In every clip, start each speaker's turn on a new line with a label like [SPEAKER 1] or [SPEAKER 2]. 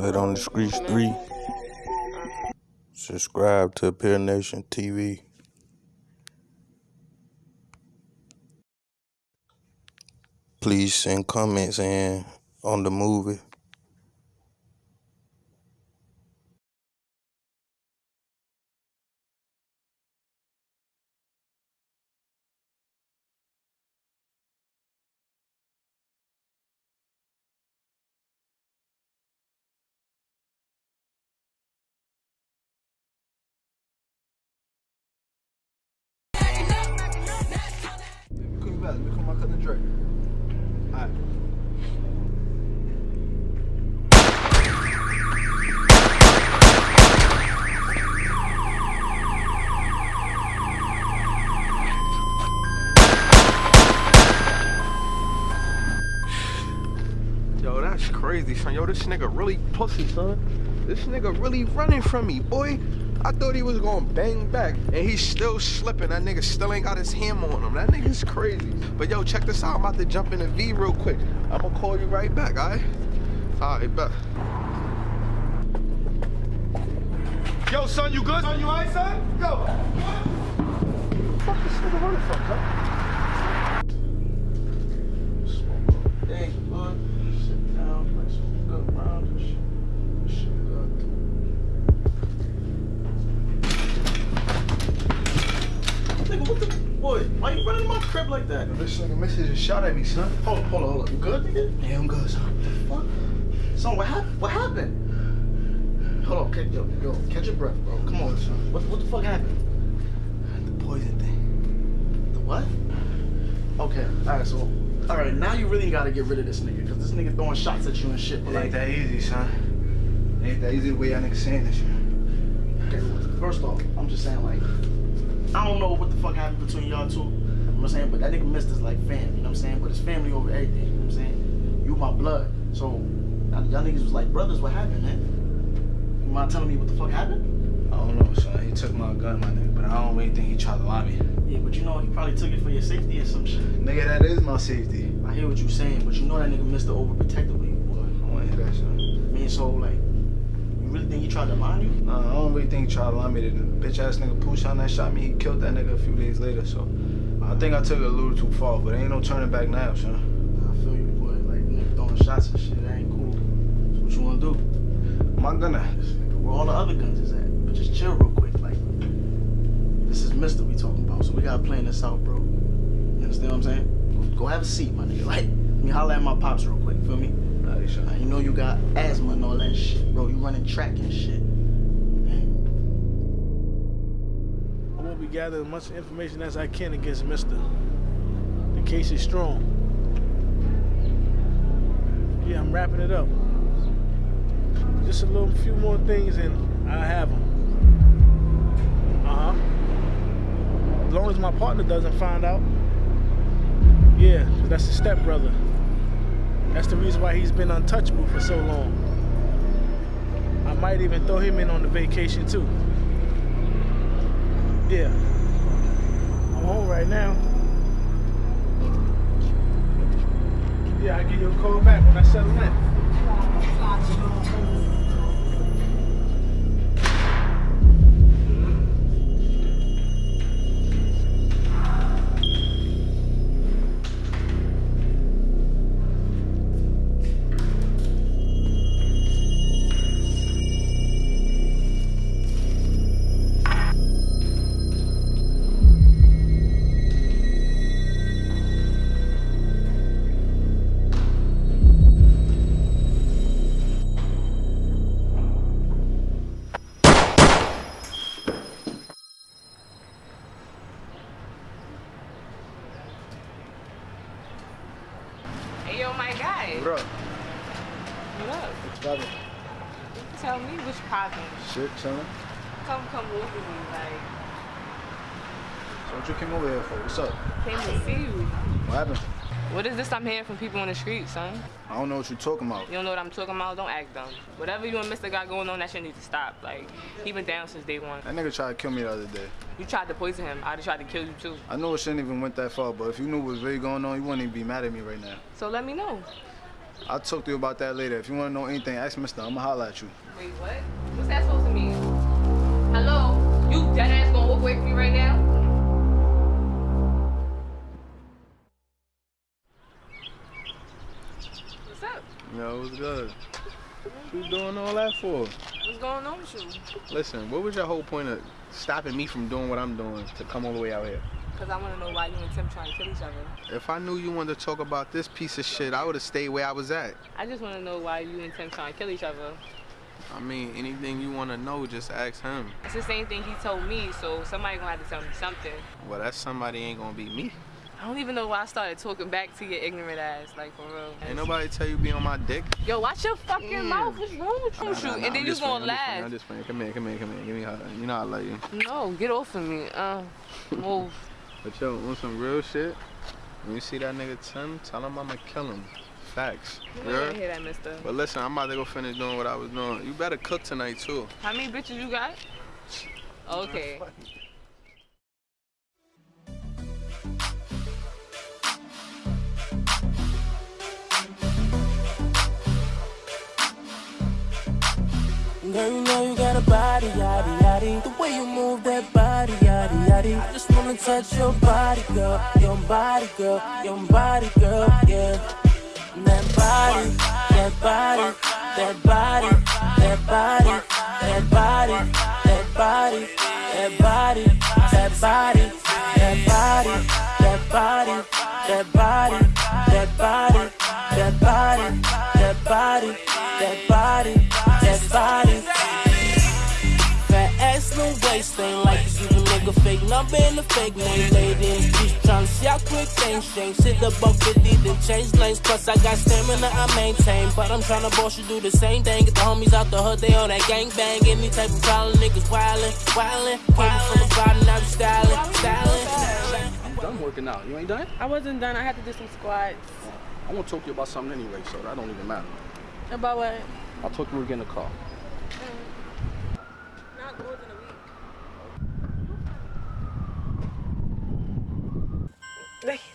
[SPEAKER 1] Hood on the Streets 3. Subscribe to Appear Nation TV. Please send comments in on the movie.
[SPEAKER 2] Nigga really pussy, son. This nigga really running from me, boy. I thought he was gonna bang back, and he's still slipping. That nigga still ain't got his hammer on him. That nigga's crazy. But yo, check this out. I'm about to jump in the V real quick. I'm gonna call you right back, alright? Alright, bet. Yo, son, you good? Son, you alright, son? Yo. What the fuck is this nigga running from, son?
[SPEAKER 3] Nigga, what the boy? Why you running my crib like that?
[SPEAKER 2] Yo, this nigga missus just shot at me, son.
[SPEAKER 3] Hold on, hold on, hold on. You good, nigga?
[SPEAKER 2] Yeah, I'm good, son.
[SPEAKER 3] What? Son, what happened? What happened? Hold on, catch, yo, yo, catch your breath, bro. Come on, son. What, what the fuck happened?
[SPEAKER 2] The poison thing.
[SPEAKER 3] The what? Okay, alright, so, alright, now you really gotta get rid of this nigga, cause this nigga throwing shots at you and shit. But
[SPEAKER 2] It ain't
[SPEAKER 3] like,
[SPEAKER 2] that easy, son. It ain't that easy the way y'all niggas saying this shit.
[SPEAKER 3] okay, first off, I'm just saying like, I don't know what the fuck happened between y'all two. You know what I'm saying? But that nigga missed his like fam, you know what I'm saying? But it's family over everything, you know what I'm saying? You my blood. So y'all y'all niggas was like brothers, what happened, man? You mind telling me what the fuck happened?
[SPEAKER 2] I don't know, son. He took my gun, my nigga, but I don't really think he tried to lie me.
[SPEAKER 3] Yeah, but you know he probably took it for your safety or some shit.
[SPEAKER 2] Nigga, that is my safety.
[SPEAKER 3] I hear what you're saying, but you know that nigga Mr. Overprotective with you, boy.
[SPEAKER 2] I want to hear that, son.
[SPEAKER 3] I mean, so like, really think he tried to lie you?
[SPEAKER 2] Nah, I don't really think he tried to lie me. The bitch ass nigga Pushan that shot me, he killed that nigga a few days later, so I think I took it a little too far, but ain't no turning back now, son.
[SPEAKER 3] I feel you, boy. Like nigga throwing shots and shit, that ain't cool. So what you wanna do?
[SPEAKER 2] My gunner.
[SPEAKER 3] This where all the other guns is at? But just chill real quick, like. This is Mister we talking about, so we gotta plan this out, bro. You understand what I'm saying? Go have a seat, my nigga. Like, let me holler at my pops real quick, feel me? You know you got asthma and all that shit, bro. You running track and shit.
[SPEAKER 4] I will be gathering as much information as I can against Mister. The case is strong. Yeah, I'm wrapping it up. Just a little few more things and I have them. Uh huh. As long as my partner doesn't find out. Yeah, that's his stepbrother. That's the reason why he's been untouchable for so long. I might even throw him in on the vacation too. Yeah. I'm home right now. Yeah, I'll give you a call back when I settle in.
[SPEAKER 2] Shit, son.
[SPEAKER 5] Come, come over me. Like,
[SPEAKER 2] So what you came over here for? What's up?
[SPEAKER 5] came to see you.
[SPEAKER 2] What happened?
[SPEAKER 5] What is this I'm hearing from people on the street, son?
[SPEAKER 2] I don't know what you're talking about.
[SPEAKER 5] You don't know what I'm talking about? Don't act dumb. Whatever you and Mr. got going on, that shit needs to stop. Like, he been down since day one.
[SPEAKER 2] That nigga tried to kill me the other day.
[SPEAKER 5] You tried to poison him. I'd have tried to kill you too.
[SPEAKER 2] I know it shouldn't even went that far, but if you knew what was really going on, you wouldn't even be mad at me right now.
[SPEAKER 5] So let me know.
[SPEAKER 2] I'll talk to you about that later. If you want to know anything, ask Mister. I'ma holler at you.
[SPEAKER 5] Wait, what? What's that supposed to mean? Hello? You dead ass gonna walk away from me right now? What's up?
[SPEAKER 6] Yo, what's good? What you doing all that for?
[SPEAKER 5] What's going on with you?
[SPEAKER 6] Listen, what was your whole point of stopping me from doing what I'm doing to come all the way out here?
[SPEAKER 5] Because I want to know why you and Tim trying to kill each other.
[SPEAKER 6] If I knew you wanted to talk about this piece of shit, I would have stayed where I was at.
[SPEAKER 5] I just want to know why you and Tim trying to kill each other.
[SPEAKER 6] I mean, anything you want to know, just ask him.
[SPEAKER 5] It's the same thing he told me, so somebody gonna have to tell me something.
[SPEAKER 6] Well, that somebody ain't gonna be me.
[SPEAKER 5] I don't even know why I started talking back to your ignorant ass, like for real.
[SPEAKER 6] Ain't nobody tell you be on my dick.
[SPEAKER 5] Yo, watch your fucking
[SPEAKER 6] Yeah.
[SPEAKER 5] mouth. What's wrong with you?
[SPEAKER 6] Nah, nah, nah,
[SPEAKER 5] and then
[SPEAKER 6] I'm
[SPEAKER 5] you
[SPEAKER 6] just
[SPEAKER 5] gonna
[SPEAKER 6] playing, I'm just playing,
[SPEAKER 5] laugh.
[SPEAKER 6] I'm just playing. Come here, come here, come here. Give me a hug. You know I love you.
[SPEAKER 5] No, get off of me. Uh, move.
[SPEAKER 6] But yo, on some real shit, when you see that nigga Tim, tell him I'ma kill him. Facts.
[SPEAKER 5] You
[SPEAKER 6] You
[SPEAKER 5] don't hear that, mister.
[SPEAKER 6] But listen, I'm about to go finish doing what I was doing. You better cook tonight too.
[SPEAKER 5] How many bitches you got? Okay.
[SPEAKER 7] Girl, you know you got a body, yaddy, yaddy. The way you move that body, yaddy, yaddy. I just wanna touch your body, girl. Your body, girl. Your body, girl, yeah. That body, that body, that body, that body, that body, that body, that body, that body, that body, that body, that body, that body, that body, that body, that body, that body. Fat ass, no waist, ain't like you a fake number and a fake name. Lady in the streets tryna see how quick things change. Sit up up 50, then change lanes. Plus, I got stamina I maintain. But I'm tryna boss you do the same thing. Get the homies out the hood, they on that gang bang. Any type of problem, niggas wildin', wildin'. Came from the bottom, now you stylin', stylin'.
[SPEAKER 8] I'm done working out. You ain't done?
[SPEAKER 9] I wasn't done. I had to do some squats.
[SPEAKER 8] I want to talk to you about something anyway, so that don't even matter.
[SPEAKER 9] About what?
[SPEAKER 8] I'll talk to you when we get in the car.
[SPEAKER 9] Not more than a week.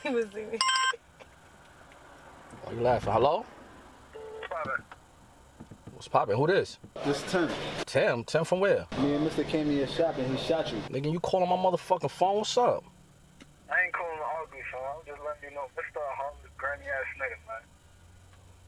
[SPEAKER 9] He was leaving.
[SPEAKER 8] Why you laughing? Hello? What's poppin'? Who this?
[SPEAKER 2] This Tim.
[SPEAKER 8] Tim. Tim from where?
[SPEAKER 2] Me and Mister came in your shop and he shot you.
[SPEAKER 8] Nigga, you calling my motherfucking phone? What's up?
[SPEAKER 10] I ain't calling the ugly, son. I'm just letting you know, Mr. Harmless, granny ass nigga, man.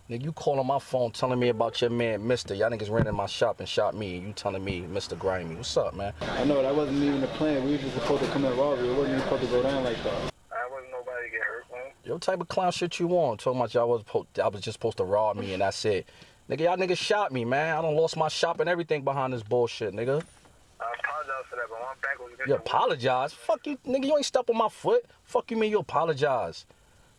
[SPEAKER 8] Nigga, you calling my phone telling me about your man, Mister. Y'all niggas ran in my shop and shot me, and you telling me, Mr. Grimy. What's up, man?
[SPEAKER 2] I know that wasn't even the plan. We were just supposed to come in robbery. It wasn't even supposed to go down like that.
[SPEAKER 10] I wasn't nobody get hurt, man.
[SPEAKER 8] Yo, type of clown shit you want? Talking about y'all was, po- I was just supposed to rob me, and that's it. Nigga, y'all niggas shot me, man. I done lost my shop and everything behind this bullshit, nigga.
[SPEAKER 10] I apologize for that, but my back was against
[SPEAKER 8] You apologize? Fuck you, nigga. You ain't step on my foot. Fuck you mean you apologize?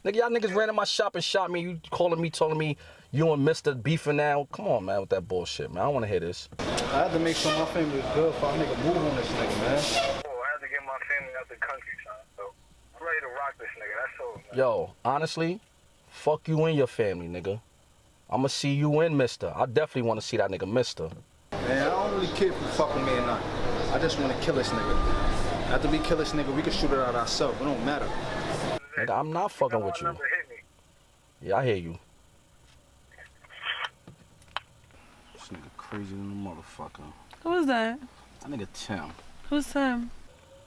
[SPEAKER 8] Nigga, y'all niggas ran in my shop and shot me. You calling me, telling me you and Mister beefing now. Come on, man, with that bullshit, man. I don't want to hear this.
[SPEAKER 2] I had to make sure my family was good for a nigga move on this nigga, man.
[SPEAKER 10] Oh, I had to get my family out the country, son. So I'm ready to rock this nigga. That's all, man.
[SPEAKER 8] Yo, honestly, fuck you and your family, nigga. I'ma see you and Mister. I definitely want to see that nigga Mister.
[SPEAKER 2] Man, I don't really care if you fuck with me or not. I just want to kill this nigga. After we kill this nigga, we can shoot it out ourselves. It don't matter.
[SPEAKER 8] Nigga, I'm not fucking with you.
[SPEAKER 10] Number hit me.
[SPEAKER 8] Yeah, I hear you. This nigga crazy than a motherfucker.
[SPEAKER 9] Who's that?
[SPEAKER 8] That nigga Tim.
[SPEAKER 9] Who's him?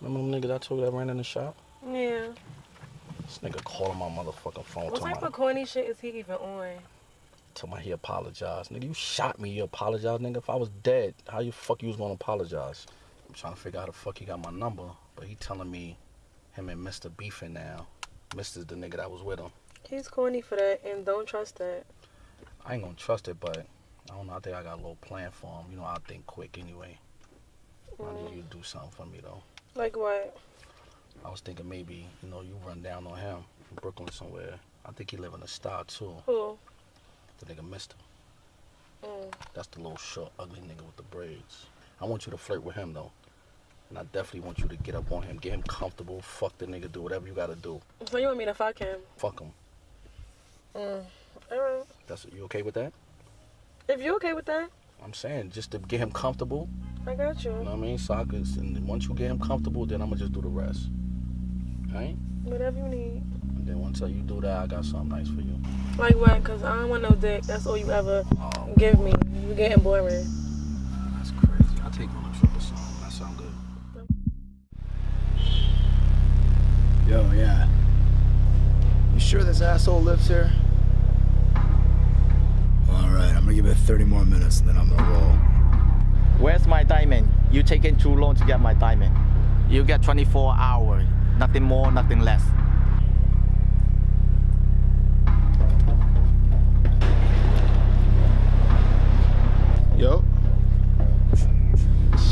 [SPEAKER 8] Remember them nigga that I told you that ran in the shop?
[SPEAKER 9] Yeah.
[SPEAKER 8] This nigga calling my motherfucking phone
[SPEAKER 9] What type
[SPEAKER 8] about,
[SPEAKER 9] of corny shit is he even on?
[SPEAKER 8] talking my he apologized. Nigga, you shot me, you apologize, nigga. If I was dead, how you fuck you was gonna apologize? I'm trying to figure out how the fuck he got my number, but he telling me him and Mr. beefing now. Mister's the nigga that was with him.
[SPEAKER 9] He's corny for that, and don't trust that.
[SPEAKER 8] I ain't gonna trust it, but I don't know. I think I got a little plan for him. You know, I think quick anyway. I need mm. you to do something for me though.
[SPEAKER 9] Like what?
[SPEAKER 8] I was thinking maybe, you know, you run down on him in Brooklyn somewhere. I think he live in a star too.
[SPEAKER 9] Who?
[SPEAKER 8] The nigga Mister.
[SPEAKER 9] Mm.
[SPEAKER 8] That's the little short, ugly nigga with the braids. I want you to flirt with him though. And I definitely want you to get up on him, get him comfortable, fuck the nigga, do whatever you gotta do.
[SPEAKER 9] So you want me to fuck him?
[SPEAKER 8] Fuck him.
[SPEAKER 9] Mm. Alright.
[SPEAKER 8] That's you okay with that?
[SPEAKER 9] If you okay with that,
[SPEAKER 8] I'm saying just to get him comfortable.
[SPEAKER 9] I got you.
[SPEAKER 8] You know what I mean? So I could, and once you get him comfortable, then I'ma just do the rest. Alright?
[SPEAKER 9] Whatever you need.
[SPEAKER 8] And then once you do that, I got something nice for you.
[SPEAKER 9] Like what? Cause I don't want no dick. That's all you ever oh. give me. You getting boring.
[SPEAKER 8] That's crazy. I'll take you on a trip or something. That sound good.
[SPEAKER 2] Yo, yeah. You sure this asshole lives here? All right, I'm gonna give it 30 more minutes and then I'm gonna roll.
[SPEAKER 11] Where's my diamond? You taking too long to get my diamond. You get 24 hours. Nothing more, nothing less.
[SPEAKER 2] Yo.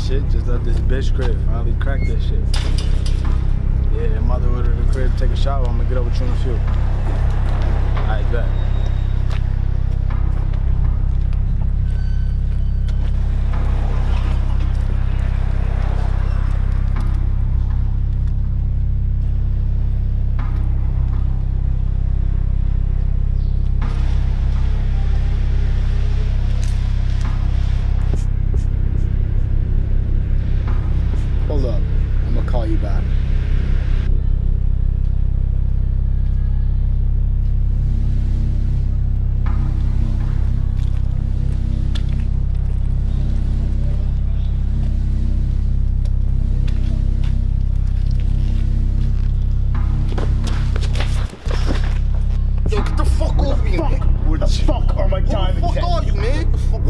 [SPEAKER 2] Shit, just left this bitch crib. Finally cracked that shit. Yeah, I'm about to order the crib, take a shower. I'm gonna get over with you in a few. Alright, bet.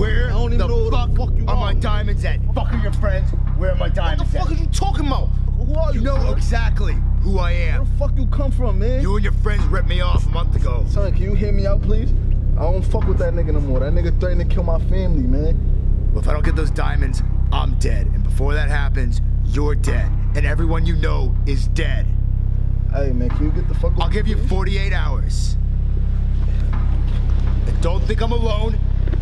[SPEAKER 12] Where
[SPEAKER 13] I don't even
[SPEAKER 12] the
[SPEAKER 13] know who the
[SPEAKER 12] fuck,
[SPEAKER 13] fuck you
[SPEAKER 12] are my diamonds at? Fuck are your friends? Where are my diamonds at?
[SPEAKER 13] What the fuck
[SPEAKER 12] at?
[SPEAKER 13] are you talking about? Who are you?
[SPEAKER 12] You know
[SPEAKER 13] bro?
[SPEAKER 12] exactly who I am.
[SPEAKER 13] Where the fuck you come from, man?
[SPEAKER 12] You and your friends ripped me off a month ago.
[SPEAKER 13] Son, can you hear me out, please? I don't fuck with that nigga no more. That nigga threatened to kill my family, man.
[SPEAKER 12] Well, if I don't get those diamonds, I'm dead. And before that happens, you're dead. And everyone you know is dead.
[SPEAKER 13] Hey, man, can you get the fuck
[SPEAKER 12] I'll give you 48 hours. And don't think I'm alone.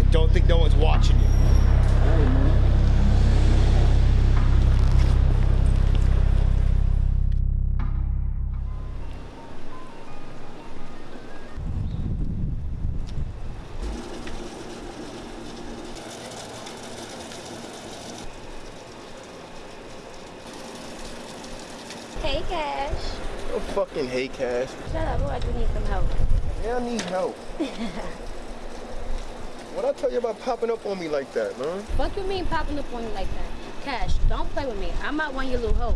[SPEAKER 12] And don't think no one's watching you.
[SPEAKER 13] Hey, man.
[SPEAKER 14] Hey, Cash.
[SPEAKER 13] Yo, fucking hey, cash.
[SPEAKER 14] Shut up. Boy, I do need some help.
[SPEAKER 13] Yeah, I need help. What I tell you about popping up on me like that, man?
[SPEAKER 14] Fuck you mean popping up on you like that? Cash, don't play with me. I might not one of your little hoe.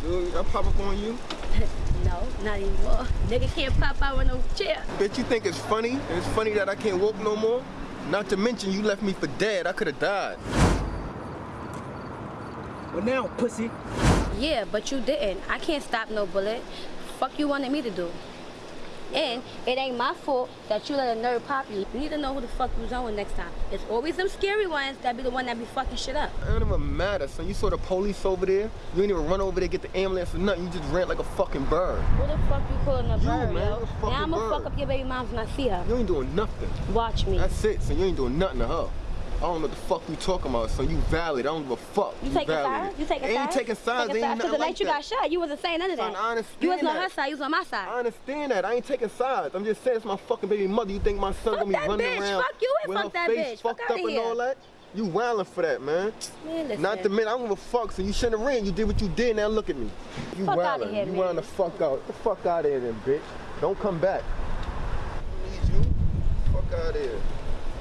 [SPEAKER 13] Dude, I pop up on you?
[SPEAKER 14] no, not anymore. Nigga can't pop out with no chair.
[SPEAKER 13] Bitch, you think it's funny? And it's funny that I can't walk no more? Not to mention you left me for dead. I could have died.
[SPEAKER 15] Well now, pussy.
[SPEAKER 14] Yeah, but you didn't. I can't stop no bullet. Fuck you wanted me to do. And it ain't my fault that you let a nerd pop you. You need to know who the fuck you was on with next time. It's always them scary ones that be the one that be fucking shit up.
[SPEAKER 13] It don't even matter, son. You saw the police over there. You ain't even run over there, get the ambulance or nothing. You just ran like a fucking bird.
[SPEAKER 14] Who the fuck you calling a
[SPEAKER 13] You,
[SPEAKER 14] bird,
[SPEAKER 13] man,
[SPEAKER 14] yo? Now I'ma fuck up your baby mom when I see her.
[SPEAKER 13] You ain't doing nothing.
[SPEAKER 14] Watch me.
[SPEAKER 13] That's it, son. You ain't doing nothing to her. I don't know what the fuck you talking about, son. You valid. I don't give a fuck.
[SPEAKER 14] You taking
[SPEAKER 13] valid.
[SPEAKER 14] sides? You taking
[SPEAKER 13] ain't
[SPEAKER 14] sides?
[SPEAKER 13] taking sides.
[SPEAKER 14] Taking
[SPEAKER 13] Ain't
[SPEAKER 14] sides? Because the night
[SPEAKER 13] like
[SPEAKER 14] you
[SPEAKER 13] that.
[SPEAKER 14] got shot, you wasn't saying none of that.
[SPEAKER 13] Son, I understand
[SPEAKER 14] You wasn't on her side, you was on my side.
[SPEAKER 13] I understand that. I ain't taking sides. I'm just saying it's my fucking baby mother. You think my son
[SPEAKER 14] Fuck
[SPEAKER 13] gonna be
[SPEAKER 14] that
[SPEAKER 13] running
[SPEAKER 14] bitch.
[SPEAKER 13] around
[SPEAKER 14] Fuck you and
[SPEAKER 13] with
[SPEAKER 14] fuck
[SPEAKER 13] her
[SPEAKER 14] that
[SPEAKER 13] face
[SPEAKER 14] bitch. Fuck
[SPEAKER 13] fucked
[SPEAKER 14] outta
[SPEAKER 13] up and
[SPEAKER 14] here.
[SPEAKER 13] all that? You wildin' for that, man.
[SPEAKER 14] Man, listen.
[SPEAKER 13] Not the mention, I don't give a fuck. So you shouldn't have ran. You did what you did. Now look at me. You
[SPEAKER 14] Fuck
[SPEAKER 13] wildin'.
[SPEAKER 14] here,
[SPEAKER 13] you
[SPEAKER 14] man.
[SPEAKER 13] wildin' the fuck out. The fuck out of here, then, bitch. Don't come back. Need you. Fuck out of here.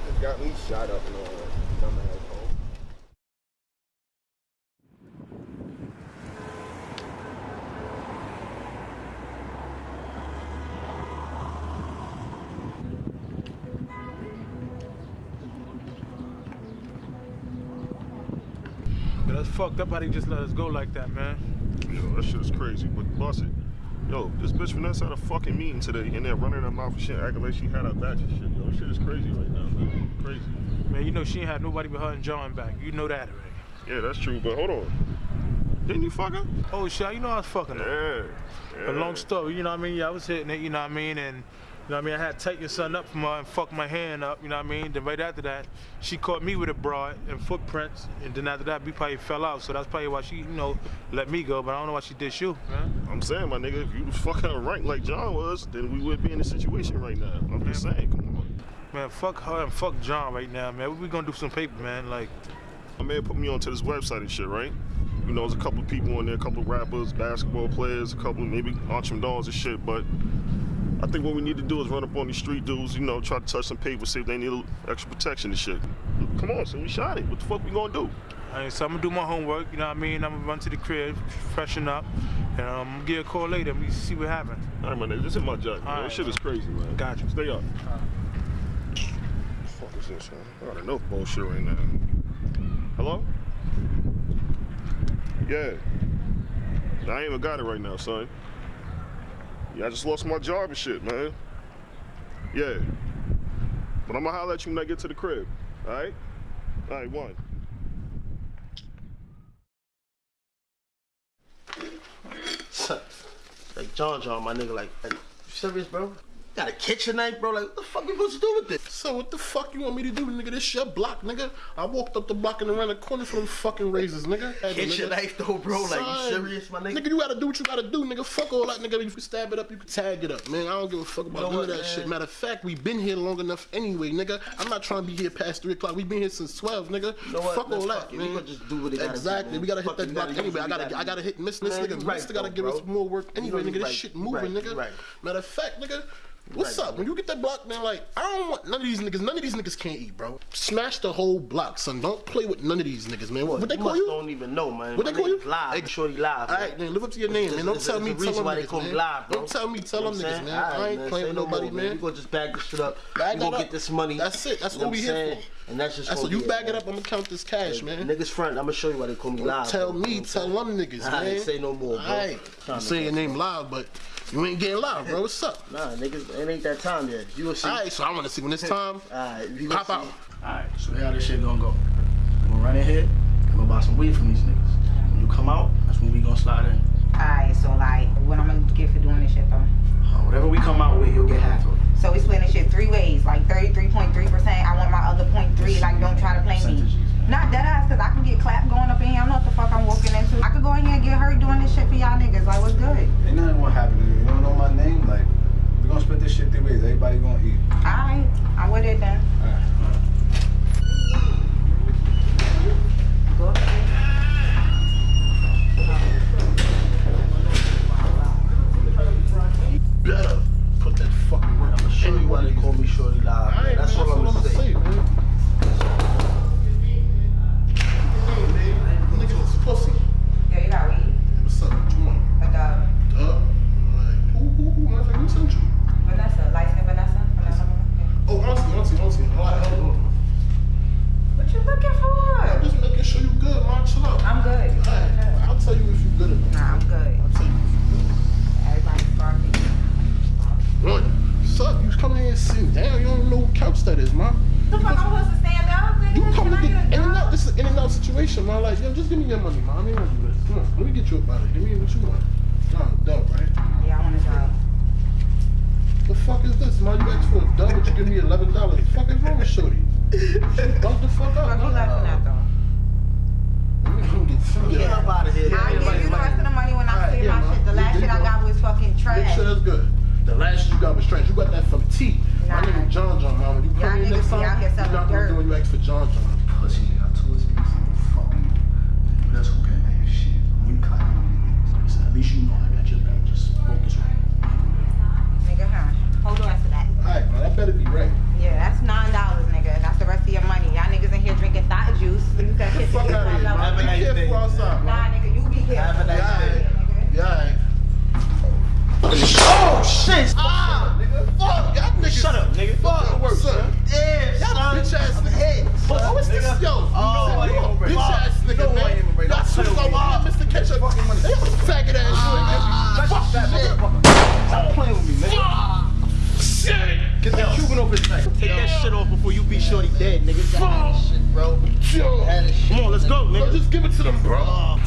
[SPEAKER 13] Just got me shot up and all
[SPEAKER 4] Yeah, that's fucked up how they just let us go like that, man.
[SPEAKER 16] Yo, that shit is crazy, but bust it. Yo, this bitch Vanessa had a fucking meeting today and they're running her mouth and shit, acting like she had her back and shit. Yo, shit is crazy right now, man. Crazy.
[SPEAKER 4] Man, you know she ain't had nobody but her and John back. You know that already.
[SPEAKER 16] Yeah, that's true, but hold on. Didn't you fuck her?
[SPEAKER 4] Oh shit, you know I was fucking her.
[SPEAKER 16] Yeah.
[SPEAKER 4] A long story, you know what I mean? Yeah, I was hitting it, you know what I mean? And you know what I mean? I had to take your son up from her and fuck my hand up, you know what I mean? Then right after that, she caught me with a broad and footprints, and then after that, we probably fell out. So that's probably why she, you know, let me go. But I don't know why she did you, man.
[SPEAKER 16] I'm saying, my nigga, if you was fucking right like John was, then we would be in this situation right now. I'm just saying, come on.
[SPEAKER 4] Man, fuck her and fuck John right now, man. We gonna do some paper, man. Like,
[SPEAKER 16] My man put me onto this website and shit, right? You know, there's a couple of people on there, a couple of rappers, basketball players, a couple of maybe Archim Dawes and shit, but I think what we need to do is run up on these street dudes, you know, try to touch some paper, see if they need a extra protection and shit. Come on, son, we shot it. What the fuck we gonna do?
[SPEAKER 4] All right, so I'm gonna do my homework. You know what I mean? I'm gonna run to the crib, freshen up, and um, I'm gonna get a call later. And we see what happens.
[SPEAKER 16] All right, my nigga, this is my job. man.
[SPEAKER 4] All
[SPEAKER 16] This
[SPEAKER 4] right,
[SPEAKER 16] shit is crazy, man.
[SPEAKER 4] Got you.
[SPEAKER 16] Stay up. fuck is this, man? I got enough bullshit right now. Hello? Yeah. I ain't even got it right now, son. Yeah, I just lost my job and shit, man. Yeah. But I'm gonna holler at you when I get to the crib. Alright? Alright, one.
[SPEAKER 17] like John John, my nigga, like, like you serious, bro? Got a kitchen knife, bro. Like, what the fuck are you supposed to do with this?
[SPEAKER 18] So what the fuck you want me to do, nigga? This shit block, nigga. I walked up the block and around the corner for them fucking razors, nigga.
[SPEAKER 17] Kitchen
[SPEAKER 18] Nigga.
[SPEAKER 17] knife though, bro. Like, you serious, my nigga?
[SPEAKER 18] Nigga, you gotta do what you gotta do, nigga. Fuck all that, nigga. You can stab it up, you can tag it up, man. I don't give a fuck about
[SPEAKER 17] know
[SPEAKER 18] none of that
[SPEAKER 17] man?
[SPEAKER 18] shit. Matter of fact, we been here long enough anyway, nigga. I'm not trying to be here past three o'clock. We been here since twelve, nigga.
[SPEAKER 17] You know?
[SPEAKER 18] Fuck all that.
[SPEAKER 17] We
[SPEAKER 18] man.
[SPEAKER 17] just do what it do,
[SPEAKER 18] exactly. we gotta hit that block anyway. I gotta, I gotta hit Miss This
[SPEAKER 17] you
[SPEAKER 18] nigga.
[SPEAKER 17] right,
[SPEAKER 18] Mister gotta give us more work anyway, nigga.
[SPEAKER 17] you
[SPEAKER 18] This shit moving, nigga. Matter of fact, nigga. What's up? When you get that block, man, like, I don't want none of these niggas. None of these niggas can't eat, bro. Smash the whole block, son. Don't play with none of these niggas, man. What, what they
[SPEAKER 17] you
[SPEAKER 18] call you?
[SPEAKER 17] don't even know, man.
[SPEAKER 18] What
[SPEAKER 17] My
[SPEAKER 18] they call you?
[SPEAKER 17] Live. Shorty live.
[SPEAKER 18] All right, then live up to your name, man. Don't tell me, tell them niggas, man.
[SPEAKER 17] live.
[SPEAKER 18] Don't tell me, tell them niggas, man. I ain't
[SPEAKER 17] man,
[SPEAKER 18] playing with nobody, man.
[SPEAKER 17] You gonna just bag this shit up.
[SPEAKER 18] That
[SPEAKER 17] gonna get this money.
[SPEAKER 18] That's it. That's what we here for.
[SPEAKER 17] And that's just
[SPEAKER 18] That's what you bag it up. I'm gonna count this cash, man.
[SPEAKER 17] Niggas front. I'm gonna show you why they call me live.
[SPEAKER 18] Tell me, tell them niggas,
[SPEAKER 17] I
[SPEAKER 18] man.
[SPEAKER 17] ain't say no more, bro.
[SPEAKER 18] You say your name loud, but you ain't getting loud, bro. What's up?
[SPEAKER 17] Nah, niggas, it ain't that time yet. You will see.
[SPEAKER 18] Alright, so I wanna see when it's time.
[SPEAKER 17] Alright, you
[SPEAKER 18] Pop
[SPEAKER 17] gonna
[SPEAKER 18] out.
[SPEAKER 2] Alright, so how this shit gonna go? We gonna run in here, and go buy some weed from these niggas. When you come out, that's when we gonna slide in.
[SPEAKER 19] Alright, so like, what I'm gonna get for doing this shit though?
[SPEAKER 2] Uh, whatever we come out with, you'll get half of it.
[SPEAKER 19] So we splitting this shit three ways, like 33.3%. I want my other point three, like don't try to play me. Not dead ass, cause I can get clapped going up in here. I know what the fuck I'm walking into. I could go in here and get hurt doing this shit for y'all niggas. Like, what's good?
[SPEAKER 2] Ain't nothing gonna happen to you. You don't know my name? Like, we gonna split this shit three ways. Everybody gonna eat.
[SPEAKER 19] Alright, I'm with it then. Go up
[SPEAKER 18] Better put that fucking work. I'm gonna
[SPEAKER 17] show you why they call me Shorty Live. man. That's all I'm gonna say.
[SPEAKER 18] man. Niggas is pussy.
[SPEAKER 19] Yeah, you got weed.
[SPEAKER 18] What's up? What you want?
[SPEAKER 19] Like, uh,
[SPEAKER 18] Uh, who, who, who, motherfucker, who sent you?
[SPEAKER 19] Vanessa, light skin Vanessa. Vanessa.
[SPEAKER 18] Oh, auntie, auntie, auntie. All right, hold on.
[SPEAKER 19] What you looking for?
[SPEAKER 18] I'm just making sure you good, man. Chill out.
[SPEAKER 19] I'm good.
[SPEAKER 18] All right, I'll tell you if you good or not.
[SPEAKER 19] Nah, I'm good.
[SPEAKER 18] I'll tell you
[SPEAKER 19] Everybody's starving.
[SPEAKER 18] What? Sup? You come in here and sit down. You don't know what couch that is, man.
[SPEAKER 19] The fuck I'm supposed to stand up? nigga?
[SPEAKER 18] You come to
[SPEAKER 19] Can I
[SPEAKER 18] get
[SPEAKER 19] get
[SPEAKER 18] in and out. This is an in and out situation, man. Like, yo, just give me your money, man. I ain't gonna do this. Come on, let me get you up out of here. Give me what you want. Nah, dub, right?
[SPEAKER 19] Yeah, I want a job.
[SPEAKER 18] The fuck is this, man? You asked for a dub, but you give me eleven dollars. The fuck is wrong with Shorty? Bump the fuck up,
[SPEAKER 19] Fuck you
[SPEAKER 18] man.
[SPEAKER 19] laughing at though?
[SPEAKER 18] Let me come get some.
[SPEAKER 17] Get up out of here.
[SPEAKER 19] I'll give you the rest of the money when I
[SPEAKER 18] Alright,
[SPEAKER 19] clear
[SPEAKER 18] yeah,
[SPEAKER 19] my
[SPEAKER 18] man.
[SPEAKER 19] shit. The last
[SPEAKER 18] did
[SPEAKER 19] shit I got was fucking
[SPEAKER 18] Make
[SPEAKER 19] trash.
[SPEAKER 18] sure that's good. The last you got was trash. You got that from T. My nigga John John, man. When you come in next time, you're
[SPEAKER 19] selling
[SPEAKER 18] not gonna
[SPEAKER 19] dirt.
[SPEAKER 18] do when you ask for John John.
[SPEAKER 2] Pussy, nigga. I told you niggas ain't fucking you. But that's okay, man. Shit. When you caught me, so at least you know I got your back. Just focus on it.
[SPEAKER 19] Nigga, huh? Hold on to that.
[SPEAKER 18] Alright, man. That better be right.
[SPEAKER 19] Yeah, that's nine dollars, nigga. That's the rest of your money. Y'all niggas in here drinking thought juice. You can hit
[SPEAKER 18] Fuck out of here, man. Be careful outside.
[SPEAKER 19] Nah, nigga, you be careful.
[SPEAKER 18] Yeah, alright.
[SPEAKER 17] Oh shit!
[SPEAKER 18] Ah, nigga. Fuck, y'all niggas.
[SPEAKER 17] Shut up, nigga.
[SPEAKER 18] Fuck your work, son.
[SPEAKER 17] Yeah,
[SPEAKER 18] Y'all bitch ass niggas. Oh, what's this? Yo,
[SPEAKER 17] Oh,
[SPEAKER 18] you
[SPEAKER 17] you
[SPEAKER 18] a
[SPEAKER 17] gonna
[SPEAKER 18] bitch ass nigga,
[SPEAKER 17] know I ain't
[SPEAKER 18] man. Y'all
[SPEAKER 17] I'll
[SPEAKER 18] switch
[SPEAKER 17] tell
[SPEAKER 18] on
[SPEAKER 17] you.
[SPEAKER 18] my Mr. Ketchup. Fucking money. Faggot ass
[SPEAKER 17] Ah,
[SPEAKER 18] nigga. Fuck that nigga.
[SPEAKER 17] Stop playing with me, nigga.
[SPEAKER 18] Shit.
[SPEAKER 17] Get that Cuban off his neck. Take that shit off before you be shorty dead, nigga. Fuck. Shit, bro.
[SPEAKER 18] Yo.
[SPEAKER 17] Come on, let's go,
[SPEAKER 18] Yo,
[SPEAKER 17] nigga.
[SPEAKER 18] just give it to them, bro.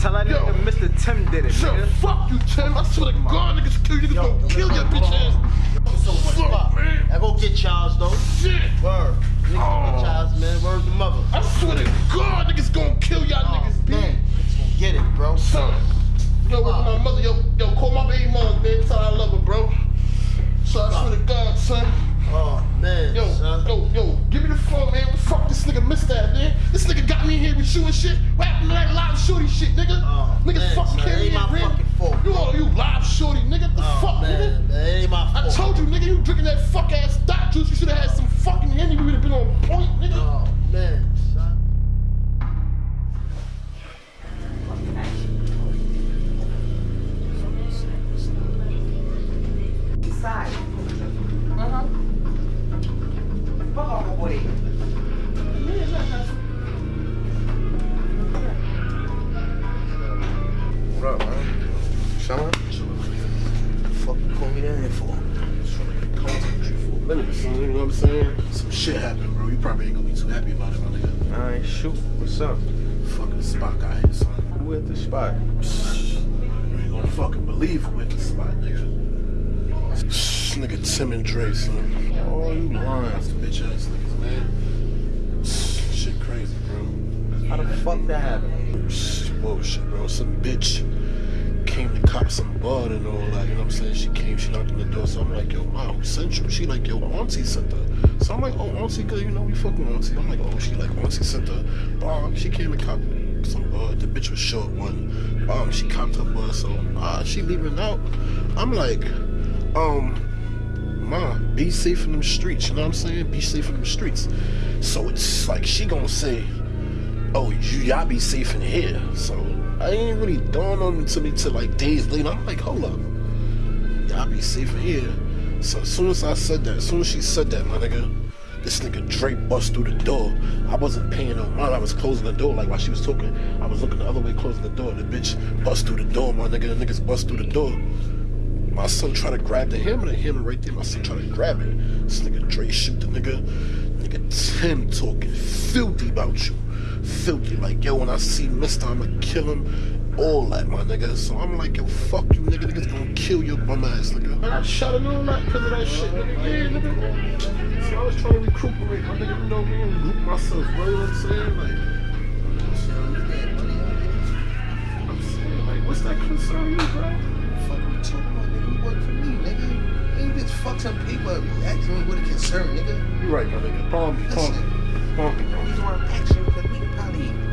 [SPEAKER 17] Tell that nigga Mr. Tim did it,
[SPEAKER 18] Yo,
[SPEAKER 17] nigga.
[SPEAKER 18] fuck you, Tim. I swear to God, niggas kill you. Kill your bitch
[SPEAKER 17] so
[SPEAKER 18] I'm like, yo, mom, who sent you? She like, yo, auntie sent her. So I'm like, oh, auntie, good, you know, we fucking auntie. I'm like, oh, she like, auntie sent her. Bomb, she came to cop some bud. The bitch was short one. Bomb, she copped her bud, so uh, she leaving out. I'm like, um, Ma, be safe in them streets, you know what I'm saying? Be safe in them streets. So it's like she gonna say, oh, you y'all be safe in here. So I ain't really dawned on to me till like days later. I'm like, hold up, y'all be safe in here. So as soon as I said that, as soon as she said that, my nigga, this nigga Drake bust through the door. I wasn't paying no mind. I was closing the door. Like while she was talking, I was looking the other way, closing the door. The bitch bust through the door, my nigga. The niggas bust through the door. My son try to grab the hammer, the hammer right there. My son try to grab it. This nigga Dre shoot the nigga. Nigga Tim talking filthy about you. Filthy. Like, yo, when I see Mister, I'ma kill him. All that, my nigga. So I'm like, yo, fuck you, nigga. Niggas gonna kill your bum ass, nigga. I shot him all that because of that shit, nigga. Yeah, nigga. So I was trying to recuperate, my nigga. You know me, and group myself, bro. You know what I'm saying? Like, I'm saying, like, what's that concern you, bro?
[SPEAKER 6] Fuck you talking about, nigga? You work for me, nigga. You bitch fuck some people up. You asking me what a concern, nigga.
[SPEAKER 18] You right, my nigga. Palm me, palm me. Palm me, bro.
[SPEAKER 6] reason why I'm asking you because we could probably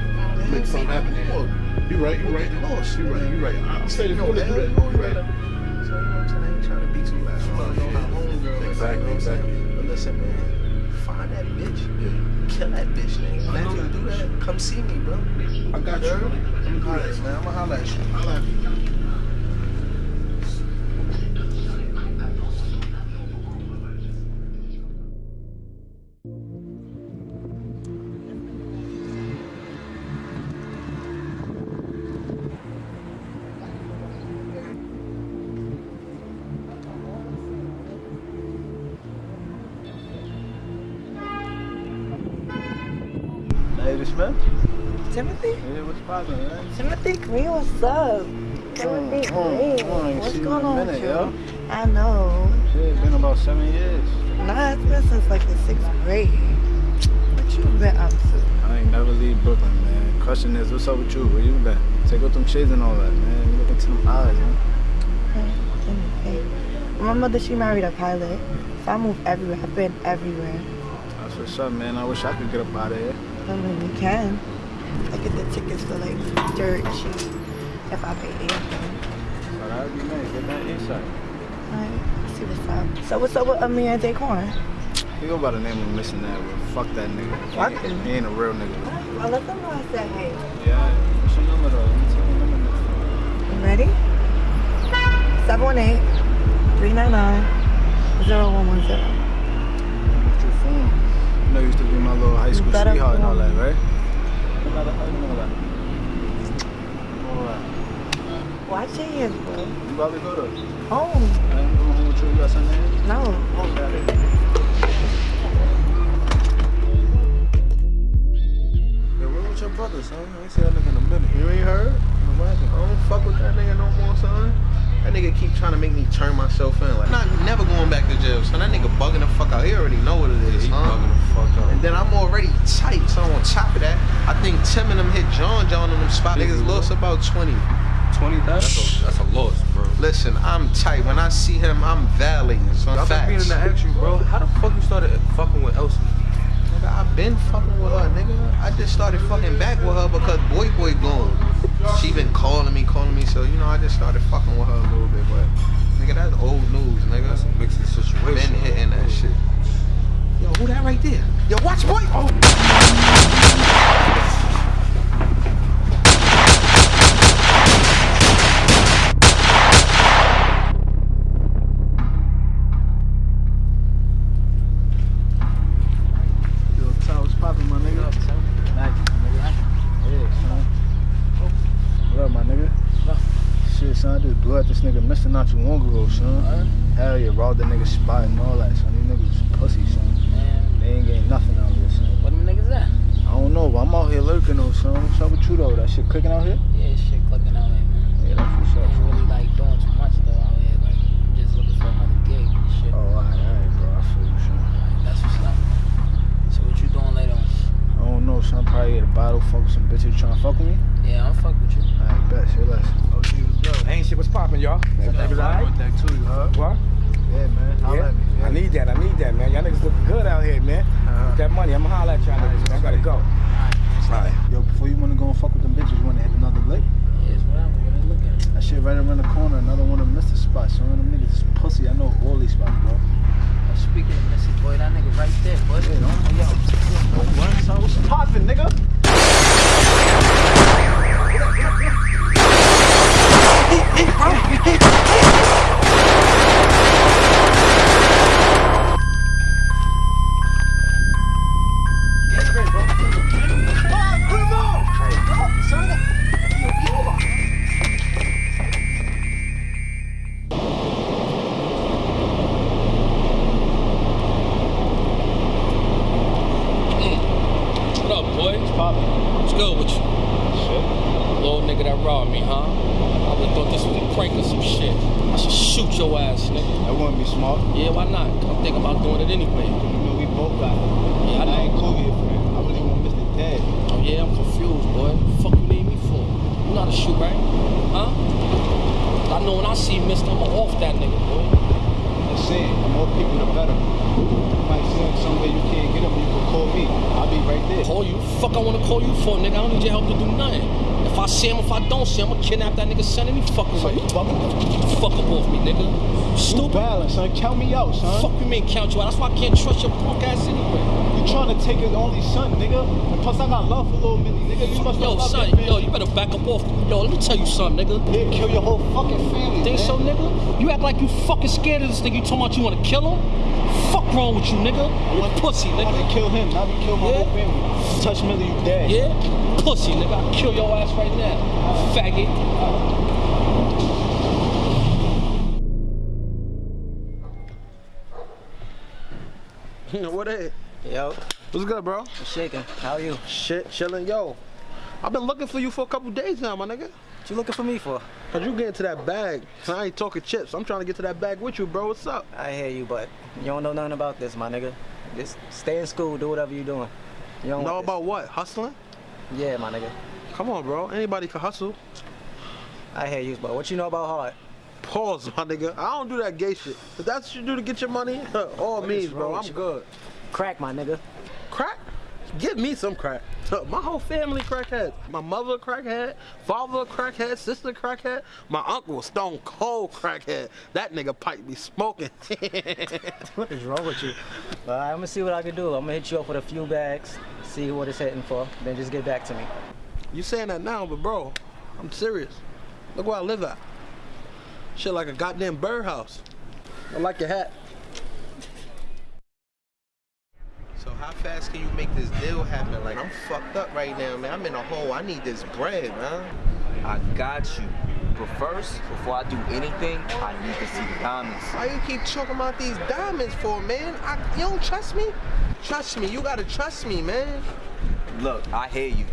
[SPEAKER 18] Make something happen here. You right, you right.
[SPEAKER 6] Lost,
[SPEAKER 18] You right, you right. I'm saying if you
[SPEAKER 6] No,
[SPEAKER 18] wanna do
[SPEAKER 6] hell,
[SPEAKER 18] that,
[SPEAKER 6] you know,
[SPEAKER 18] you right.
[SPEAKER 6] So, you know what I'm saying? I ain't trying to be too loud. I don't know how long, girl.
[SPEAKER 18] Exactly, exactly.
[SPEAKER 6] But listen, man. Find that bitch. Kill that bitch, nigga.
[SPEAKER 18] I
[SPEAKER 6] you do that, come see me, bro.
[SPEAKER 18] I got you.
[SPEAKER 6] Girl?
[SPEAKER 18] Let me do
[SPEAKER 6] Alright,
[SPEAKER 18] that.
[SPEAKER 6] man. I'ma holla at you.
[SPEAKER 18] Holla at me.
[SPEAKER 2] Smith?
[SPEAKER 20] Timothy?
[SPEAKER 2] Yeah, what's poppin', man?
[SPEAKER 20] Timothy Green, what's up? Timothy
[SPEAKER 2] Mm, mm,
[SPEAKER 20] Green.
[SPEAKER 2] mm,
[SPEAKER 20] What's going on with you?
[SPEAKER 2] yo.
[SPEAKER 20] I know.
[SPEAKER 2] Shit, it's been about seven years.
[SPEAKER 20] Nah, it's been since like the sixth grade. What you been up to?
[SPEAKER 2] I ain't never leave Brooklyn, man. Question is, what's up with you? Where you been? Take out them shades and all that, man. You look into them eyes, man.
[SPEAKER 20] Hey, My mother, she married a pilot. So I move everywhere. I've been everywhere.
[SPEAKER 2] That's what's up, man. I wish I could get up out of here.
[SPEAKER 20] I mean, we can. I get the tickets for like dirt cheap if I pay anything.
[SPEAKER 2] But that'd be nice. Get that insight.
[SPEAKER 20] Alright, see what's up. So what's up with Amir and Daquan?
[SPEAKER 2] He go by the name of Missing That, but fuck that nigga.
[SPEAKER 20] Fuck
[SPEAKER 2] he,
[SPEAKER 20] him.
[SPEAKER 2] he ain't a real nigga.
[SPEAKER 20] Well, let them know I said hey.
[SPEAKER 2] Yeah, what's your number though? Let me take your number next
[SPEAKER 20] You ready? 718 399 0110.
[SPEAKER 2] What's your phone? You know, you used to be my little high school
[SPEAKER 20] better
[SPEAKER 2] sweetheart and all that, right? How about how you know that? All right.
[SPEAKER 20] Watch your ears, bro.
[SPEAKER 2] You about to go to?
[SPEAKER 20] Home.
[SPEAKER 2] I ain't going home with you. You got something there?
[SPEAKER 20] No.
[SPEAKER 3] Yeah, where with your brother, son? I ain't see that nigga in a minute. You ain't heard? I don't fuck with that nigga no more, son. That nigga keep trying to make me turn myself in. Like, not never going back to jail, son. That nigga bugging the fuck out. He already know what it is,
[SPEAKER 2] He
[SPEAKER 3] huh?
[SPEAKER 2] Bugging the fuck out.
[SPEAKER 3] And then I'm already tight, so on top of that, I think Tim and them hit John John on them spot. Niggas lost about 20.
[SPEAKER 2] 20,000?
[SPEAKER 8] That's a, that's a loss, bro.
[SPEAKER 3] Listen, I'm tight. When I see him, I'm violating, son.
[SPEAKER 8] I've been meaning
[SPEAKER 3] Facts.
[SPEAKER 8] to ask you, bro. How the fuck you started fucking with Elsie?
[SPEAKER 6] Nigga, I been fucking with her, nigga. I just started fucking back with her because boy boy gone. She been calling me, calling me, so you know I just started fucking with her a little bit, but nigga, that's old news, nigga. That's a mixed situation. Been hitting that shit. Who that right there? Yo, watch
[SPEAKER 2] boy. Oh.
[SPEAKER 3] Kidnap that nigga son any fucking way. Fuck fuck up off me, nigga. Stupid.
[SPEAKER 21] Balance, son. Count me out, son.
[SPEAKER 3] Fuck you mean count you out? That's why I can't trust your punk ass anyway.
[SPEAKER 21] You trying to take his only son, nigga. And plus, I got love for little Millie, nigga. You must
[SPEAKER 3] Yo, son, yo, you better back up off. Yo, let me tell you something, nigga.
[SPEAKER 21] He'll kill your whole fucking family.
[SPEAKER 3] Think
[SPEAKER 21] man.
[SPEAKER 3] so, nigga? You act like you fucking scared of this nigga. You talking about you wanna kill him? Fuck wrong with you, nigga? You pussy,
[SPEAKER 21] I
[SPEAKER 3] nigga.
[SPEAKER 21] want to kill him, not me kill my
[SPEAKER 3] Yeah?
[SPEAKER 21] whole family. Touch Millie, you dead.
[SPEAKER 3] Yeah? Pussy, nigga. I'll kill your ass right now. Faggot.
[SPEAKER 6] what it?
[SPEAKER 2] Yo,
[SPEAKER 6] What's good, bro?
[SPEAKER 2] I'm shaking. How are you?
[SPEAKER 6] Shit, chilling. Yo, I've been looking for you for a couple days now, my nigga.
[SPEAKER 2] What you looking for me for?
[SPEAKER 6] Cause you get into that bag. I ain't talking chips. I'm trying to get to that bag with you, bro. What's up?
[SPEAKER 2] I hear you, but you don't know nothing about this, my nigga. Just stay in school, do whatever you're doing. You don't
[SPEAKER 6] know
[SPEAKER 2] want
[SPEAKER 6] about what? Hustling?
[SPEAKER 2] Yeah, my nigga.
[SPEAKER 6] Come on, bro. Anybody can hustle.
[SPEAKER 2] I hear you, but what you know about hard?
[SPEAKER 6] Pause, my nigga. I don't do that gay shit. If that's what you do to get your money, all
[SPEAKER 2] What
[SPEAKER 6] means, bro. I'm good.
[SPEAKER 2] Crack, my nigga.
[SPEAKER 6] Crack? Give me some crack. My whole family crackhead. My mother crackhead, father crackhead, sister crackhead. My uncle stone cold crackhead. That nigga pipe be smoking.
[SPEAKER 2] What is wrong with you? I'm gonna see what I can do. I'm gonna hit you up with a few bags, see what it's hitting for, then just get back to me.
[SPEAKER 6] You saying that now, but bro, I'm serious. Look where I live at. Shit like a goddamn birdhouse. I like your hat. So how fast can you make this deal happen? Like I'm fucked up right now, man. I'm in a hole. I need this bread, man.
[SPEAKER 22] I got you. But first, before I do anything, I need to see the diamonds.
[SPEAKER 6] Why you keep talking about these diamonds for, man? I, you don't trust me? Trust me. You gotta trust me, man.
[SPEAKER 22] Look, I hear you.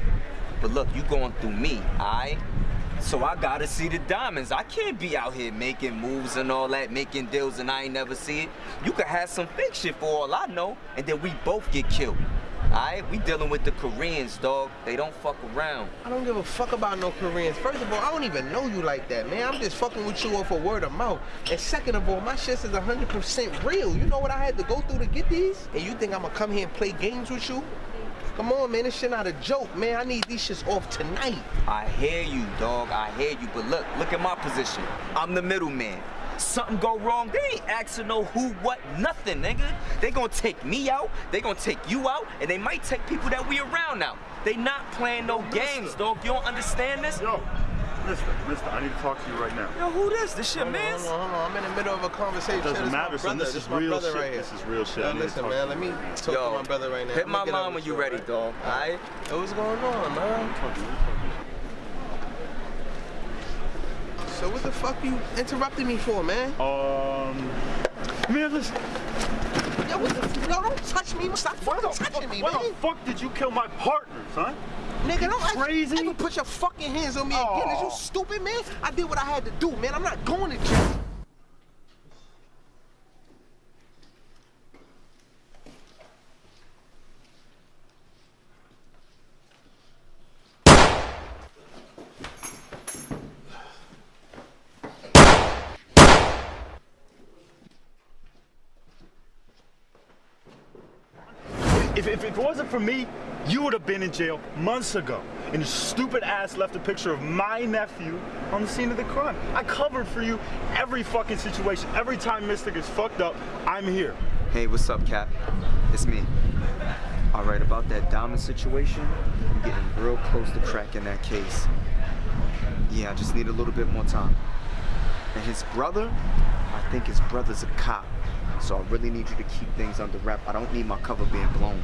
[SPEAKER 22] But look, you going through me, alright? So I gotta see the diamonds. I can't be out here making moves and all that, making deals and I ain't never see it. You could have some fake shit for all I know, and then we both get killed. Alright, we dealing with the Koreans, dog. They don't fuck around.
[SPEAKER 6] I don't give a fuck about no Koreans. First of all, I don't even know you like that, man. I'm just fucking with you off a word of mouth. And second of all, my shit is 100% real. You know what I had to go through to get these? And you think I'm gonna come here and play games with you? Come on, man. This shit not a joke, man. I need these shits off tonight.
[SPEAKER 22] I hear you, dog. I hear you. But look, look at my position. I'm the middleman. Something go wrong, they ain't asking no who, what, nothing, nigga. They gonna take me out, they gonna take you out, and they might take people that we around out. They not playing no games, dog. You don't understand this?
[SPEAKER 23] Yo, mister, mister, I need to talk to you right now.
[SPEAKER 22] Yo, who this? This your
[SPEAKER 6] Hold on,
[SPEAKER 22] man?
[SPEAKER 6] hold on, hold on. I'm in the middle of a conversation.
[SPEAKER 23] It doesn't
[SPEAKER 6] This my
[SPEAKER 23] matter, son.
[SPEAKER 6] brother.
[SPEAKER 23] This is
[SPEAKER 6] my
[SPEAKER 23] real
[SPEAKER 6] brother
[SPEAKER 23] shit.
[SPEAKER 6] Right here.
[SPEAKER 23] This is real shit.
[SPEAKER 6] Yo,
[SPEAKER 23] I
[SPEAKER 6] listen, man. Let me talk
[SPEAKER 22] Yo,
[SPEAKER 6] to my brother right now.
[SPEAKER 22] Hit my
[SPEAKER 6] get
[SPEAKER 22] mom when you ready, dog. Alright?
[SPEAKER 6] Yo, what's going on, man? So what the fuck you interrupting me for, man?
[SPEAKER 23] Um, man, listen.
[SPEAKER 6] Yo, what the, yo, don't touch me. Stop fucking touching me,
[SPEAKER 23] Why
[SPEAKER 6] man.
[SPEAKER 23] the fuck did you kill my partner, son?
[SPEAKER 6] Nigga, don't
[SPEAKER 23] crazy.
[SPEAKER 6] ever put your fucking hands on me again. Is you stupid, man? I did what I had to do, man. I'm not going to jail.
[SPEAKER 23] If, if, if it wasn't for me, you would have been in jail months ago. And your stupid ass left a picture of my nephew on the scene of the crime. I covered for you every fucking situation. Every time Mystic is fucked up, I'm here.
[SPEAKER 22] Hey, what's up, Cap? It's me. All right, about that diamond situation, I'm getting real close to cracking that case. Yeah, I just need a little bit more time. And his brother, I think his brother's a cop. So I really need you to keep things under wrap. I don't need my cover being blown.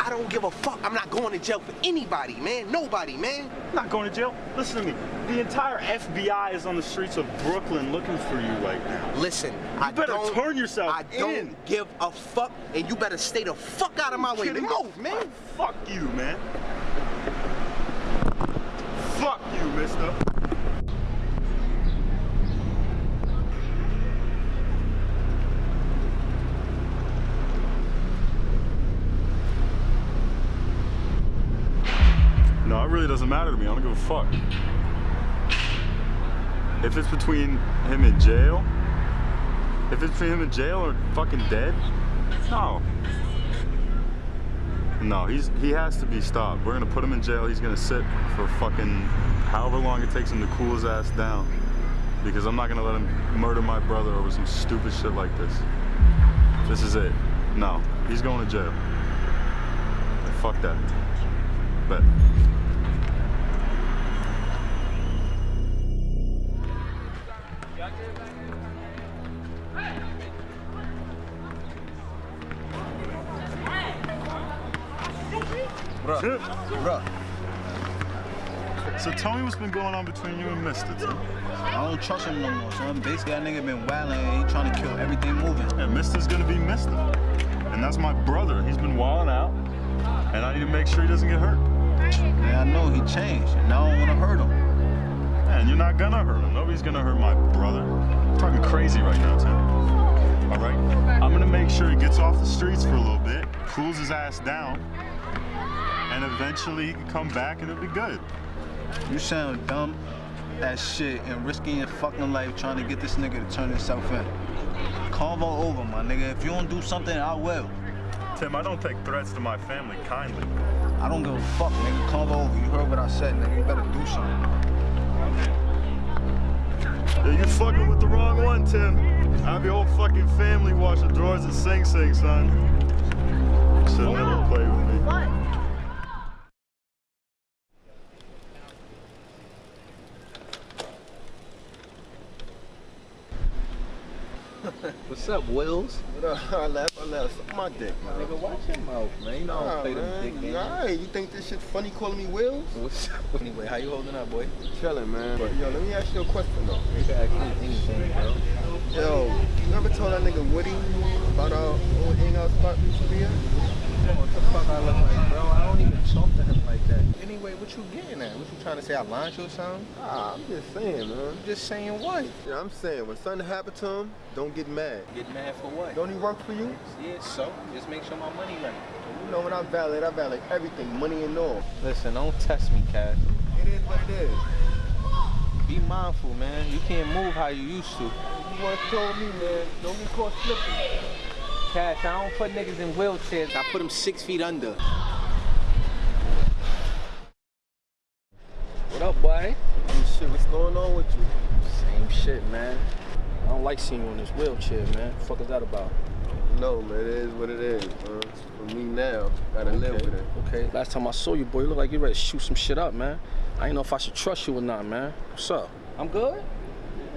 [SPEAKER 6] I don't give a fuck. I'm not going to jail for anybody, man. Nobody, man.
[SPEAKER 23] I'm Not going to jail. Listen to me. The entire FBI is on the streets of Brooklyn looking for you right now.
[SPEAKER 6] Listen,
[SPEAKER 23] You
[SPEAKER 6] I
[SPEAKER 23] better
[SPEAKER 6] don't,
[SPEAKER 23] turn yourself
[SPEAKER 6] I don't give a fuck, and you better stay the fuck out of my way. Move, man.
[SPEAKER 23] Fuck you, man. Fuck you, mister. Really doesn't matter to me. I don't give a fuck. If it's between him in jail, if it's between him in jail or fucking dead, no. No, he's he has to be stopped. We're gonna put him in jail. He's gonna sit for fucking however long it takes him to cool his ass down. Because I'm not gonna let him murder my brother over some stupid shit like this. This is it. No, he's going to jail. Fuck that. Bet.
[SPEAKER 2] Bruh, bruh.
[SPEAKER 23] So tell me what's been going on between you and Mister. T.
[SPEAKER 2] I don't trust him no more, son. Basically, that nigga been wilding and he trying to kill everything moving.
[SPEAKER 23] And Mister's gonna be Mister. And that's my brother. He's been wilding out. And I need to make sure he doesn't get hurt.
[SPEAKER 2] Yeah, I know he changed, and now I don't want to hurt him.
[SPEAKER 23] Man, you're not gonna hurt him. Nobody's gonna hurt my brother. I'm talking crazy right now, Tim. All right? I'm gonna make sure he gets off the streets for a little bit, cools his ass down, and eventually he can come back and it'll be good.
[SPEAKER 2] You sound dumb as shit and risking your fucking life trying to get this nigga to turn himself in. Convo over, my nigga. If you don't do something, I will.
[SPEAKER 23] Tim, I don't take threats to my family kindly.
[SPEAKER 2] I don't give a fuck, nigga. Convo over. You heard what I said, nigga. You better do something.
[SPEAKER 23] Yeah, you fucking with the wrong one, Tim. I have your whole fucking family washing drawers at Sing Sing, son. Should never play with me.
[SPEAKER 24] What's up, Wills?
[SPEAKER 13] What up? I laugh, I laugh. Suck my dick, man.
[SPEAKER 24] Nigga, watch your mouth, man. You know I don't
[SPEAKER 13] Nah,
[SPEAKER 24] play them dick games.
[SPEAKER 13] Alright, you think this shit funny calling me Wills?
[SPEAKER 24] What's up? Anyway, how you holding up, boy?
[SPEAKER 13] Chilling, man. But yo, let me ask you a question though.
[SPEAKER 24] You can ask me anything, bro.
[SPEAKER 13] Yo, you ever told that nigga Woody about our old hangout spot we used to be at?
[SPEAKER 24] What the fuck I look like, bro? I don't even talk to him like that. Anyway, what you getting at? What you trying to say? I lied to you or something?
[SPEAKER 13] Ah, I'm just saying, man.
[SPEAKER 24] Just saying what?
[SPEAKER 13] Yeah, I'm saying when something happened to him, don't get mad.
[SPEAKER 24] Get mad for what?
[SPEAKER 13] Don't he work for you?
[SPEAKER 24] Yeah, so just make sure my money right.
[SPEAKER 13] know when I valet, I valet everything, money and all.
[SPEAKER 6] Listen, don't test me, Cash.
[SPEAKER 13] It is what it is.
[SPEAKER 6] Be mindful, man. You can't move how you used to.
[SPEAKER 13] You once told me, man, don't get caught slipping.
[SPEAKER 6] Cash, I don't put niggas in wheelchairs. I put them six feet under. What up, boy?
[SPEAKER 13] Shit, what's going on with you?
[SPEAKER 3] Same shit, man. I don't like seeing you in this wheelchair, man. The fuck is that about?
[SPEAKER 13] No, man, it is what it is, man. For me now, gotta live with it.
[SPEAKER 3] Okay. Last time I saw you, boy, you look like you ready to shoot some shit up, man. I ain't know if I should trust you or not, man. What's up? I'm good?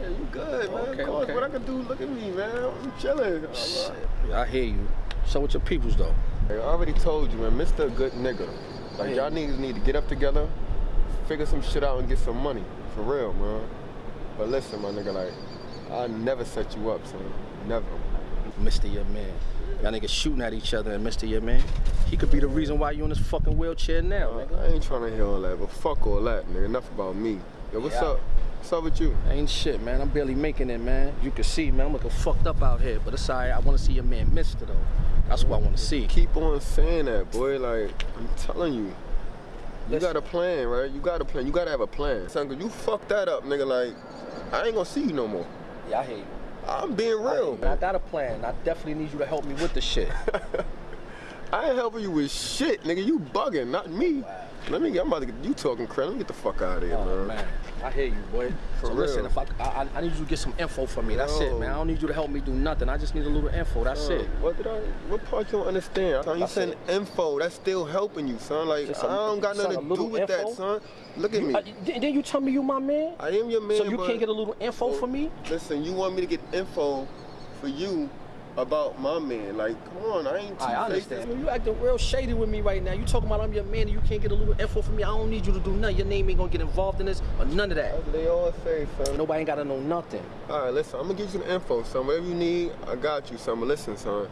[SPEAKER 13] Yeah, you good, man.
[SPEAKER 3] Okay,
[SPEAKER 13] of course,
[SPEAKER 3] okay.
[SPEAKER 13] what I can do, look at me, man. I'm chilling.
[SPEAKER 3] Shit. I hear you. So with your peoples, though?
[SPEAKER 13] I already told you, man, Mr. good nigga. Like, y'all niggas need to get up together, figure some shit out, and get some money. For real, man. But listen, my nigga, like, I never set you up, son. Never.
[SPEAKER 3] Mr. Your Man. Y'all niggas shooting at each other and Mr. Your Man. He could be the reason why you in this fucking wheelchair now, uh, nigga.
[SPEAKER 13] I ain't trying to hear all that, but fuck all that, nigga. Enough about me. Yo, what's
[SPEAKER 3] Yeah.
[SPEAKER 13] up? What's up with you?
[SPEAKER 3] Ain't shit, man. I'm barely making it, man. You can see, man, I'm looking fucked up out here. But it's alright. I want to see your man Mister, though. That's what I want to see.
[SPEAKER 13] Keep on saying that, boy. Like, I'm telling you. You got a plan, right? You got a plan. You gotta have a plan. Son, you fucked that up, nigga. Like, I ain't gonna see you no more.
[SPEAKER 3] Yeah, I hear you.
[SPEAKER 13] I'm being real.
[SPEAKER 3] I got a plan. I definitely need you to help me with the shit.
[SPEAKER 13] I ain't helping you with shit, nigga. You bugging, not me. Let me get, I'm about to get you talking crap. Let me get the fuck out of here,
[SPEAKER 3] Oh,
[SPEAKER 13] man.
[SPEAKER 3] man. I hear you, boy.
[SPEAKER 13] For
[SPEAKER 3] so
[SPEAKER 13] real.
[SPEAKER 3] listen, if I, I I need you to get some info for me. That's it, man. I don't need you to help me do nothing. I just need a little info. That's
[SPEAKER 13] Son,
[SPEAKER 3] it.
[SPEAKER 13] What did I? What part you don't understand? Son, you send info. That's still helping you, son. Like
[SPEAKER 3] a-
[SPEAKER 13] I don't got nothing
[SPEAKER 3] a
[SPEAKER 13] to do with that, son. Look at
[SPEAKER 3] You-
[SPEAKER 13] me.
[SPEAKER 3] uh, then you tell me you my man.
[SPEAKER 13] I am your man.
[SPEAKER 3] So you can't get a little info for me?
[SPEAKER 13] Listen, you want me to get info for you about my man? Like, come on, I ain't.
[SPEAKER 3] I
[SPEAKER 13] two-faced.
[SPEAKER 3] You acting real shady with me right now. You talking about I'm your man and you can't get a little info from me. I don't need you to do nothing. Your name ain't gonna get involved in this or none of that.
[SPEAKER 13] That's they all say, son.
[SPEAKER 3] Nobody ain't gotta know nothing.
[SPEAKER 13] All right, listen, I'm gonna give you the info, son. Whatever you need, I got you, son. But listen, son.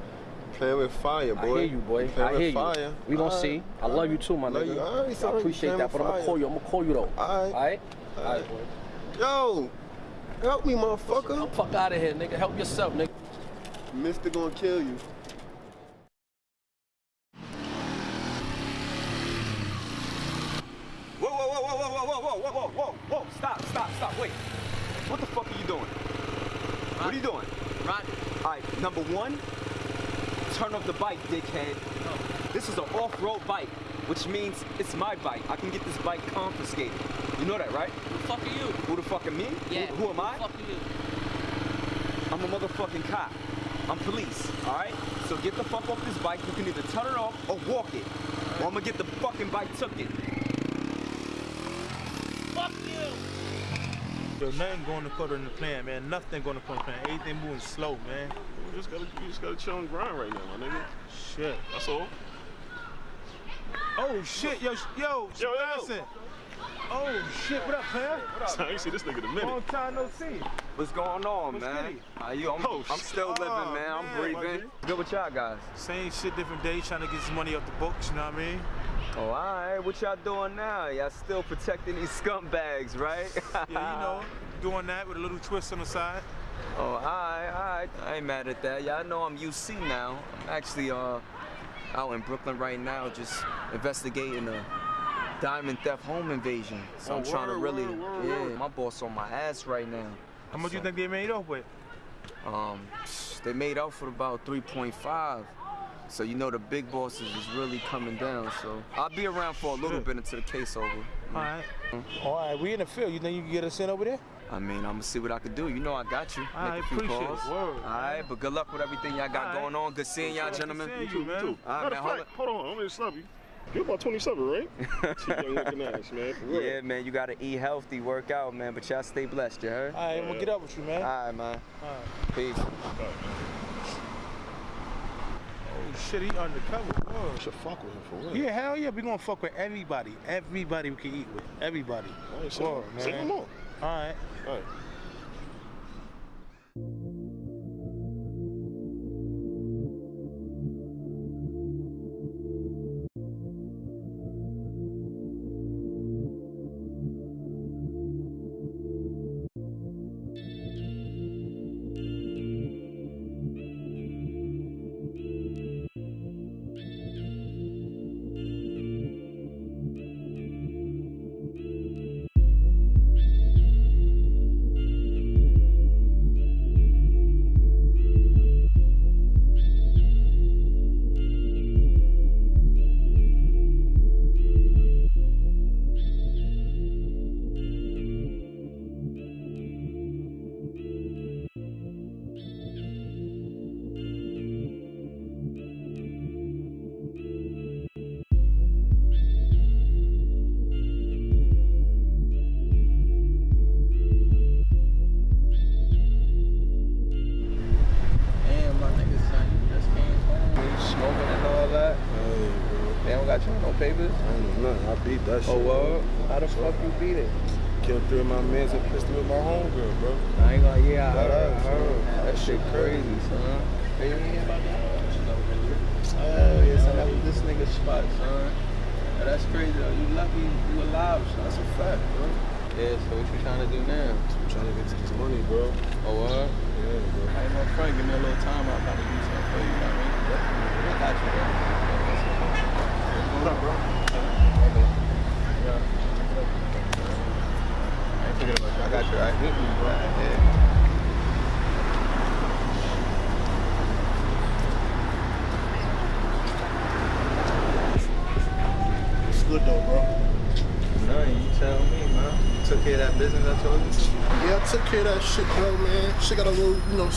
[SPEAKER 13] Playing with fire, boy.
[SPEAKER 3] I hear you, boy. I
[SPEAKER 13] with
[SPEAKER 3] hear you.
[SPEAKER 13] fire.
[SPEAKER 3] We gonna
[SPEAKER 13] All
[SPEAKER 3] see. I love you too, my
[SPEAKER 13] Love
[SPEAKER 3] nigga.
[SPEAKER 13] you. All right, son.
[SPEAKER 3] I appreciate that, but I'm gonna call you. I'm gonna call you though.
[SPEAKER 13] All right.
[SPEAKER 3] All right.
[SPEAKER 13] All
[SPEAKER 3] All
[SPEAKER 13] right.
[SPEAKER 3] right, boy.
[SPEAKER 13] Yo, help me, motherfucker.
[SPEAKER 3] Fuck out of here, nigga. Help yourself, nigga.
[SPEAKER 13] Mister gonna kill you.
[SPEAKER 22] Whoa, whoa, whoa, whoa, whoa, whoa, whoa, whoa, whoa, whoa, whoa, stop, stop, stop, wait. What the fuck are you doing? What are you doing? Run. All right, number one, turn off the bike, dickhead. This is an off-road bike, which means it's my bike. I can get this bike confiscated. You know that, right? Who the fuck are you? Who the fuck are me?
[SPEAKER 5] Yeah.
[SPEAKER 22] Who, who am I?
[SPEAKER 5] Fuck you.
[SPEAKER 22] I'm a motherfucking cop. I'm police, all right? So get the fuck off this bike. You can either turn it off or walk it. Or I'm gonna get the fucking bike took it.
[SPEAKER 5] Fuck you.
[SPEAKER 4] Yo, nothing going according to plan, man. Nothing going according to plan. Everything moving slow, man.
[SPEAKER 16] You just gotta, you just gotta chill and grind right now, my nigga.
[SPEAKER 4] Shit.
[SPEAKER 16] That's all.
[SPEAKER 4] Oh shit, yo, sh- yo,
[SPEAKER 16] Yo, yo.
[SPEAKER 4] Johnson. Oh shit, what up, man?
[SPEAKER 16] I ain't see this nigga in a minute.
[SPEAKER 4] Long time no see.
[SPEAKER 22] What's going on,
[SPEAKER 4] What's
[SPEAKER 22] man?
[SPEAKER 4] goody?
[SPEAKER 22] How you? I'm,
[SPEAKER 16] Oh,
[SPEAKER 22] I'm still
[SPEAKER 16] shit.
[SPEAKER 22] living,
[SPEAKER 16] Oh,
[SPEAKER 22] man. I'm breathing.
[SPEAKER 16] G.
[SPEAKER 22] Good with y'all guys.
[SPEAKER 4] Same shit, different day, trying to get some money off the books, you know what I mean?
[SPEAKER 22] Oh, all right. What y'all doing now? Y'all still protecting these scumbags, right?
[SPEAKER 4] Yeah, you know, doing that with a little twist on the side.
[SPEAKER 22] Oh, all right, all right. I ain't mad at that. Y'all know I'm UC now. I'm actually uh out in Brooklyn right now, just investigating a diamond theft home invasion. So
[SPEAKER 4] Oh,
[SPEAKER 22] I'm trying to really,
[SPEAKER 4] word, word,
[SPEAKER 22] yeah.
[SPEAKER 4] word.
[SPEAKER 22] My boss on my ass right now.
[SPEAKER 4] How much do
[SPEAKER 22] you
[SPEAKER 4] think they made up with?
[SPEAKER 22] Um, they made up for about 3.5. So you know the big bosses is really coming down. So I'll be around for a little bit until the case over.
[SPEAKER 4] All right. All right, we in the field. You think you can get us in over there?
[SPEAKER 22] I mean, I'm gonna see what I can do. You know I got you.
[SPEAKER 4] I
[SPEAKER 22] Make a few
[SPEAKER 4] appreciate it. Word,
[SPEAKER 22] All right, but good luck with everything y'all got
[SPEAKER 4] All right.
[SPEAKER 22] going on. Good seeing y'all, gentlemen.
[SPEAKER 4] seeing you, man.
[SPEAKER 22] All right,
[SPEAKER 16] Matter
[SPEAKER 22] man.
[SPEAKER 16] of
[SPEAKER 22] Hold
[SPEAKER 16] hold on, I'm gonna stop you. You're about 27, right? Young looking ass, man.
[SPEAKER 22] Yeah, man, you gotta eat healthy, work out, man. But y'all stay blessed, you heard?
[SPEAKER 4] All right, I'm gonna get up with you, man.
[SPEAKER 22] All right, man.
[SPEAKER 4] All right.
[SPEAKER 22] Peace.
[SPEAKER 4] Oh shit, he undercover. Whoa.
[SPEAKER 16] Should fuck with him for real.
[SPEAKER 4] Yeah, hell yeah, we gonna fuck with everybody. Everybody we can eat with. Everybody.
[SPEAKER 16] All right, say,
[SPEAKER 4] Word,
[SPEAKER 16] say
[SPEAKER 4] man.
[SPEAKER 16] no more.
[SPEAKER 4] All right.
[SPEAKER 16] All right.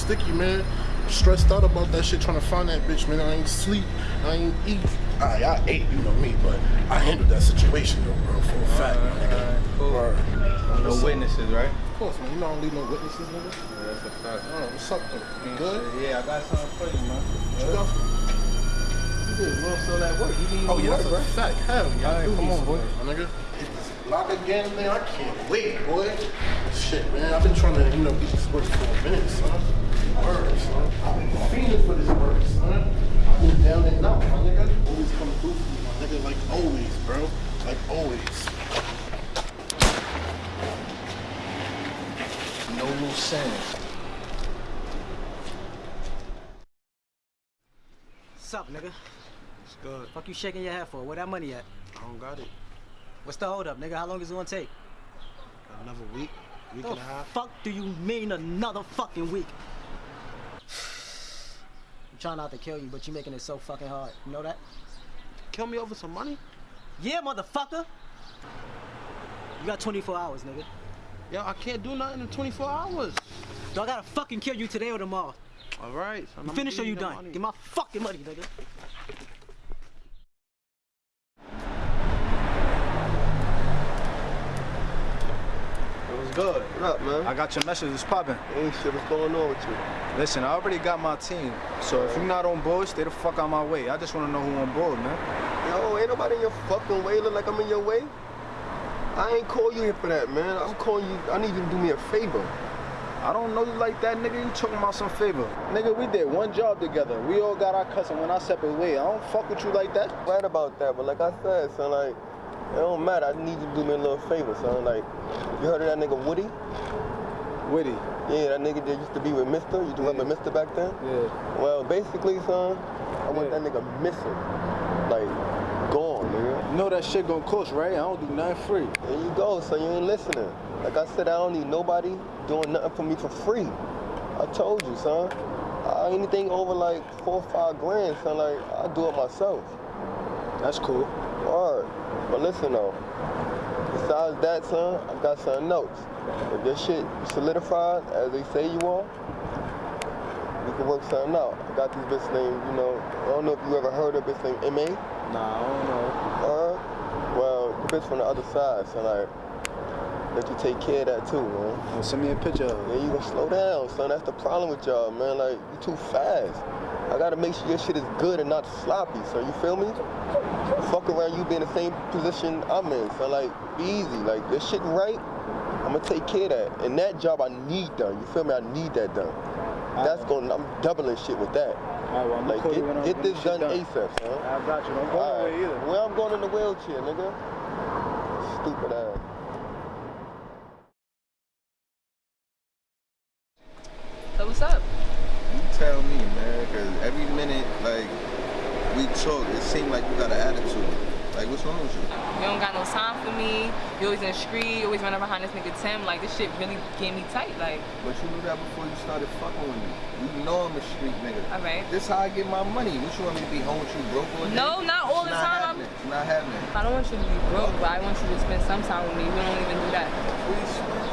[SPEAKER 1] Sticky, man. Stressed out about that shit, trying to find that bitch, man. I ain't sleep, I ain't eat. I, I ate, you know me, but I handled that situation, though, bro, for a fact, my nigga.
[SPEAKER 6] cool.
[SPEAKER 1] Word.
[SPEAKER 6] No witnesses, right?
[SPEAKER 1] Of course, man. You know I don't leave no witnesses, nigga.
[SPEAKER 6] Yeah, that's a fact.
[SPEAKER 1] Oh, what's up, though? You good?
[SPEAKER 6] Yeah, I got something for you, man.
[SPEAKER 1] What you got for me?
[SPEAKER 6] You did well so that work. You need
[SPEAKER 1] Oh, yeah,
[SPEAKER 6] work,
[SPEAKER 1] that's a fact. Hell, yeah.
[SPEAKER 6] All right, come on, boy.
[SPEAKER 1] My nigga. Lock again, man. I can't wait, boy. Shit, man. I've been trying to, you know, get this work for a minute, son. Word, son. I've been feeling for this work, son. I've been down and out, my nigga. Always come through for me, my nigga. Like always, bro. Like always.
[SPEAKER 3] No loose ends.
[SPEAKER 15] What's up, nigga?
[SPEAKER 1] It's good.
[SPEAKER 15] Fuck you shaking your head for? Where that money at?
[SPEAKER 1] I don't got it.
[SPEAKER 15] What's the hold up, nigga? How long is it gonna take?
[SPEAKER 1] Another week, week
[SPEAKER 15] the
[SPEAKER 1] and a half.
[SPEAKER 15] fuck do you mean another fucking week? I'm trying not to kill you, but you're making it so fucking hard. You know that?
[SPEAKER 1] Kill me over some money?
[SPEAKER 15] Yeah, motherfucker. You got 24 hours, nigga.
[SPEAKER 1] Yo, I can't do nothing in 24 hours.
[SPEAKER 15] Do I gotta fucking kill you today or tomorrow?
[SPEAKER 1] All right. son,
[SPEAKER 15] You
[SPEAKER 1] I'ma
[SPEAKER 15] finished or you done?
[SPEAKER 1] money.
[SPEAKER 15] Get my fucking money, nigga.
[SPEAKER 2] It was good.
[SPEAKER 13] What up, man?
[SPEAKER 2] I got your message. It's popping.
[SPEAKER 13] Ain't shit. What's going on with you?
[SPEAKER 2] Listen, I already got my team. So if you're not on board, stay the fuck out my way. I just want to know who on board, man.
[SPEAKER 13] Yo, ain't nobody in your fucking way. Look like I'm in your way. I ain't call you here for that, man. I'm calling you. I need you to do me a favor.
[SPEAKER 2] I don't know you like that, nigga. You talking about some favor. Nigga, we did one job together. We all got our cousin when I separate way. I don't fuck with you like that.
[SPEAKER 13] Right about that, but like I said, son, like it don't matter. I need you to do me a little favor, son. Like you heard of that nigga Woody?
[SPEAKER 2] Woody.
[SPEAKER 13] Yeah, that nigga that used to be with Mister. You remember Mister back then?
[SPEAKER 2] Yeah.
[SPEAKER 13] Well, basically, son, I want that nigga missing, like gone, nigga.
[SPEAKER 2] You know that shit gonna cost, right? I don't do nothing free.
[SPEAKER 13] There you go, son. You ain't listening. Like I said, I don't need nobody doing nothing for me for free. I told you, son. Uh, anything over like four or five grand, son, like I do it myself.
[SPEAKER 2] That's cool.
[SPEAKER 13] Alright. But listen though. Besides that, son, I got something else. If this shit solidified as they say you are, we can work something out. I got this bitch named, you know, I don't know if you ever heard of this named MA.
[SPEAKER 2] Nah, I don't know.
[SPEAKER 13] Alright. Well, the bitch from the other side, so like let you take care of that too, man.
[SPEAKER 2] Well, send me a picture of it.
[SPEAKER 13] Yeah, you gonna slow down, son. That's the problem with y'all, man. Like, you too fast. I gotta make sure your shit is good and not sloppy, so you feel me? Fuck around you be in the same position I'm in, so like, be easy. Like, this shit right, I'm gonna take care of that. And that job I need done, you feel me? I need that done. That's gonna, I'm doubling shit with that.
[SPEAKER 2] Alright, well, I'm
[SPEAKER 13] Like, get, get this done,
[SPEAKER 2] done.
[SPEAKER 13] ASAP, son.
[SPEAKER 2] I got you. Don't go nowhere either.
[SPEAKER 13] Where I'm going in the wheelchair, nigga. Stupid ass.
[SPEAKER 5] So what's up?
[SPEAKER 6] You tell me, man, because every minute, like, we talk, it seems like you got an attitude. Like, what's wrong with you?
[SPEAKER 5] You don't got no time for me. You always in the street. You always running behind this nigga Tim. Like this shit really get me tight. Like,
[SPEAKER 6] But you knew that before you started fucking with me. You know I'm a street nigga.
[SPEAKER 5] all right.
[SPEAKER 6] This how I get my money. What you want me to be home with you broke all day?
[SPEAKER 5] No, not all the
[SPEAKER 6] It's not
[SPEAKER 5] time.
[SPEAKER 6] Happening. It's not happening.
[SPEAKER 5] I don't want you to be broke, but I want you to spend some time with me. We don't even do that.
[SPEAKER 1] We spend time. It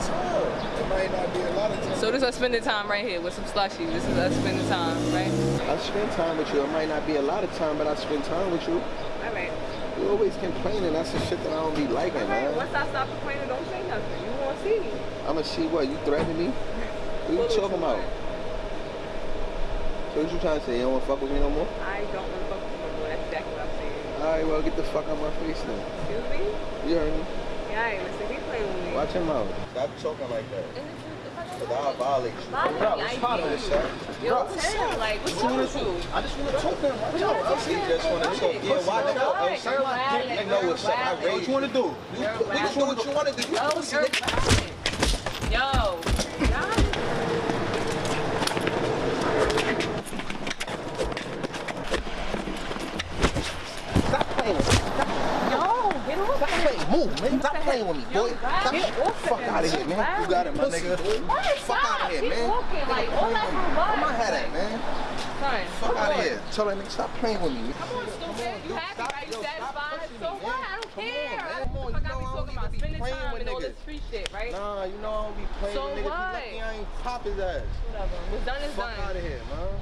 [SPEAKER 1] might not be a lot of time.
[SPEAKER 5] So this is us spending time right here with some slushies. This is us spending time, right?
[SPEAKER 6] I spend time with you. It might not be a lot of time, but I spend time with you.
[SPEAKER 5] All right.
[SPEAKER 6] You always complaining. That's the shit that I don't be liking,
[SPEAKER 5] All right.
[SPEAKER 6] man.
[SPEAKER 5] Once I stop complaining, don't say nothing. You won't see me.
[SPEAKER 6] I'ma see what? You threatening me? What you talking about? So what you trying to say? You don't want to fuck with me no more?
[SPEAKER 5] I don't want to fuck with you no more. That's exactly what I'm saying.
[SPEAKER 6] Alright, well, get the fuck out of my face then.
[SPEAKER 5] Excuse me?
[SPEAKER 6] You heard me.
[SPEAKER 5] Yeah, I ain't listen. Keep playing.
[SPEAKER 6] Watch your mouth. Stop talking like that. Cause I'll violate you.
[SPEAKER 5] Violate me, I
[SPEAKER 6] Stop
[SPEAKER 5] do.
[SPEAKER 6] this, son.
[SPEAKER 5] Yo, Tim, like, what's wrong with you?
[SPEAKER 6] I just want to talk to him. Watch out. I see just want to talk. Yeah, watch out. Son. I know what's up. I raised
[SPEAKER 2] What you want to do?
[SPEAKER 6] You, we can do what you want to do. You pussy nigga.
[SPEAKER 5] Yo.
[SPEAKER 6] Stop playing with me. Stop.
[SPEAKER 5] Yo, get off
[SPEAKER 6] Stop playing. Move, man. Stop playing with me, boy. Stop.
[SPEAKER 5] Get
[SPEAKER 6] Fuck out of here, man. You got it, my nigga.
[SPEAKER 5] What?
[SPEAKER 6] Fuck out of here, man.
[SPEAKER 5] walking, like, all that
[SPEAKER 6] Where my head at, man?
[SPEAKER 5] Son,
[SPEAKER 6] Fuck out of here. Tell that nigga stop playing with me.
[SPEAKER 5] Come on, stupid. You happy, right? You satisfied? So what? I don't care. Come on, Fuck, I be talking about spending
[SPEAKER 6] playing
[SPEAKER 5] time
[SPEAKER 6] with
[SPEAKER 5] and all this
[SPEAKER 6] niggas.
[SPEAKER 5] free shit, right?
[SPEAKER 6] Nah, you know I don't be playing
[SPEAKER 5] So
[SPEAKER 6] with niggas.
[SPEAKER 5] what?
[SPEAKER 6] You lucky I ain't pop his ass.
[SPEAKER 5] Whatever. What's done is
[SPEAKER 6] Fuck
[SPEAKER 5] done.
[SPEAKER 6] out of here, man.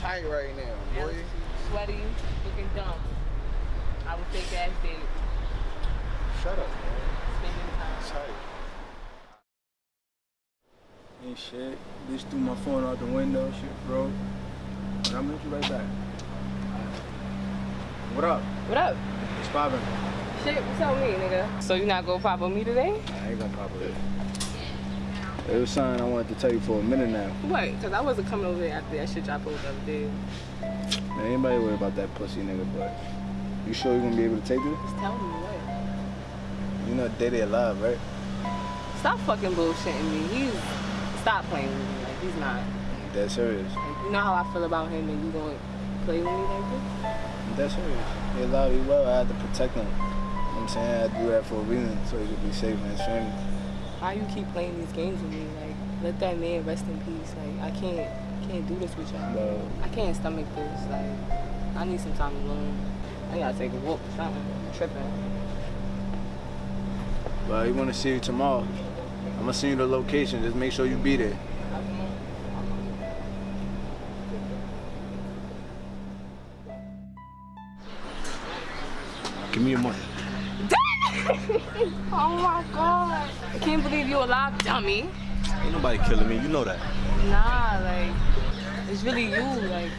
[SPEAKER 6] Tight right now,
[SPEAKER 5] Yeah,
[SPEAKER 6] boy.
[SPEAKER 5] Sweaty, looking dumb. I would take ass date.
[SPEAKER 6] Shut up, man.
[SPEAKER 5] Spending time.
[SPEAKER 6] Tight.
[SPEAKER 2] Ain't shit. Bitch threw my phone out the window, shit, bro. But I'm you right back. What up?
[SPEAKER 5] What up?
[SPEAKER 2] It's poppin'?
[SPEAKER 5] Shit, what's up with me, nigga? So you not gonna pop with me today?
[SPEAKER 2] I ain't gonna pop it. It was something I wanted to tell you for a minute now.
[SPEAKER 5] What? Cause I wasn't coming over here after that shit dropped over the other day.
[SPEAKER 2] Man, anybody worry about that pussy nigga, but you sure you're gonna be able to take this?
[SPEAKER 5] Just tell me what.
[SPEAKER 2] You know Daddy alive, right?
[SPEAKER 5] Stop fucking bullshitting me. He's stop playing with me. Like he's not.
[SPEAKER 2] Dead serious.
[SPEAKER 5] Like, you know how I feel about him, and you gonna play with me like this?
[SPEAKER 2] Dead serious. He alive, he well. I had to protect him. You know what I'm saying? I do that for a reason, so he could be safe and his family.
[SPEAKER 5] Why you keep playing these games with me? Like let that man rest in peace. Like I can't can't do this with y'all.
[SPEAKER 2] No.
[SPEAKER 5] I can't stomach this. Like I need some time alone. I gotta take a walk or something. I'm tripping.
[SPEAKER 2] But he wanna see you tomorrow. I'm gonna send you the location. Just make sure you be there. Give me your money.
[SPEAKER 5] oh my god. I can't believe you're alive, dummy.
[SPEAKER 8] Ain't nobody killing me. You know that.
[SPEAKER 5] Nah, like it's really you. Like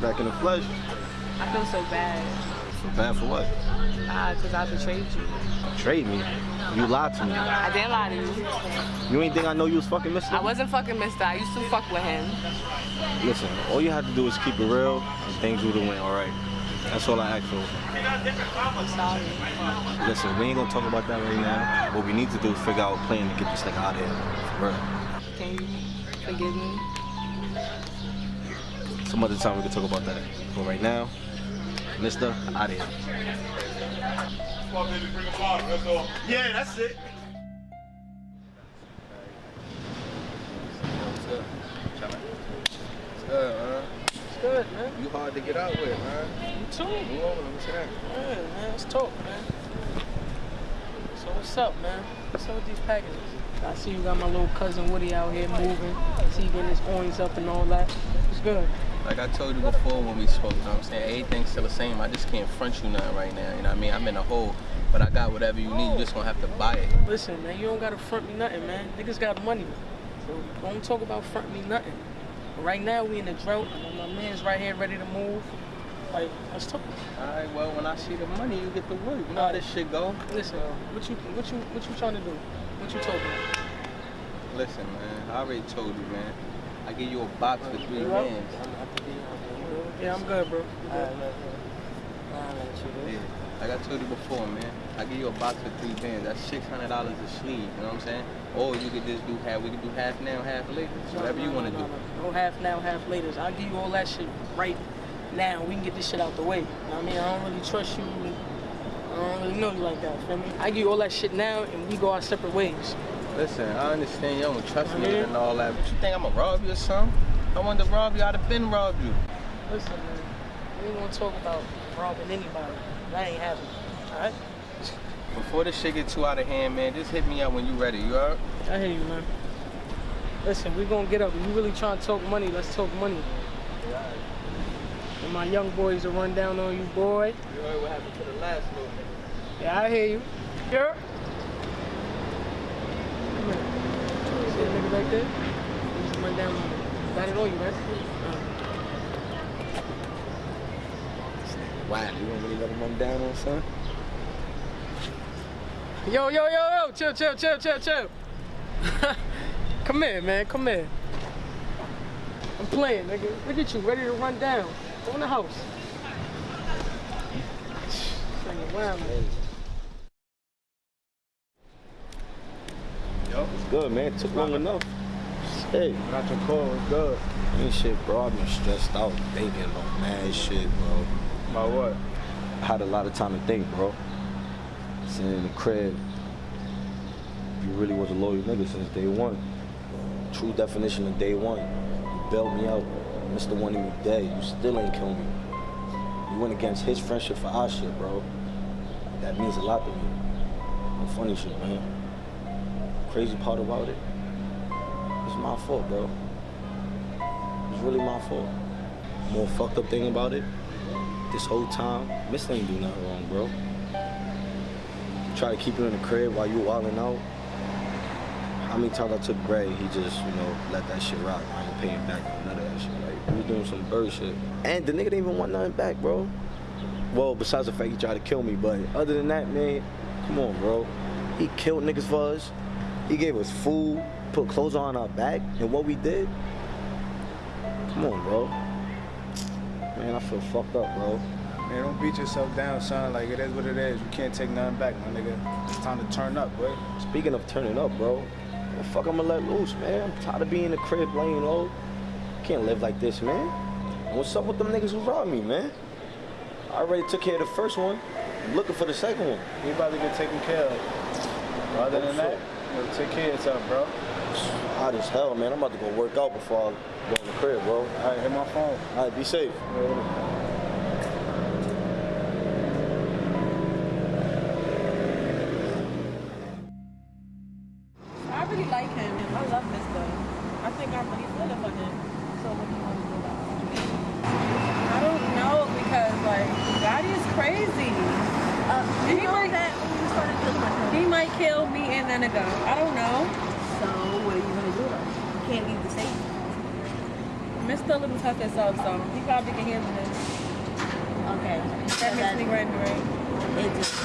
[SPEAKER 8] Back in the flesh.
[SPEAKER 5] I feel so bad.
[SPEAKER 8] So bad for what?
[SPEAKER 5] Ah, cause I betrayed you.
[SPEAKER 8] Betrayed me. You lied to me.
[SPEAKER 5] I didn't lie to you.
[SPEAKER 8] You ain't think I know you was fucking Mr.?
[SPEAKER 5] I wasn't fucking Mister. I used to fuck with him.
[SPEAKER 8] Listen, all you had to do is keep it real and things would have went all right. That's all I asked for.
[SPEAKER 5] I'm sorry.
[SPEAKER 8] Listen, we ain't gonna talk about that right now. What we need to do is figure out a plan to get this nigga out of here. For real.
[SPEAKER 5] Can you forgive me?
[SPEAKER 8] Some other time we can talk about that. But right now, Mister, out of here.
[SPEAKER 25] Yeah, that's it.
[SPEAKER 6] It's good, man.
[SPEAKER 9] It's good, man.
[SPEAKER 6] You hard to get out with, man.
[SPEAKER 9] You too.
[SPEAKER 6] Move over, let me see that.
[SPEAKER 9] Yeah, man, let's talk, man. So what's up, man? What's up with these packages? I see you got my little cousin Woody out here moving. See you getting his points up and all that. It's good.
[SPEAKER 6] Like I told you before when we spoke, you know what I'm saying? Everything's still the same. I just can't front you nothing right now. You know what I mean? I'm in a hole, but I got whatever you need. You just gonna have to buy it.
[SPEAKER 9] Listen, man, you don't gotta front me nothing, man. Niggas got money. So don't talk about front me nothing. But right now we in the drought. and My man's right here ready to move. Like, let's talk.
[SPEAKER 6] Alright, well when I see the money, you get the work. You know how this shit go.
[SPEAKER 9] Listen, what you what you what you trying to do? What you talking about?
[SPEAKER 6] Listen, man, I already told you, man. I give you a box for three bands.
[SPEAKER 9] Yeah, I'm good, bro. Good?
[SPEAKER 6] Yeah. Like I told you before, man. I give you a box for three bands. That's six hundred dollars a sleeve. You know what I'm saying? Or you could just do half. We could do half now, half later. Whatever you want to do.
[SPEAKER 9] No half now, half later. I'll give you all that shit right now. We can get this shit out the way. You know I mean? I don't really trust you. I don't really know you like that, feel me? I give you all that shit now and we go our separate ways.
[SPEAKER 6] Listen, I understand you don't trust me and all that, but you think I'm gonna rob you or something? I wanted to rob you, I'd have been robbed you.
[SPEAKER 9] Listen, man, we ain't gonna talk about robbing anybody. That ain't happening, alright?
[SPEAKER 6] Before this shit get too out of hand, man, just hit me up when you ready. You heard?
[SPEAKER 9] I hear you, man. Listen, we gonna get up. If you really trying to talk money, let's talk money. And my young boys will run down on you, boy.
[SPEAKER 6] You heard what happened to the last little nigga.
[SPEAKER 9] Yeah, I hear you. Yeah. Come here. See that nigga right there? He just run down on me. Got it on you, right?
[SPEAKER 8] Whack. You don't really let him run down on son?
[SPEAKER 3] Yo, yo, yo, yo, chill, chill, chill, chill, chill. come here, man, come here. I'm playing, nigga. Look at you, ready to run down. Go in the house. Wow, man.
[SPEAKER 8] Yo, it's good, man. It took long enough. Shit. Got your call. It's good. Ain't shit, bro. I've been stressed out thinking about mad shit, bro. About what? I had a lot of time to think, bro. Sitting in the crib. You really was a loyal nigga since day one. True definition of day one. You bailed me out. Mr. One of you dead. You still ain't kill me. You went against his friendship for our shit, bro. That means a lot to me. No funny shit, man. Crazy part about it, it's my fault, bro. It's really my fault. More fucked up thing about it, this whole time, Miss ain't do nothing wrong, bro. Try to keep you in the crib while you wilding out. How many times I took Bray, he just, you know, let that shit rock. I ain't paying back none of that shit. Like, he was doing some bird shit. And the nigga didn't even want nothing back, bro. Well, besides the fact he tried to kill me, but other than that, man, come on, bro. He killed niggas for us. He gave us food, put clothes on our back, and what we did. Come on, bro. Man, I feel fucked up, bro.
[SPEAKER 2] Man, don't beat yourself down, son. Like, it is what it is. You can't take nothing back, my nigga. It's time to turn up, boy.
[SPEAKER 8] Speaking of turning up, bro, the fuck I'ma let loose, man. I'm tired of being in the crib laying low. Can't live like this, man. And what's up with them niggas who robbed me, man? I already took care of the first one. I'm looking for the second one.
[SPEAKER 2] You about to get taken care of. Other than that, know, take care of yourself, bro.
[SPEAKER 8] Hot as hell, man. I'm about to go work out before I go in the crib, bro.
[SPEAKER 2] All right, hit my phone.
[SPEAKER 8] All right, be safe.
[SPEAKER 9] I really like him. I love Mister. I think I'm really feeling for him. So what do you want to do about it? I don't know because like Gotti is crazy. Uh,
[SPEAKER 26] you
[SPEAKER 9] he
[SPEAKER 26] know
[SPEAKER 9] might,
[SPEAKER 26] that when you started dealing with him.
[SPEAKER 9] He might kill me and then go. I don't know.
[SPEAKER 26] So what are you gonna do though? You can't leave the state.
[SPEAKER 9] Mister a little tough himself, so he probably can handle this.
[SPEAKER 26] Okay.
[SPEAKER 9] That makes me run right.
[SPEAKER 26] It just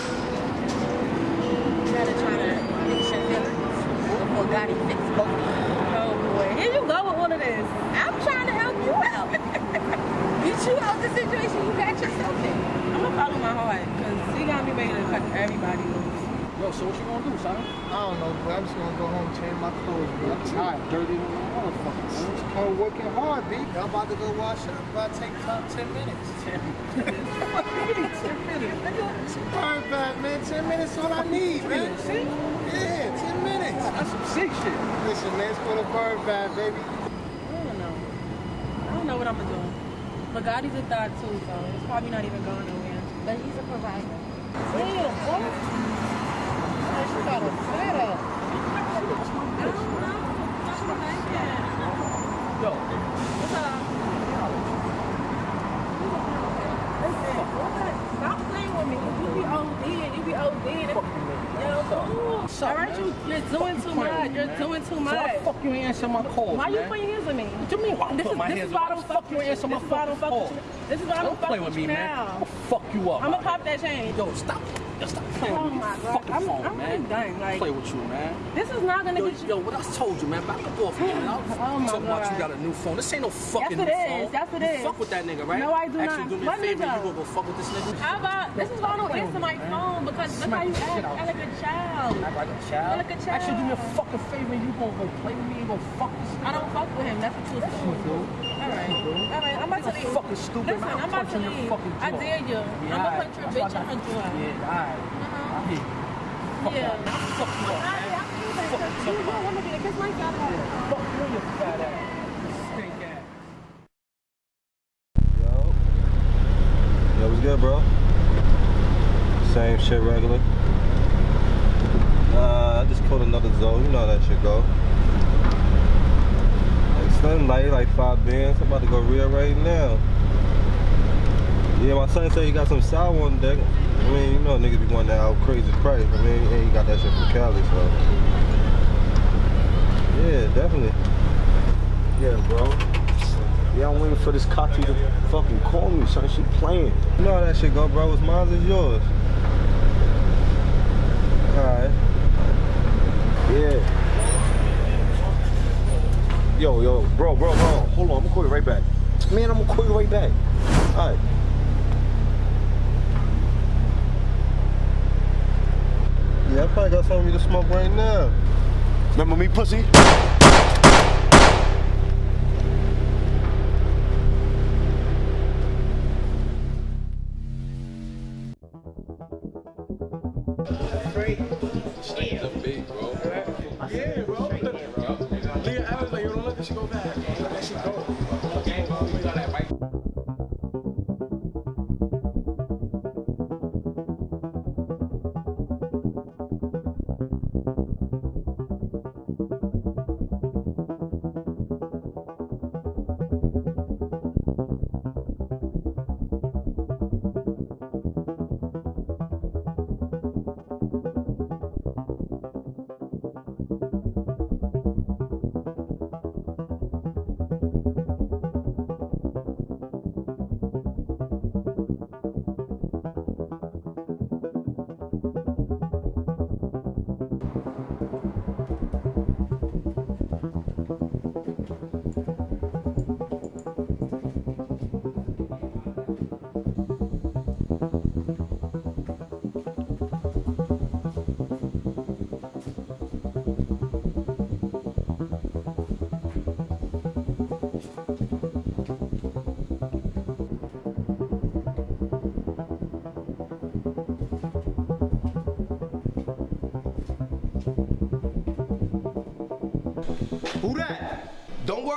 [SPEAKER 26] you gotta try to fix your feelings before Gotti fix both of you.
[SPEAKER 9] Oh boy, here you go with all of this.
[SPEAKER 26] I'm trying to help you out. Get you out the situation you got yourself in.
[SPEAKER 9] I'm gonna follow my heart because he got me ready to cut everybody loose.
[SPEAKER 3] Yo, so what you gonna do, son?
[SPEAKER 6] I don't know, but I'm just gonna go home and change my clothes, bro. I'm tired. Dirty little motherfucker, man. Just come working hard, B. I'm about to go wash up. About to take about 10 minutes. 10 minutes? 10 minutes. It's a bird man. 10 minutes is all I need, man. Yeah, 10 minutes. That's some sick shit. Listen, man, it's for the bird bath, baby.
[SPEAKER 9] I don't know. I don't know what I'm gonna do. But Gotti's a thought too, so it's probably not even going nowhere.
[SPEAKER 26] But he's a provider.
[SPEAKER 9] Damn, what? Alright, you, you're doing too much. You're doing too much.
[SPEAKER 3] why fuck you answer my calls,
[SPEAKER 9] Why you putting your hands on me?
[SPEAKER 3] What you mean why I'm
[SPEAKER 9] This
[SPEAKER 3] putting
[SPEAKER 9] is,
[SPEAKER 3] my
[SPEAKER 9] this
[SPEAKER 3] hands
[SPEAKER 9] is why I
[SPEAKER 3] on
[SPEAKER 9] don't fuck
[SPEAKER 3] you answer my
[SPEAKER 9] This is why I don't
[SPEAKER 3] fucking
[SPEAKER 9] fuck you. This is why I don't fuck with you now.
[SPEAKER 3] Fuck you up.
[SPEAKER 9] I'm gonna pop that chain.
[SPEAKER 3] Yo, stop.
[SPEAKER 9] Oh my God.
[SPEAKER 3] Fucking
[SPEAKER 9] I'm-
[SPEAKER 3] phone,
[SPEAKER 9] I'm
[SPEAKER 3] man.
[SPEAKER 9] done, like-
[SPEAKER 3] play with you, man.
[SPEAKER 9] This is not gonna
[SPEAKER 3] Yo,
[SPEAKER 9] get you.
[SPEAKER 3] yo, what I told you, man. Back up off man. I'll
[SPEAKER 9] Oh my
[SPEAKER 3] talk about you got a new phone. This ain't no fucking
[SPEAKER 9] Yes, it
[SPEAKER 3] new
[SPEAKER 9] is.
[SPEAKER 3] phone.
[SPEAKER 9] Yes, it
[SPEAKER 3] you
[SPEAKER 9] is.
[SPEAKER 3] fuck with that nigga, right?
[SPEAKER 9] No, I do
[SPEAKER 3] Actually,
[SPEAKER 9] not.
[SPEAKER 3] do me a
[SPEAKER 9] What
[SPEAKER 3] favor. You gonna go fuck with this nigga?
[SPEAKER 9] How about this is why I don't answer my
[SPEAKER 3] man.
[SPEAKER 9] phone because that's how you act. Act like a child.
[SPEAKER 3] Act like a child.
[SPEAKER 9] Like a child.
[SPEAKER 3] Actually, do me a fucking favor you gonna go play with me and go fuck this nigga.
[SPEAKER 9] I don't fuck with him. That's what you're saying.
[SPEAKER 3] do.
[SPEAKER 9] All right. All right. I'm about to leave.
[SPEAKER 3] fucking stupid,
[SPEAKER 9] Listen. I'm about to leave. I dare you.
[SPEAKER 3] Yeah,
[SPEAKER 9] I'm gonna punch your bitch.
[SPEAKER 3] what I
[SPEAKER 9] hunt you out.
[SPEAKER 3] Yeah, alright. I hear you. Fuck
[SPEAKER 9] Yeah.
[SPEAKER 3] that, man. Fuck you up, man. Fuck you
[SPEAKER 9] You don't want me to kiss my fat ass.
[SPEAKER 3] Fuck you and fat ass. Stink ass.
[SPEAKER 8] Yo. Yo, what's good, bro? Same shit regular. Uh, I just caught another zone. You know how that shit go. Like Slim light, like five bands. I'm about to go real right now. Yeah, my son said he got some sour on deck. I mean, you know niggas be wanting that out crazy price. I mean, and he got that shit from Cali, so. Yeah, definitely. Yeah, bro.
[SPEAKER 15] Yeah, I'm waiting for this Kati to fucking call me, son. She playing.
[SPEAKER 8] You know how that shit go, bro. What's mine is yours. Alright.
[SPEAKER 15] Yeah. Yo, yo, bro, bro, bro. Hold on, I'm gonna call you right back. Man, I'm gonna call you right back. All right.
[SPEAKER 8] Yeah, I probably got something to smoke right now.
[SPEAKER 15] Remember me, pussy?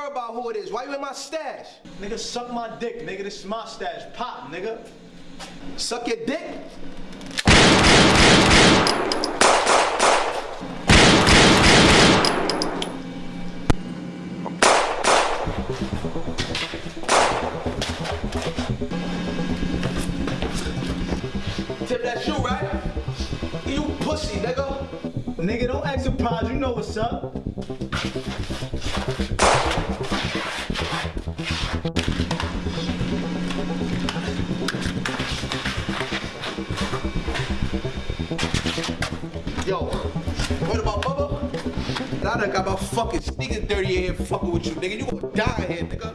[SPEAKER 1] Worry about who it is. Why you in my stash?
[SPEAKER 15] Nigga, suck my dick, nigga. This is my stash. Pop, nigga.
[SPEAKER 1] Suck your dick? Tip that shoe, right? You pussy, nigga.
[SPEAKER 15] Nigga, don't act surprised. You know what's up.
[SPEAKER 1] Yo, what about Bubba? I done got my fucking sneakers dirty in here fucking with you, nigga. You gonna die here, nigga.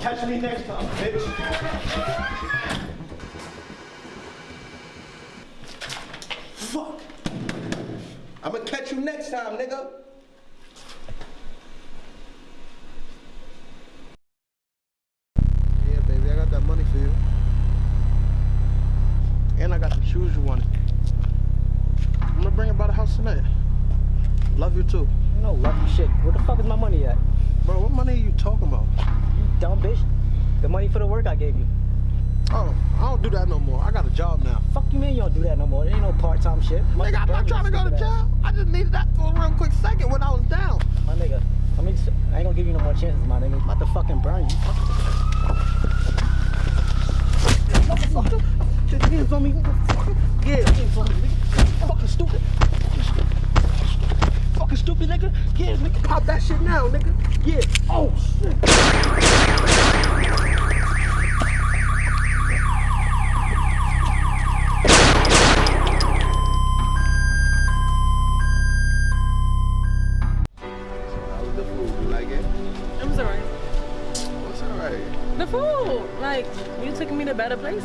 [SPEAKER 15] Catch me next time, bitch.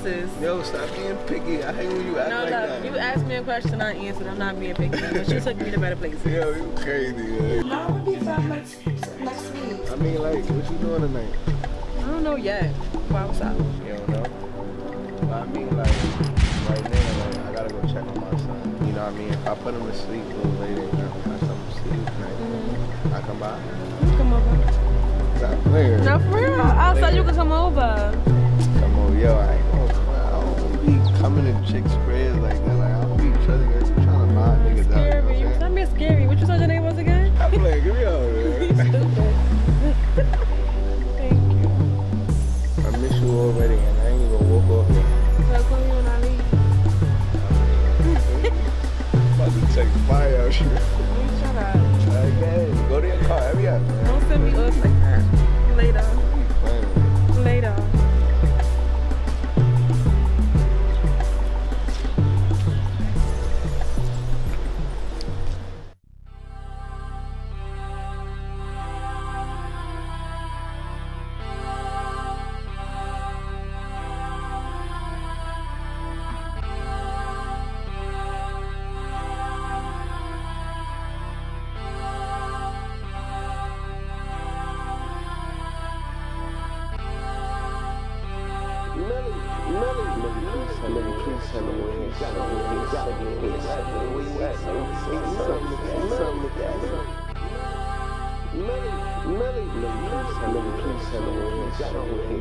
[SPEAKER 9] Yo, stop being picky. I hate when you act
[SPEAKER 6] no,
[SPEAKER 9] like
[SPEAKER 6] no,
[SPEAKER 9] that.
[SPEAKER 6] you asked me a question, I answered. I'm not being picky,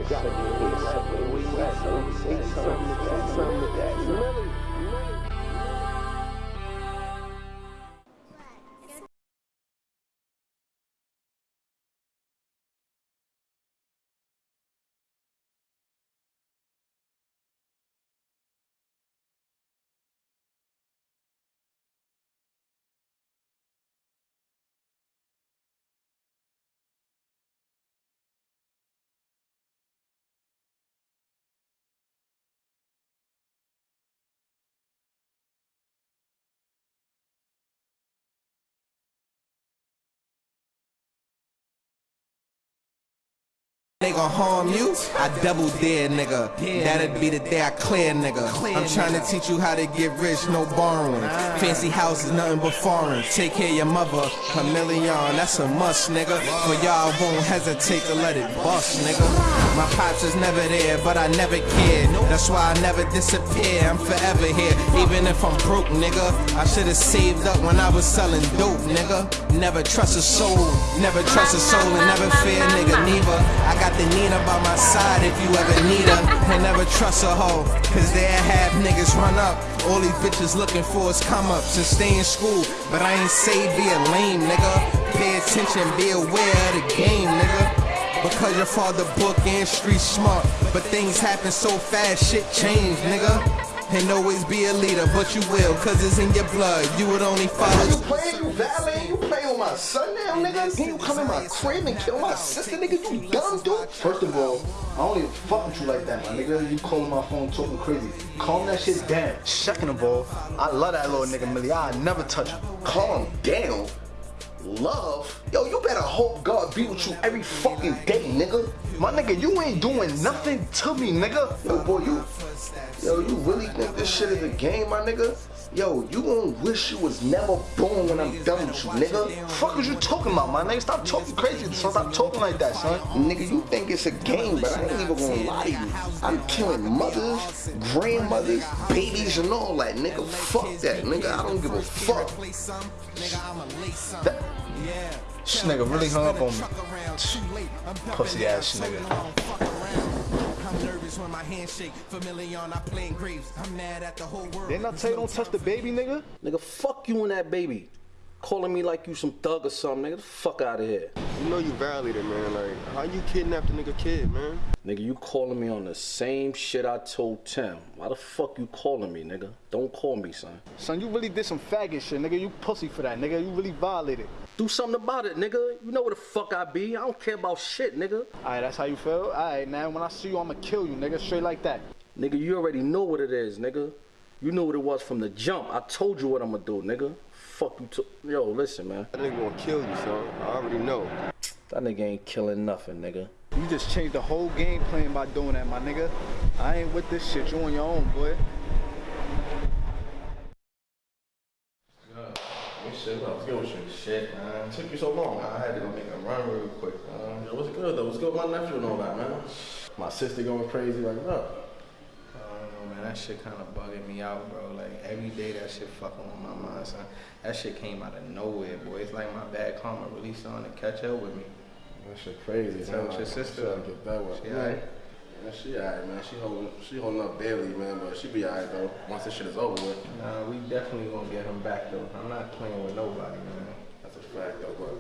[SPEAKER 9] gotta.
[SPEAKER 27] They gon' harm you, I double dare, nigga. That'd be the day I clear, nigga. I'm trying to teach you how to get rich, no borrowing. Ah. Fancy houses, nothing but foreign. Take care of your mother, a million, that's a must, nigga. For y'all won't hesitate to let it bust, nigga. My pops is never there, but I never cared. That's why I never disappear. I'm forever here, even if I'm broke, nigga. I should've saved up when I was selling dope, nigga. Never trust a soul, never trust a soul, and never fear, nigga, neither. I got the Nina by my side if you ever need her. And never trust a hoe, cause they have niggas run up. All these bitches looking for is come ups and stay in school. But I ain't say be a lame nigga. Pay attention, be aware of the game, nigga. Because your father book and street smart. But things happen so fast, shit change, nigga. And always be a leader, but you will, cause it's in your blood. You would only follow.
[SPEAKER 1] You playing, you valeting, you playing with my son now, nigga? Then you come in my crib and kill my sister, nigga? You dumb dude?
[SPEAKER 2] First of all, I don't even fuck with you like that, my nigga. You calling my phone talking crazy. Calm that shit down. Second of all, I love that little nigga Millie. I never touch him.
[SPEAKER 1] Calm down. Love? Yo, you better hope God be with you every fucking day, nigga.
[SPEAKER 2] My nigga, you ain't doing nothing to me, nigga.
[SPEAKER 1] Yo, boy, you. Yo, you really think this shit is a game, my nigga? Yo, you gonna wish you was never born when I'm done with you, nigga.
[SPEAKER 2] Fuck is you talking about, my nigga? Stop talking crazy. Stop talking like that, son.
[SPEAKER 1] Nigga, you think it's a game, but I ain't even gonna lie to you. I'm killing mothers, grandmothers, babies, and all that, nigga. Fuck that, nigga. I don't give a fuck.
[SPEAKER 2] That, this nigga really hung up on me. Pussy ass nigga. Didn't playing graves. I tell you don't touch the baby, nigga?
[SPEAKER 3] Nigga, fuck you and that baby. Calling me like you some thug or something, nigga. The fuck out of here.
[SPEAKER 13] You know you violated, man. Like, how you kidnapped a nigga kid, man?
[SPEAKER 3] Nigga, you calling me on the same shit I told Tim. Why the fuck you calling me, nigga? Don't call me, son.
[SPEAKER 2] Son, you really did some faggot shit, nigga. You pussy for that, nigga. You really violated.
[SPEAKER 3] Do something about it, nigga. You know where the fuck I be. I don't care about shit, nigga.
[SPEAKER 2] Alright, that's how you feel? Alright, now when I see you, I'ma kill you, nigga. Straight like that.
[SPEAKER 3] Nigga, you already know what it is, nigga. You knew what it was from the jump. I told you what I'ma do, nigga. Fuck you to Yo, listen, man.
[SPEAKER 13] That nigga gonna kill you, son. I already know.
[SPEAKER 3] That nigga ain't killing nothing, nigga.
[SPEAKER 2] You just changed the whole game plan by doing that, my nigga. I ain't with this shit. You on your own, boy.
[SPEAKER 18] Shit, what's good with you? Shit, man. Took you so long. I had to go make a run real quick. Uh, yo, what's good though? What's good with my nephew and all that, man? My sister going crazy like that.
[SPEAKER 6] I don't know, man. That shit kind of bugging me out, bro. Like every day, that shit fucking on my mind, son. That shit came out of nowhere, boy. It's like my bad karma really starting to catch up with me.
[SPEAKER 18] That shit crazy.
[SPEAKER 6] Tell your sister.
[SPEAKER 18] Get that one.
[SPEAKER 6] She alright?
[SPEAKER 18] Yeah, she alright, man. She holding, she holding up barely, man. But she be alright though. Once this shit is over with.
[SPEAKER 6] Nah, we definitely gonna get him back though. I'm not playing with nobody, man.
[SPEAKER 18] That's a fact though, bro.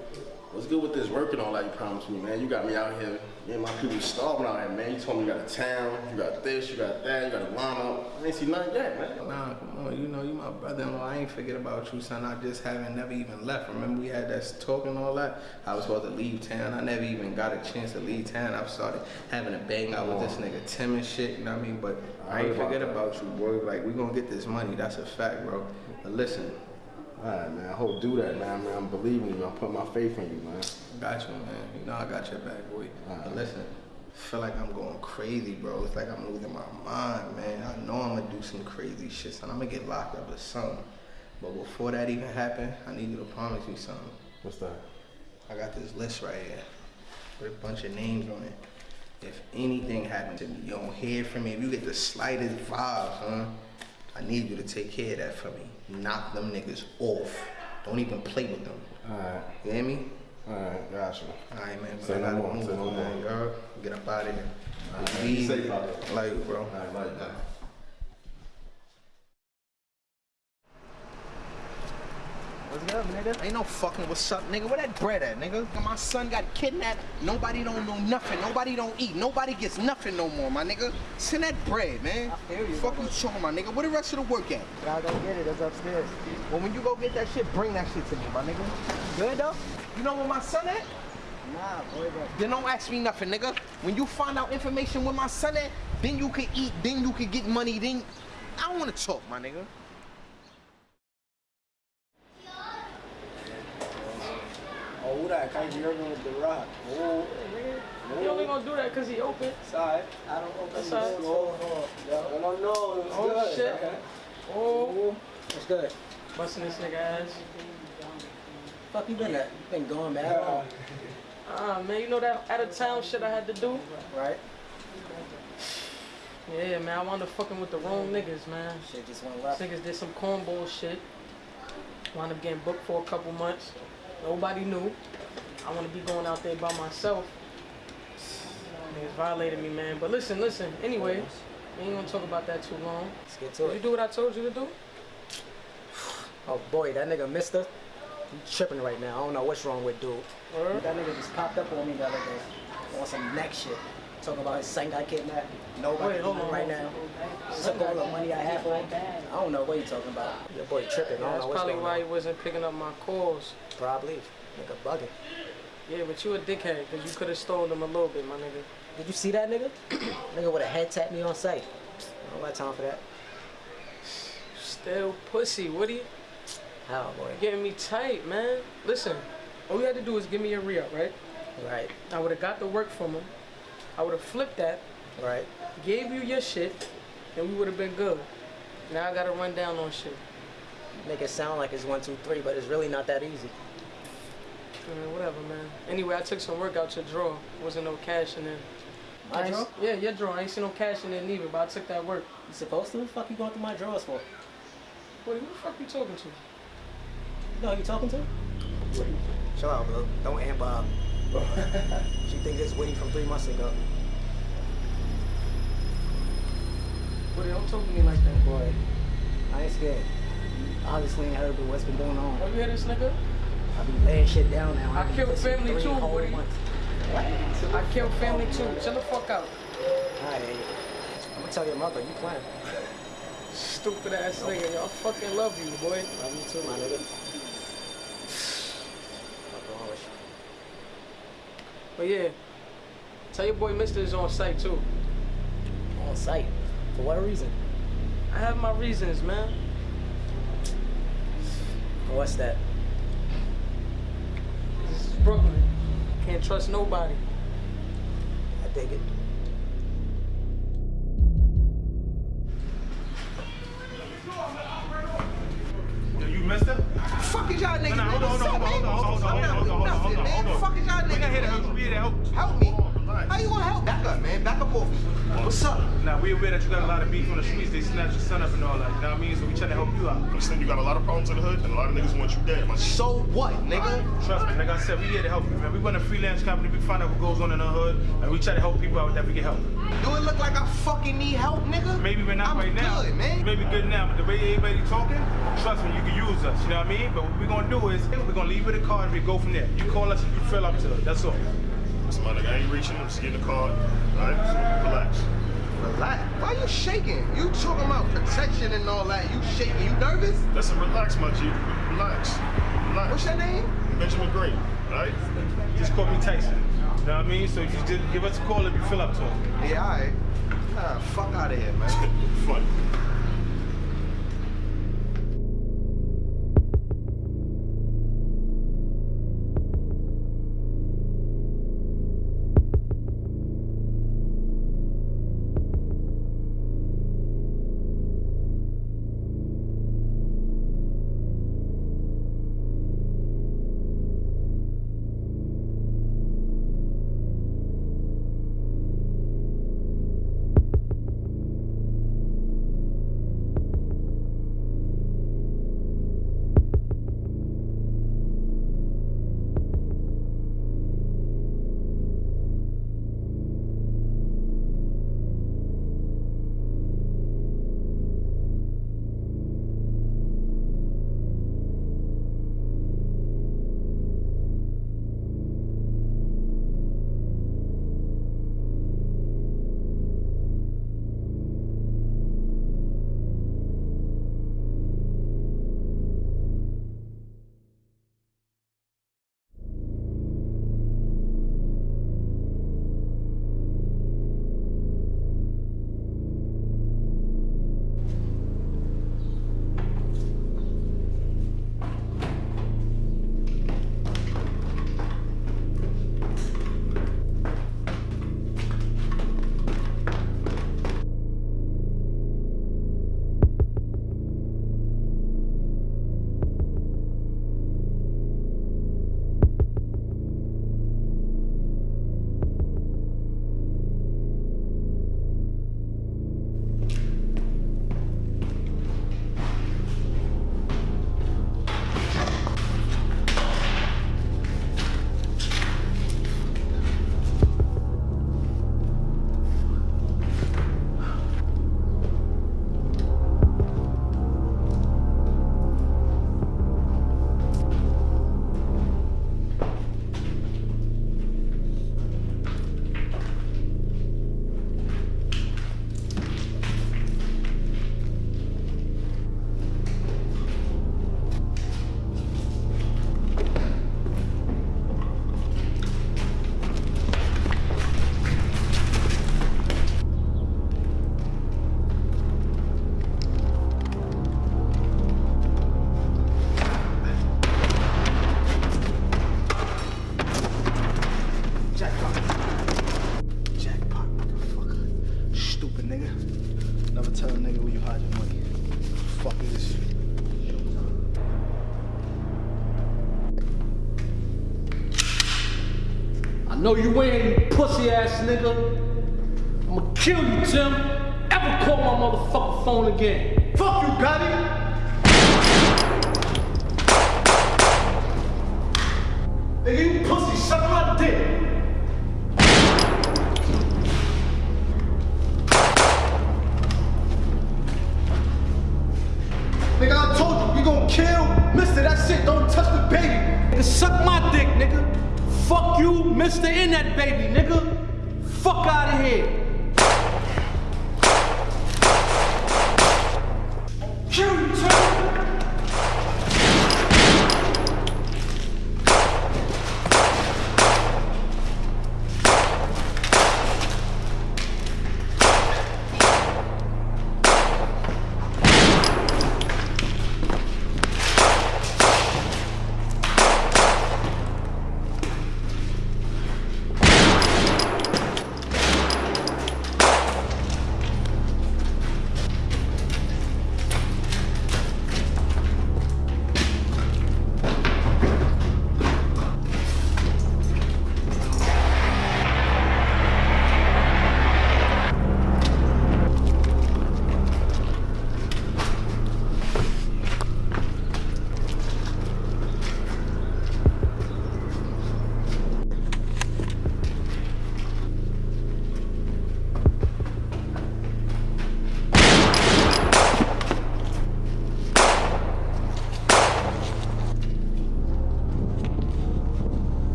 [SPEAKER 18] What's good with this work and all that you promised me, man? You got me out here. Me and my people starving out here, man. You told me you got a town, you got this, you got that, you got a lineup. I ain't see nothing yet, man.
[SPEAKER 6] Nah, come on, you know you my brother-in-law. I ain't forget about you, son. I just haven't never even left. Remember we had that talk and all that? I was supposed to leave town. I never even got a chance to leave town. I started having a bang out with this nigga Tim and shit, you know what I mean? But I ain't forget about you, boy. Like we gonna get this money. That's a fact, bro. But listen,
[SPEAKER 18] Alright, man. I hope do that, man. man. I'm believing you. I'm putting my faith in you, man.
[SPEAKER 6] got you, man. You know I got your back, boy. But listen, I feel like I'm going crazy, bro. It's like I'm losing my mind, man. I know I'm gonna do some crazy shit, son. I'm gonna get locked up or something. But before that even happen, I need you to promise me something.
[SPEAKER 18] What's that?
[SPEAKER 6] I got this list right here with a bunch of names on it. If anything happened to me, you don't hear from me. If you get the slightest vibe, huh? I need you to take care of that for me. Knock them niggas off. Don't even play with them.
[SPEAKER 8] Alright.
[SPEAKER 6] You hear me?
[SPEAKER 8] Alright, gotcha.
[SPEAKER 6] Alright, man.
[SPEAKER 8] Say no more, say no
[SPEAKER 6] man.
[SPEAKER 8] more.
[SPEAKER 6] Get up out of here.
[SPEAKER 8] Alright,
[SPEAKER 6] Be
[SPEAKER 8] safe out there.
[SPEAKER 6] Like bro.
[SPEAKER 8] Alright, like
[SPEAKER 6] What's up, nigga? Ain't no fucking what's up, nigga. Where that bread at, nigga? My son got kidnapped. Nobody don't know nothing. Nobody don't eat. Nobody gets nothing no more, my nigga. Send that bread, man. Fuck you talking, my nigga. Where the rest of the work at?
[SPEAKER 15] Gotta go get it. It's upstairs.
[SPEAKER 6] Well, when you go get that shit, bring that shit to me, my nigga. Good though? You know where my son at?
[SPEAKER 15] Nah, boy,
[SPEAKER 6] Then don't ask me nothing, nigga. When you find out information where my son at, then you can eat, then you can get money, then I don't wanna talk, my nigga.
[SPEAKER 15] Oh, who that? Kai Jurgen with the rock. Oh,
[SPEAKER 9] He only gonna do that because he open.
[SPEAKER 15] Sorry, I don't open
[SPEAKER 9] That's
[SPEAKER 15] the
[SPEAKER 9] all right.
[SPEAKER 15] door. Oh, yeah. I don't know. It's
[SPEAKER 9] Oh,
[SPEAKER 15] good.
[SPEAKER 9] shit.
[SPEAKER 15] Okay.
[SPEAKER 9] Oh,
[SPEAKER 15] It's good.
[SPEAKER 9] busting this nigga ass.
[SPEAKER 15] Fuck you been at? You been going mad long.
[SPEAKER 9] Ah, man, you know that out of town shit I had to do?
[SPEAKER 15] Right?
[SPEAKER 9] Yeah, man, I wound up fucking with the wrong niggas, man.
[SPEAKER 15] Shit just went left.
[SPEAKER 9] Niggas did some cornball shit. Wound up getting booked for a couple months. Nobody knew. I want to be going out there by myself. Niggas violated me, man. But listen, listen. Anyway, we ain't gonna talk about that too long.
[SPEAKER 15] Let's get to
[SPEAKER 9] Did
[SPEAKER 15] it.
[SPEAKER 9] you do what I told you to do?
[SPEAKER 15] Oh boy, that nigga Mister, he tripping right now. I don't know what's wrong with dude.
[SPEAKER 9] Word?
[SPEAKER 15] That nigga just popped up on me the other day on some neck shit. Talking about his son got kidnapped. Nobody
[SPEAKER 9] Wait, hold
[SPEAKER 15] eating
[SPEAKER 9] on,
[SPEAKER 15] right
[SPEAKER 9] hold
[SPEAKER 15] now. Took all the money I have for him. I don't know what you're talking about. Your boy tripping. I
[SPEAKER 9] Yeah,
[SPEAKER 15] don't
[SPEAKER 9] that's
[SPEAKER 15] know what's
[SPEAKER 9] probably
[SPEAKER 15] going
[SPEAKER 9] why
[SPEAKER 15] on.
[SPEAKER 9] he wasn't picking up my calls.
[SPEAKER 15] Probably. Nigga bugging.
[SPEAKER 9] Yeah, but you a dickhead, because you could have stole them a little bit, my nigga.
[SPEAKER 15] Did you see that nigga? nigga would have head tapped me on sight. I don't got time for that.
[SPEAKER 9] Still pussy, what Woody.
[SPEAKER 15] How, boy?
[SPEAKER 9] Getting me tight, man. Listen, all you had to do was give me a re-up, right?
[SPEAKER 15] Right.
[SPEAKER 9] I would have got the work from him. I would have flipped that.
[SPEAKER 15] Right.
[SPEAKER 9] Gave you your shit, and we would have been good. Now I gotta run down on shit.
[SPEAKER 15] Make it sound like it's one, two, three, but it's really not that easy.
[SPEAKER 9] Man, whatever, man. Anyway, I took some work out your drawer. Wasn't no cash in there.
[SPEAKER 15] My
[SPEAKER 9] I ain't-
[SPEAKER 15] drawer?
[SPEAKER 9] Yeah, your drawer. I ain't see no cash in there neither, but I took that work.
[SPEAKER 15] You supposed to? What the fuck you going through my drawers for?
[SPEAKER 9] Woody, who the fuck you talking to?
[SPEAKER 15] You know who you talking to? Chill out, bro. Don't amp up. she think it's Woody from three months ago.
[SPEAKER 9] Woody, don't talk to me like that.
[SPEAKER 15] Boy, I ain't scared. You obviously ain't heard what's been going on.
[SPEAKER 9] Oh, you hear this nigga?
[SPEAKER 15] I be laying shit down now.
[SPEAKER 9] I
[SPEAKER 15] I've
[SPEAKER 9] killed family too, Woody.
[SPEAKER 15] months.
[SPEAKER 9] I killed family too. Chill the fuck out.
[SPEAKER 15] Alright, I'm gonna tell your mother you playing.
[SPEAKER 9] Stupid ass nigga. Y'all fucking love you, boy.
[SPEAKER 15] Love you too, my nigga.
[SPEAKER 9] But yeah, tell your boy Mister is on site too.
[SPEAKER 15] On site? For what reason?
[SPEAKER 9] I have my reasons, man.
[SPEAKER 15] What's that?
[SPEAKER 9] This is Brooklyn. Can't trust nobody.
[SPEAKER 15] I dig it.
[SPEAKER 4] Yo, you missed it?
[SPEAKER 6] Is y'all niggas,
[SPEAKER 4] No, no,
[SPEAKER 6] man?
[SPEAKER 4] hold on,
[SPEAKER 6] What's up,
[SPEAKER 4] hold on,
[SPEAKER 6] man?
[SPEAKER 4] hold on, hold on,
[SPEAKER 6] I'm not
[SPEAKER 4] hold on,
[SPEAKER 6] with
[SPEAKER 4] hold on,
[SPEAKER 6] nothing,
[SPEAKER 4] hold on,
[SPEAKER 6] man.
[SPEAKER 4] hold on.
[SPEAKER 6] Fuck is y'all niggas?
[SPEAKER 4] We not here to
[SPEAKER 6] man?
[SPEAKER 4] help you. We here to help.
[SPEAKER 6] Help me? How you gonna help? Back up, man. Back up off me. What's up?
[SPEAKER 4] Now, we aware that you got a lot of beef on the streets. They snatched your son up and all that. You know what I mean? So we trying to help you out.
[SPEAKER 16] Understand you got a lot of problems in the hood, and a lot of niggas want you dead. My
[SPEAKER 6] So what, nigga?
[SPEAKER 4] Trust me, like I said, we here to help you, man. We run a freelance company. We find out what goes on in the hood, and we try to help people out that we can help.
[SPEAKER 6] Do it look like I fucking need help, nigga?
[SPEAKER 4] Maybe we're not
[SPEAKER 6] I'm
[SPEAKER 4] right now.
[SPEAKER 6] good, man.
[SPEAKER 4] You may be good now, but the way everybody talking, trust me, you can use us. You know what I mean? But what we're gonna do is we're gonna leave with a card and we go from there. You call us and you fill up to it. That's all.
[SPEAKER 16] Listen, my nigga, I ain't reaching. I'm just getting the card. All right, so relax.
[SPEAKER 6] Relax. Why you shaking? You talking about protection and all that. You shaking. You nervous?
[SPEAKER 16] Listen, relax, my G. Relax. Relax.
[SPEAKER 6] What's your name?
[SPEAKER 16] Benjamin Green. All right.
[SPEAKER 4] Just call me Tyson. You know what I mean? So if you just give us a call if you fill up to it.
[SPEAKER 6] Yeah, alright. Nah, fuck out of here, man.
[SPEAKER 16] Funny.
[SPEAKER 28] Know you ain't pussy ass nigga. I'ma kill you, Tim. Ever call my motherfucking phone again. Fuck you, Gotti. Nigga,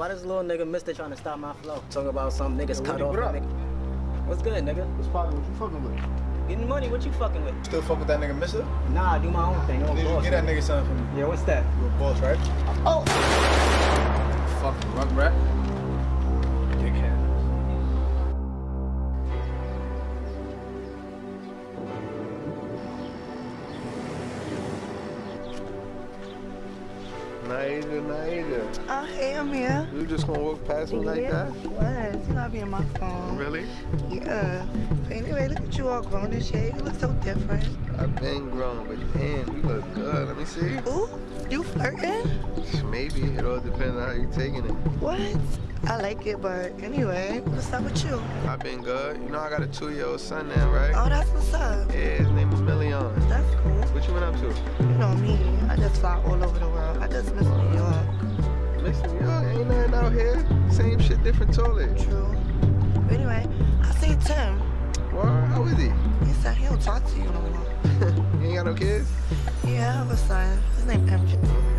[SPEAKER 15] why this little nigga Mister trying to stop my flow? Talking about some niggas cut off.
[SPEAKER 2] what
[SPEAKER 15] nigga. What's good, nigga?
[SPEAKER 2] What's poppin'? What you fucking with?
[SPEAKER 15] Getting money, what you fucking with?
[SPEAKER 2] Still fuck with that nigga, mister?
[SPEAKER 15] Nah, I do my own thing. I'm a
[SPEAKER 2] Need you
[SPEAKER 15] boss,
[SPEAKER 2] get that
[SPEAKER 15] nigga.
[SPEAKER 2] nigga something for me.
[SPEAKER 15] Yeah, what's that?
[SPEAKER 2] You're a boss, right?
[SPEAKER 15] Oh!
[SPEAKER 2] Fucking rug rat.
[SPEAKER 6] Naija, Naija.
[SPEAKER 20] Oh, I'm here.
[SPEAKER 6] You just gonna walk past me like that?
[SPEAKER 20] What? You gotta be in my phone.
[SPEAKER 6] Really?
[SPEAKER 20] Yeah. But anyway, look at you all grown and shit. You look so different.
[SPEAKER 6] I've been grown, but damn, you look good. Let me see.
[SPEAKER 20] Ooh, you flirting?
[SPEAKER 6] Maybe. It all depends on how you're taking it.
[SPEAKER 20] What? I like it, but anyway, what's up with you?
[SPEAKER 6] I've been good. You know I got a two-year-old son now, right?
[SPEAKER 20] Oh, that's what's up.
[SPEAKER 6] Yeah, his name is Million.
[SPEAKER 20] That's cool.
[SPEAKER 6] What you been up to?
[SPEAKER 20] You know me. I just fly all over the world. I just miss New York.
[SPEAKER 6] Miss New York? Ain't nothing out here. Same shit, different toilet.
[SPEAKER 20] True. But anyway, I seen Tim.
[SPEAKER 6] What? How is he?
[SPEAKER 20] He said he don't talk to you no more.
[SPEAKER 6] you ain't got no kids?
[SPEAKER 20] Yeah, I have a son. His name MJ.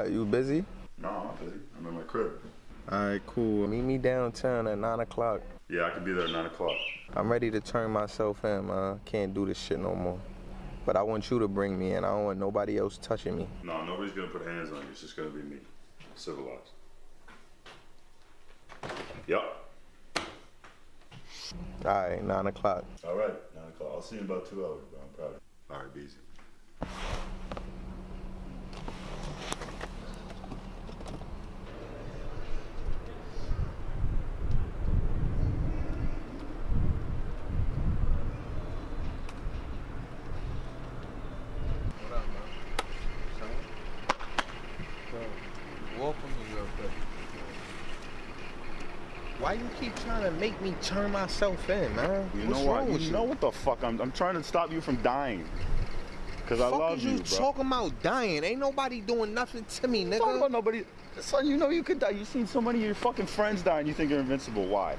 [SPEAKER 6] Where you busy?
[SPEAKER 23] No, I'm not busy. I'm in my crib.
[SPEAKER 6] Alright, cool. Meet me downtown at 9 o'clock.
[SPEAKER 23] Yeah, I could be there at 9 o'clock.
[SPEAKER 6] I'm ready to turn myself in, man. Can't do this shit no more. But I want you to bring me in. I don't want nobody else touching me.
[SPEAKER 23] No, nobody's gonna put hands on you. It's just gonna be me. Civilized. Yup.
[SPEAKER 6] Alright, 9 o'clock.
[SPEAKER 23] All right, 9 o'clock. I'll see you in about two hours, bro. I'm proud of you. All right, be easy.
[SPEAKER 6] What up, man? Welcome to your place. Why you keep trying to make me turn myself in, man?
[SPEAKER 23] You
[SPEAKER 6] What's
[SPEAKER 23] know
[SPEAKER 6] wrong
[SPEAKER 23] what? You
[SPEAKER 6] you?
[SPEAKER 23] know what the fuck? I'm, I'm trying to stop you from dying. Cause I
[SPEAKER 6] fuck
[SPEAKER 23] love you,
[SPEAKER 6] you
[SPEAKER 23] bro.
[SPEAKER 6] talking about dying? Ain't nobody doing nothing to me, nigga.
[SPEAKER 23] Talking about nobody. Son, you know you could die. You've seen so many of your fucking friends die and you think you're invincible. Why?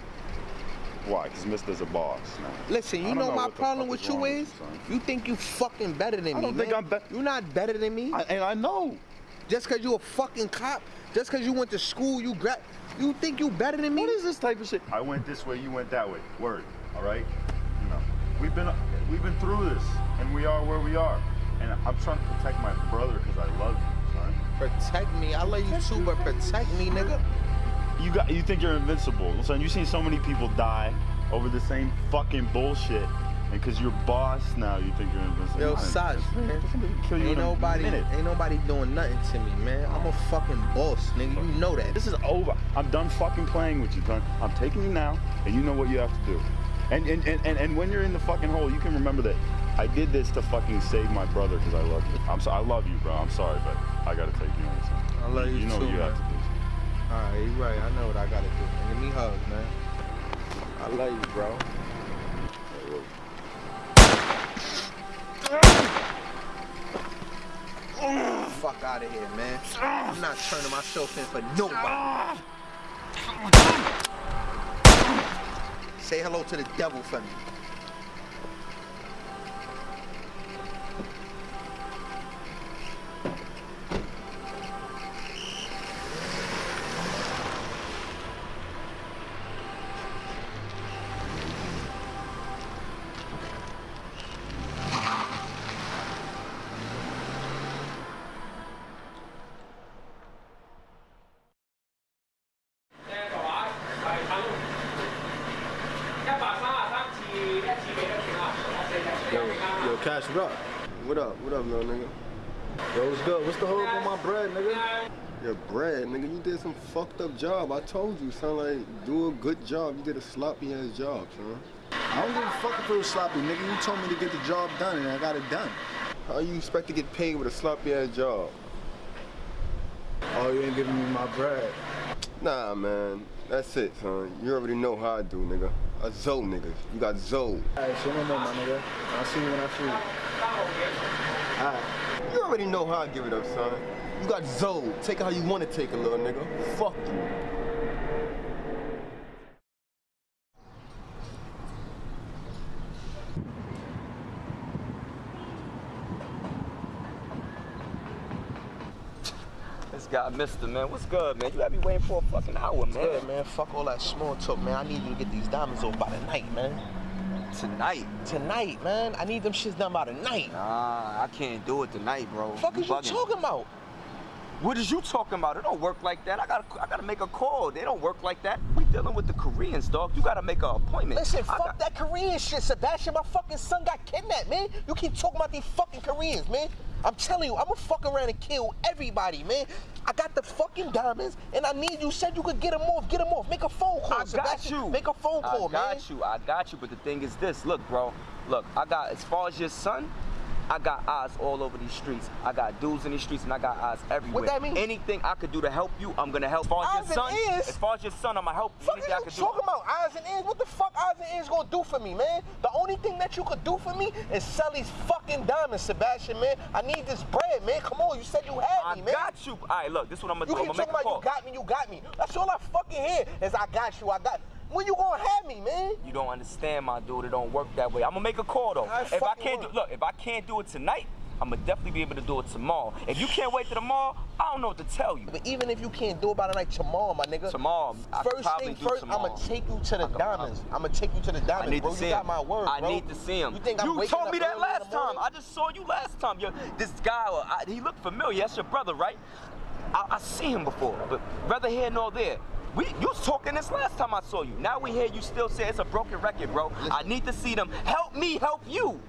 [SPEAKER 23] Why? Because Mister's a boss. Nah.
[SPEAKER 6] Listen, you
[SPEAKER 23] don't
[SPEAKER 6] know, my problem with
[SPEAKER 23] is
[SPEAKER 6] you
[SPEAKER 23] wrong with
[SPEAKER 6] is, you think you fucking better than me.
[SPEAKER 23] I don't think
[SPEAKER 6] man.
[SPEAKER 23] I'm better.
[SPEAKER 6] You're not better than me.
[SPEAKER 23] I, and I know.
[SPEAKER 6] Just cause you a fucking cop, just cause you went to school, you grad, you think you better than me?
[SPEAKER 23] What is this type of shit? I went this way, you went that way. Word. All right. You know, we've been we've been through this, and we are where we are. And I'm trying to protect my brother because I love you, son.
[SPEAKER 6] Protect me. I love you too, but protect me, nigga.
[SPEAKER 23] You got you think you're invincible. Son, you've seen so many people die over the same fucking bullshit. And because you're boss now, you think you're invincible.
[SPEAKER 6] Yo, Saj, man.
[SPEAKER 23] Kill you
[SPEAKER 6] Ain't nobody, ain't nobody doing nothing to me, man. I'm a fucking boss, nigga. You know that.
[SPEAKER 23] This is over. I'm done fucking playing with you, son. I'm taking you now, and you know what you have to do. And and, and, and, and when you're in the fucking hole, you can remember that I did this to fucking save my brother because I love you. I'm so, I love you, bro. I'm sorry, but I gotta take you son.
[SPEAKER 6] I love you
[SPEAKER 23] You know
[SPEAKER 6] too,
[SPEAKER 23] what you have to
[SPEAKER 6] man.
[SPEAKER 23] do.
[SPEAKER 6] All right, you right. I know what I gotta do. Man. Give me hugs, man. I love you, bro. Fuck out of here, man. I'm not turning myself in for nobody. Say hello to the devil for me.
[SPEAKER 13] Job. I told you, son. Like, do a good job. You did a sloppy ass job, son.
[SPEAKER 2] I don't give a fuck if it was sloppy, nigga. You told me to get the job done, and I got it done.
[SPEAKER 13] How you expect to get paid with a sloppy ass job?
[SPEAKER 2] Oh, you ain't giving me my bread.
[SPEAKER 13] Nah, man. That's it, son. You already know how I do, nigga. A Zoe, nigga. You got Zoe.
[SPEAKER 2] Alright, so no more, my nigga. I'll see you when I see you.
[SPEAKER 13] Alright. You already know how I give it up, son. You got Zoe. Take it how you want to take a little nigga. Fuck you.
[SPEAKER 22] guy, Mister, man. What's good, man? You got me waiting for a fucking hour, man.
[SPEAKER 6] Good, man. Fuck all that small talk, man. I need you to get these diamonds over by tonight, man.
[SPEAKER 22] Tonight?
[SPEAKER 6] Tonight, man. I need them shits done by tonight.
[SPEAKER 22] Nah, I can't do it tonight, bro.
[SPEAKER 6] Fuck you is
[SPEAKER 22] bugging.
[SPEAKER 6] you talking about?
[SPEAKER 22] What is you talking about? It don't work like that. I gotta, I gotta make a call. They don't work like that. We dealing with the Koreans, dog. You gotta make an appointment.
[SPEAKER 6] Listen,
[SPEAKER 22] I
[SPEAKER 6] fuck
[SPEAKER 22] got-
[SPEAKER 6] that Korean shit, Sebastian. My fucking son got kidnapped, man. You keep talking about these fucking Koreans, man. I'm telling you, I'ma fuck around and kill everybody, man. I got the fucking diamonds, and I need you. Said you could get them off. Get them off. Make a phone call,
[SPEAKER 22] I got
[SPEAKER 6] Sebastian.
[SPEAKER 22] you.
[SPEAKER 6] Make a phone call, man.
[SPEAKER 22] I
[SPEAKER 6] man.
[SPEAKER 22] got you. I got you. But the thing is this. Look, bro. Look, I got as far as your son. I got eyes all over these streets. I got dudes in these streets, and I got eyes everywhere.
[SPEAKER 6] What that mean?
[SPEAKER 22] Anything I could do to help you, I'm gonna help. As far as
[SPEAKER 6] Eyes
[SPEAKER 22] your son,
[SPEAKER 6] ears?
[SPEAKER 22] as far as your son, I'm gonna help.
[SPEAKER 6] Fuck
[SPEAKER 22] Anything I
[SPEAKER 6] you
[SPEAKER 22] do.
[SPEAKER 6] talking about? Eyes and ears? What the fuck eyes and ears gonna do for me, man? The only thing that you could do for me is sell these fucking diamonds, Sebastian, man. I need this bread, man. Come on, you said you had
[SPEAKER 22] I
[SPEAKER 6] me, man.
[SPEAKER 22] I got you. All right, look, this is what I'm gonna
[SPEAKER 6] You
[SPEAKER 22] do. I'm
[SPEAKER 6] keep
[SPEAKER 22] gonna
[SPEAKER 6] talking about
[SPEAKER 22] call.
[SPEAKER 6] you got me, you got me. That's all I fucking hear is I got you, I got. When you gonna have me, man?
[SPEAKER 22] You don't understand, my dude. It don't work that way. I'm gonna make a call though.
[SPEAKER 6] I
[SPEAKER 22] if I can't do, look, if I can't do it tonight, I'm gonna definitely be able to do it tomorrow. If you can't wait till tomorrow, I don't know what to tell you.
[SPEAKER 6] But even if you can't do it by the night tomorrow, my nigga.
[SPEAKER 22] Tomorrow, I
[SPEAKER 6] First thing first,
[SPEAKER 22] tomorrow.
[SPEAKER 6] I'ma take you to the diamonds. I'ma take you to the diamonds, I
[SPEAKER 22] need
[SPEAKER 6] bro.
[SPEAKER 22] to see
[SPEAKER 6] you got
[SPEAKER 22] him.
[SPEAKER 6] my word,
[SPEAKER 22] I
[SPEAKER 6] bro.
[SPEAKER 22] need to see him.
[SPEAKER 6] You think I'm
[SPEAKER 22] you told me that last time. I just saw you last time. Yo, this guy, I, he looked familiar. That's your brother, right? I, I see him before, but rather here nor there. We, you was talking this last time I saw you. Now we hear you still say it's a broken record, bro. I need to see them. Help me, help you.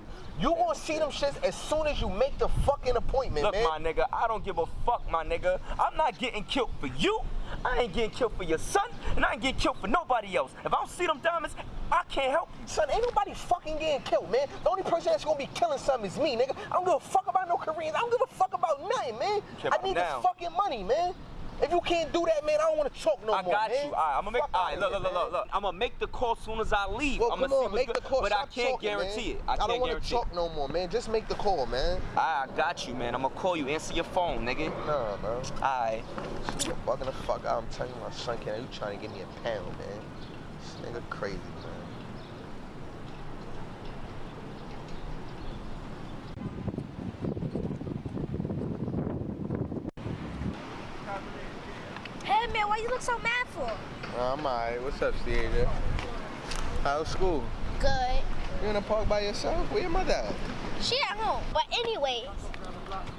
[SPEAKER 6] You gonna see them shits as soon as you make the fucking appointment,
[SPEAKER 22] Look,
[SPEAKER 6] man.
[SPEAKER 22] my nigga, I don't give a fuck, my nigga. I'm not getting killed for you. I ain't getting killed for your son, and I ain't getting killed for nobody else. If I don't see them diamonds, I can't help you.
[SPEAKER 6] Son, ain't nobody fucking getting killed, man. The only person that's gonna be killing something is me, nigga. I don't give a fuck about no Koreans. I don't give a fuck about nothing, man. I need
[SPEAKER 22] now.
[SPEAKER 6] this fucking money, man. If you can't do that, man, I don't wanna talk no
[SPEAKER 22] I
[SPEAKER 6] more, I
[SPEAKER 22] got
[SPEAKER 6] man.
[SPEAKER 22] you. All right, I'm gonna make.
[SPEAKER 6] Fuck
[SPEAKER 22] All right, look, look, look, look, look. I'm gonna make the call as soon as I leave.
[SPEAKER 6] Well,
[SPEAKER 22] I'm gonna see
[SPEAKER 6] on,
[SPEAKER 22] what's
[SPEAKER 6] make
[SPEAKER 22] good,
[SPEAKER 6] the call.
[SPEAKER 22] but I can't
[SPEAKER 6] talking,
[SPEAKER 22] guarantee
[SPEAKER 6] man.
[SPEAKER 22] it. I,
[SPEAKER 6] don't
[SPEAKER 22] can't
[SPEAKER 6] wanna
[SPEAKER 22] guarantee
[SPEAKER 6] talk no more, man. Just make the call, man.
[SPEAKER 22] I got you, man. I'm gonna call you. Answer your phone, nigga.
[SPEAKER 6] Nah, bro.
[SPEAKER 22] All right.
[SPEAKER 6] You're bugging the fuck out. I'm telling you, my son can't. You trying to give me a pound, man. This nigga crazy, man.
[SPEAKER 14] Man, why you look so mad for?
[SPEAKER 29] I'm alright. What's up, Steve? How's school?
[SPEAKER 14] Good.
[SPEAKER 29] You in the park by yourself? Where your mother at?
[SPEAKER 14] She at home. But anyways,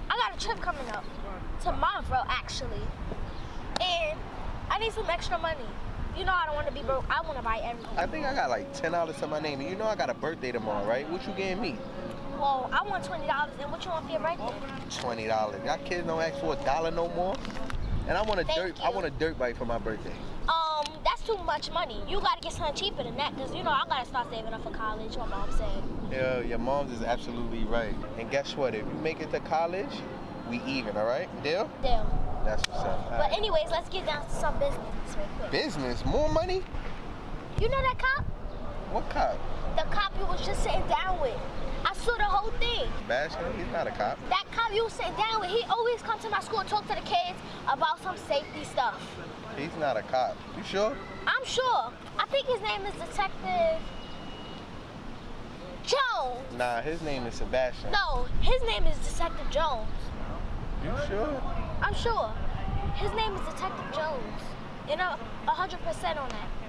[SPEAKER 14] I got a trip coming up. Tomorrow actually. And I need some extra money. You know I don't want to be broke. I want to buy everything.
[SPEAKER 29] I think I got like ten dollars to my name. And you know I got a birthday tomorrow, right? What you getting me?
[SPEAKER 14] Well, I want twenty dollars. And what you want for your birthday?
[SPEAKER 29] Twenty dollars. Y'all kids don't ask for a dollar no more. And I want a
[SPEAKER 14] Thank
[SPEAKER 29] dirt. I want a dirt bike for my birthday.
[SPEAKER 14] Um, that's too much money. You gotta get something cheaper than that, cause you know I gotta start saving up for college. My mom said.
[SPEAKER 29] Yeah, your mom's is absolutely right. And guess what? If you make it to college, we even. All right? Deal?
[SPEAKER 14] Deal.
[SPEAKER 29] That's what's up. All
[SPEAKER 14] But
[SPEAKER 29] right.
[SPEAKER 14] anyways, let's get down to some business real quick.
[SPEAKER 29] Business, more money?
[SPEAKER 14] You know that cop?
[SPEAKER 29] What cop?
[SPEAKER 14] The cop you was just sitting down with. I saw the whole thing.
[SPEAKER 29] Sebastian? He's not a cop.
[SPEAKER 14] That cop you was sitting down with, he always come to my school and talk to the kids about some safety stuff.
[SPEAKER 29] He's not a cop. You sure?
[SPEAKER 14] I'm sure. I think his name is Detective Jones.
[SPEAKER 29] Nah, his name is Sebastian.
[SPEAKER 14] No, his name is Detective Jones.
[SPEAKER 29] You sure?
[SPEAKER 14] I'm sure. His name is Detective Jones. You know, 100% on that.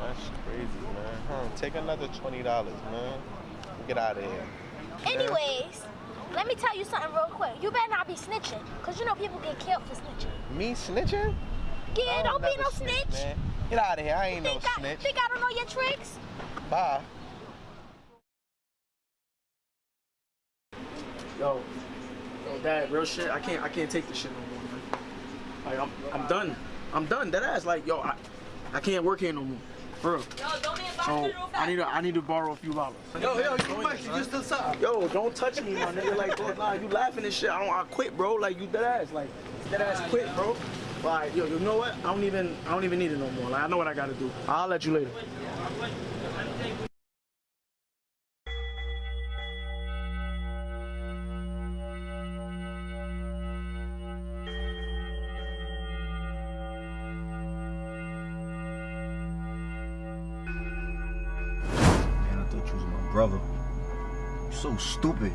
[SPEAKER 29] That's crazy, man. Huh, take another twenty dollars, man. Get out of here.
[SPEAKER 14] Anyways, let me tell you something real quick. You better not be snitching, because you know people get killed for snitching.
[SPEAKER 29] Me snitching?
[SPEAKER 14] Yeah,
[SPEAKER 29] I
[SPEAKER 14] don't be no snitch.
[SPEAKER 29] Man. Get out of here. I ain't no
[SPEAKER 14] Think I,
[SPEAKER 29] snitch.
[SPEAKER 14] think I don't know your tricks?
[SPEAKER 29] Bye.
[SPEAKER 3] Yo, yo, dad, real shit. I can't, I can't take this shit no more, man. Like, I'm, I'm done. I'm done. That ass, like, yo, I, I can't work here no more. For real. So I need to, I need to borrow a few dollars.
[SPEAKER 4] Yo, yo, you Mike, you still suck.
[SPEAKER 3] Yo, don't touch me, my nigga. Like, bro, nah, you laughing and shit. I don't, I quit, bro. Like, you dead ass. Like, dead ass quit, bro. Like, yo, you know what? I don't even, I don't even need it no more. Like, I know what I gotta do. I'll let you later.
[SPEAKER 8] Stupid.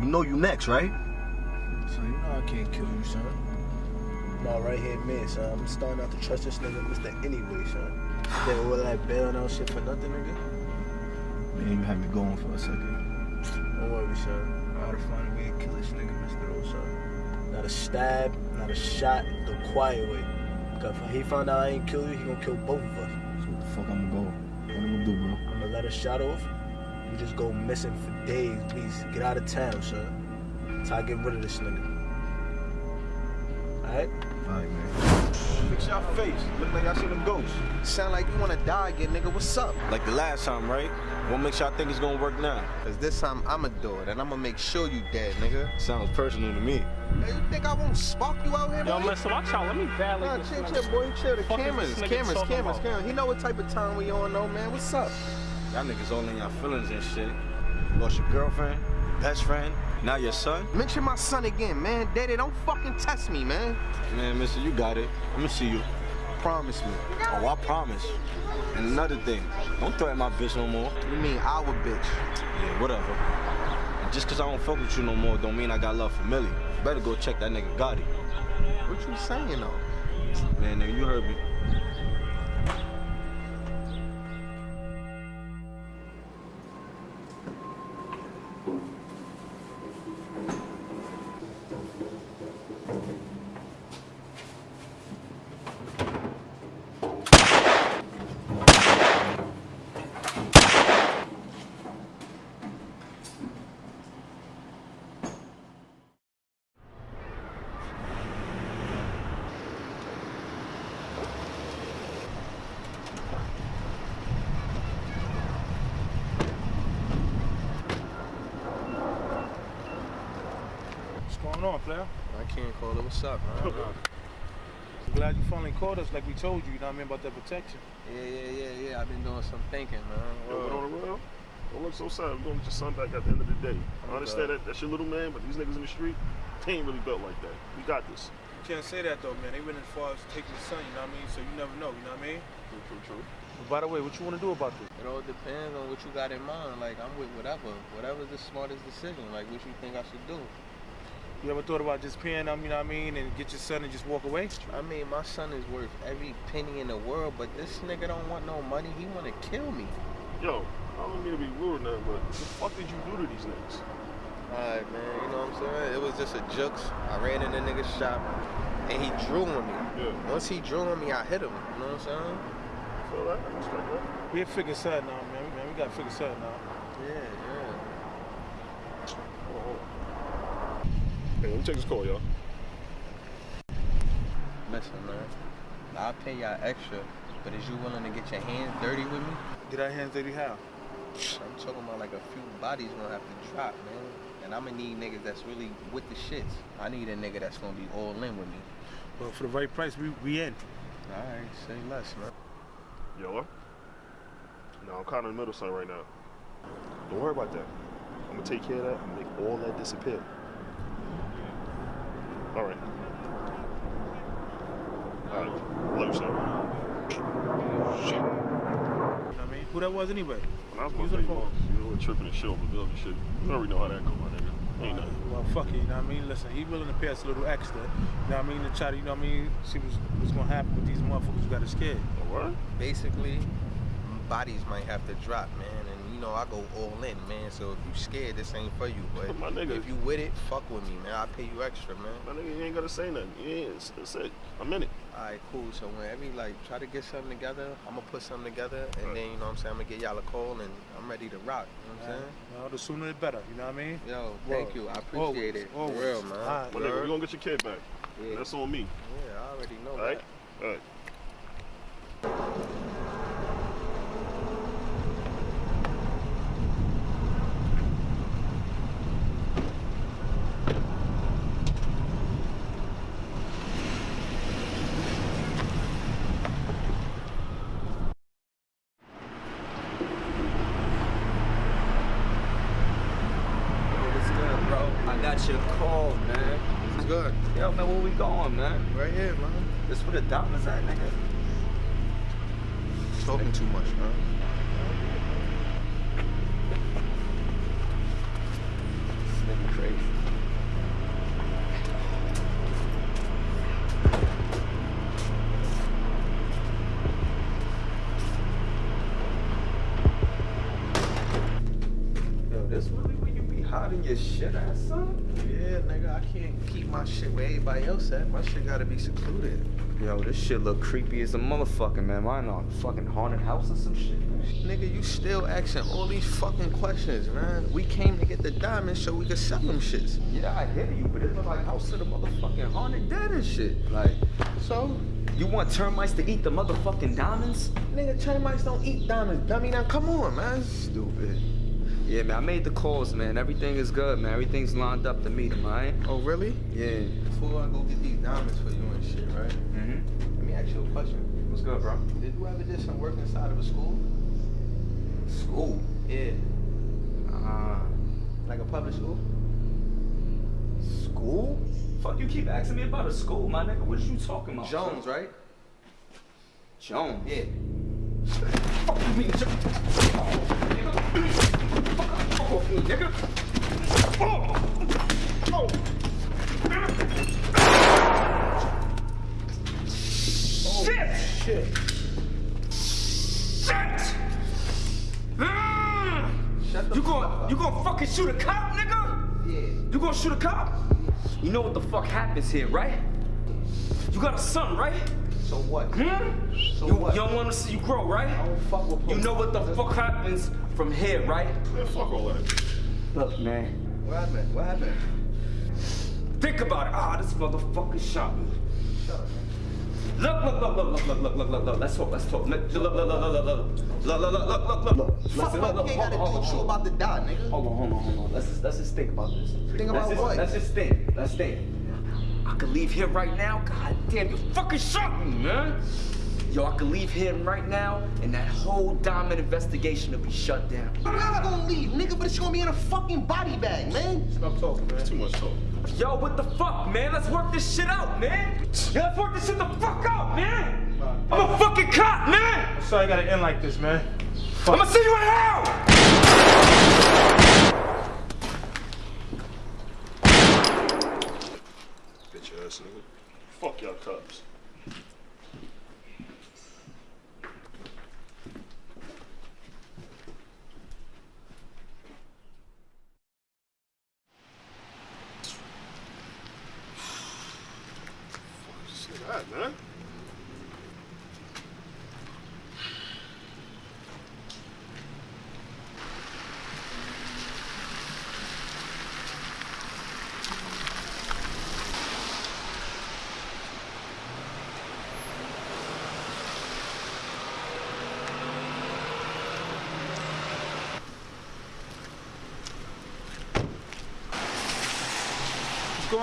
[SPEAKER 8] You know you next, right?
[SPEAKER 3] So you know I can't kill you, son.
[SPEAKER 2] my right hand man, son. I'm starting out to trust this nigga, Mr. Anyway, son. Then all that bail all shit for nothing, nigga.
[SPEAKER 30] Man, you had me going for a second.
[SPEAKER 2] Don't worry, son. I gotta find a way to kill this nigga, Mr. O, son. Not a stab, not a shot, the quiet way. Because if he found out I ain't kill you, he gonna kill both of us.
[SPEAKER 30] So what the fuck I'ma go? What I'm gonna do, bro?
[SPEAKER 2] I'm gonna let a shot off. You just go missing for days, please. Get out of town, son. Till I get rid of this nigga. Alright?
[SPEAKER 30] Alright, man.
[SPEAKER 8] Fix your face. Look like I see them ghosts.
[SPEAKER 6] Sound like you wanna die again, nigga. What's up?
[SPEAKER 8] Like the last time, right? What makes y'all think it's gonna work now?
[SPEAKER 6] Cause this time I'ma do it, and I'ma make sure you dead, nigga.
[SPEAKER 8] Sounds personal to me.
[SPEAKER 6] Hey, you think I won't spark you out here,
[SPEAKER 31] Yo,
[SPEAKER 6] boy?
[SPEAKER 31] listen, watch out. Let me validate
[SPEAKER 6] Nah,
[SPEAKER 31] this.
[SPEAKER 6] chill,
[SPEAKER 31] nigga.
[SPEAKER 6] chill, boy, chill. The cameras, cameras, cameras, cameras. He know what type of time we on, though, man. What's up?
[SPEAKER 8] Y'all niggas all in y'all feelings and shit. Lost your girlfriend, best friend, now your son.
[SPEAKER 6] Mention my son again, man. Daddy, don't fucking test me, man.
[SPEAKER 8] Man, mister, you got it. I'm gonna see you.
[SPEAKER 6] Promise me.
[SPEAKER 8] Oh, I promise. And another thing, don't threaten my bitch no more.
[SPEAKER 6] You mean our bitch?
[SPEAKER 8] Yeah, whatever. And just cause I don't fuck with you no more don't mean I got love for Millie. Better go check that nigga Gotti.
[SPEAKER 6] What you saying, though?
[SPEAKER 8] Man, nigga, you heard me.
[SPEAKER 32] What's going on, player?
[SPEAKER 6] I can't call it. What's up, man?
[SPEAKER 32] I'm glad you finally called us like we told you, you know what I mean, about that protection.
[SPEAKER 6] Yeah, yeah, yeah, yeah. I've been doing some thinking, man.
[SPEAKER 16] Yo, but on the real, don't look so sad. We're going to get your son back at the end of the day. I understand that that's your little man, but these niggas in the street, they ain't really built like that. We got this.
[SPEAKER 32] You can't say that though, man. They went as far as taking your son, you know what I mean? So you never know, you know what I mean?
[SPEAKER 16] True, true, true.
[SPEAKER 32] But by the way, what you want to do about this?
[SPEAKER 6] It all depends on what you got in mind. Like, I'm with whatever. Whatever's the smartest decision. Like, what you think I should do?
[SPEAKER 32] You ever thought about just paying them, you know what I mean, and get your son and just walk away?
[SPEAKER 6] I mean, my son is worth every penny in the world, but this nigga don't want no money. He want to kill me.
[SPEAKER 16] Yo, I don't mean to be rude or nothing, but what the fuck did you do to these niggas?
[SPEAKER 6] Alright, man. You know what I'm saying? It was just a jokes. I ran in the nigga's shop, and he drew on me.
[SPEAKER 16] Yeah.
[SPEAKER 6] Once he drew on me, I hit him. You know what I'm saying?
[SPEAKER 16] Feel that? I respect that.
[SPEAKER 32] We have figure something out, man. man. We got to figure something out.
[SPEAKER 6] Yeah, yeah.
[SPEAKER 16] Hold on, hold on. Hey, let me take this call, y'all.
[SPEAKER 6] Listen, man. I'll pay y'all extra, but is you willing to get your hands dirty with me?
[SPEAKER 32] Get our hands dirty how?
[SPEAKER 6] I'm talking about like a few bodies gonna have to drop, man. And I'm gonna need niggas that's really with the shits. I need a nigga that's gonna be all in with me.
[SPEAKER 32] But for the right price, we, we in.
[SPEAKER 6] Alright, say less, man.
[SPEAKER 16] Yo, No, I'm kind of in the middle of something right now. Don't worry about that. I'm gonna take care of that and make all that disappear. All right. Uh, All right. Love you, son.
[SPEAKER 32] You know what I mean? Who that was anyway?
[SPEAKER 16] When I was
[SPEAKER 32] Use
[SPEAKER 16] my
[SPEAKER 32] the
[SPEAKER 16] baby
[SPEAKER 32] phone.
[SPEAKER 16] boss, you know, tripping and shit over bills and shit. You already know how that go, my nigga. Ain't nothing.
[SPEAKER 32] Well, fuck it, you know what I mean? Listen, he willing to pay us a little extra, you know what I mean, to try to, you know what I mean, see what's, what's gonna happen with these motherfuckers who got us scared.
[SPEAKER 16] What?
[SPEAKER 6] Basically, bodies might have to drop, man. And you know, I go all in, man. So if you scared, this ain't for you. But
[SPEAKER 16] My nigga.
[SPEAKER 6] if you with it, fuck with me, man. I'll pay you extra, man.
[SPEAKER 16] My nigga, you ain't gotta say nothing. Yeah, it's, it's it. I'm in it.
[SPEAKER 6] Alright, cool. So whenever you like try to get something together, I'm gonna put something together, and then you know what I'm saying I'm gonna get y'all a call, and I'm ready to rock. You know what I'm saying?
[SPEAKER 32] Well, the sooner the better, you know what I mean?
[SPEAKER 6] Yo, thank you. I appreciate
[SPEAKER 32] Always,
[SPEAKER 6] it. For
[SPEAKER 32] always.
[SPEAKER 6] real, man.
[SPEAKER 32] Alright.
[SPEAKER 16] My nigga, we gonna get your kid back.
[SPEAKER 6] Yeah.
[SPEAKER 16] That's on me.
[SPEAKER 6] Yeah, I already know
[SPEAKER 16] All right?
[SPEAKER 6] that.
[SPEAKER 16] All right.
[SPEAKER 22] What's good, bro? I got your call, man.
[SPEAKER 6] It's good.
[SPEAKER 22] Yo, man, where we going, man?
[SPEAKER 6] Right here, man.
[SPEAKER 22] This where the diamonds at, nigga?
[SPEAKER 6] Talking too much, man.
[SPEAKER 22] This nigga crazy. riding your shit ass, son?
[SPEAKER 6] Yeah, nigga, I can't keep my shit where everybody else at. My shit gotta be secluded.
[SPEAKER 22] Yo, this shit look creepy as a motherfucker, man. Mine on a fucking haunted house or some shit.
[SPEAKER 6] Nigga, you still asking all these fucking questions, man. We came to get the diamonds so we could sell them shits.
[SPEAKER 22] Yeah, I hear you, but it look like house of the motherfucking haunted dead and shit. Like,
[SPEAKER 6] so?
[SPEAKER 22] You want termites to eat the motherfucking diamonds?
[SPEAKER 6] Nigga, termites don't eat diamonds, dummy. Now come on, man.
[SPEAKER 22] Stupid. Yeah, man, I made the calls, man. Everything is good, man. Everything's lined up to meet him, alright?
[SPEAKER 6] Oh, really?
[SPEAKER 22] Yeah.
[SPEAKER 6] Before I go get these diamonds for you and shit, right?
[SPEAKER 22] Mm-hmm.
[SPEAKER 6] Let me ask you a question.
[SPEAKER 22] What's good, bro?
[SPEAKER 6] Did you ever did some work inside of a school?
[SPEAKER 22] School?
[SPEAKER 6] Yeah.
[SPEAKER 22] Uh,
[SPEAKER 6] Like a public school?
[SPEAKER 22] school? Fuck, you keep asking me about a school, my nigga. What are you talking about?
[SPEAKER 6] Jones,
[SPEAKER 22] son?
[SPEAKER 6] right?
[SPEAKER 22] Jones?
[SPEAKER 6] Yeah.
[SPEAKER 22] Fuck you mean, Jones? Off me, nigga. Oh! Oh! Shit!
[SPEAKER 6] Shit.
[SPEAKER 22] Shit! Ah! you gonna you gonna fucking shoot a cop, nigga?
[SPEAKER 6] Yeah.
[SPEAKER 22] You gonna shoot a cop? You know what the fuck happens here, right? You got a son, right?
[SPEAKER 6] So what?
[SPEAKER 22] Hmm?
[SPEAKER 6] So
[SPEAKER 22] you,
[SPEAKER 6] what?
[SPEAKER 22] you don't want to see you grow, right?
[SPEAKER 6] I don't fuck with
[SPEAKER 22] You know what the fuck happens from here, right?
[SPEAKER 16] Man, fuck all that.
[SPEAKER 22] Look, man.
[SPEAKER 6] What happened? What happened?
[SPEAKER 22] Think about it. Ah, this motherfucker shot me.
[SPEAKER 6] Shut up.
[SPEAKER 22] Look, look, look, look, look, look, look, look, look, look. Let's talk, let's talk. Look, look, look, look, look, look, look. Look, look, look, look, look, look.
[SPEAKER 6] Fuck
[SPEAKER 22] Listen,
[SPEAKER 6] my
[SPEAKER 22] look, look,
[SPEAKER 6] kid
[SPEAKER 22] hold
[SPEAKER 6] gotta
[SPEAKER 22] on, hold
[SPEAKER 6] teach you
[SPEAKER 22] on,
[SPEAKER 6] about to die, nigga.
[SPEAKER 22] Hold on, hold on, hold on. Let's just, let's just think about this.
[SPEAKER 6] Think
[SPEAKER 22] let's
[SPEAKER 6] about
[SPEAKER 22] just,
[SPEAKER 6] what?
[SPEAKER 22] Let's just think. Let's think. I could leave here right now. God damn, you fucking shot me, man. Yo, I could leave here right now, and that whole diamond investigation will be shut down.
[SPEAKER 6] Where else gonna leave, nigga? But it's gonna be in a fucking body bag, man.
[SPEAKER 16] Stop talking, man. Too much talk.
[SPEAKER 22] Yo, what the fuck, man? Let's work this shit out, man. Yeah, let's work this shit the fuck out, man. I'm a fucking cop, man.
[SPEAKER 4] I'm sorry I gotta end like this, man.
[SPEAKER 22] I'm gonna see you in hell.
[SPEAKER 16] Bitch ass nigga. Fuck y'all cops.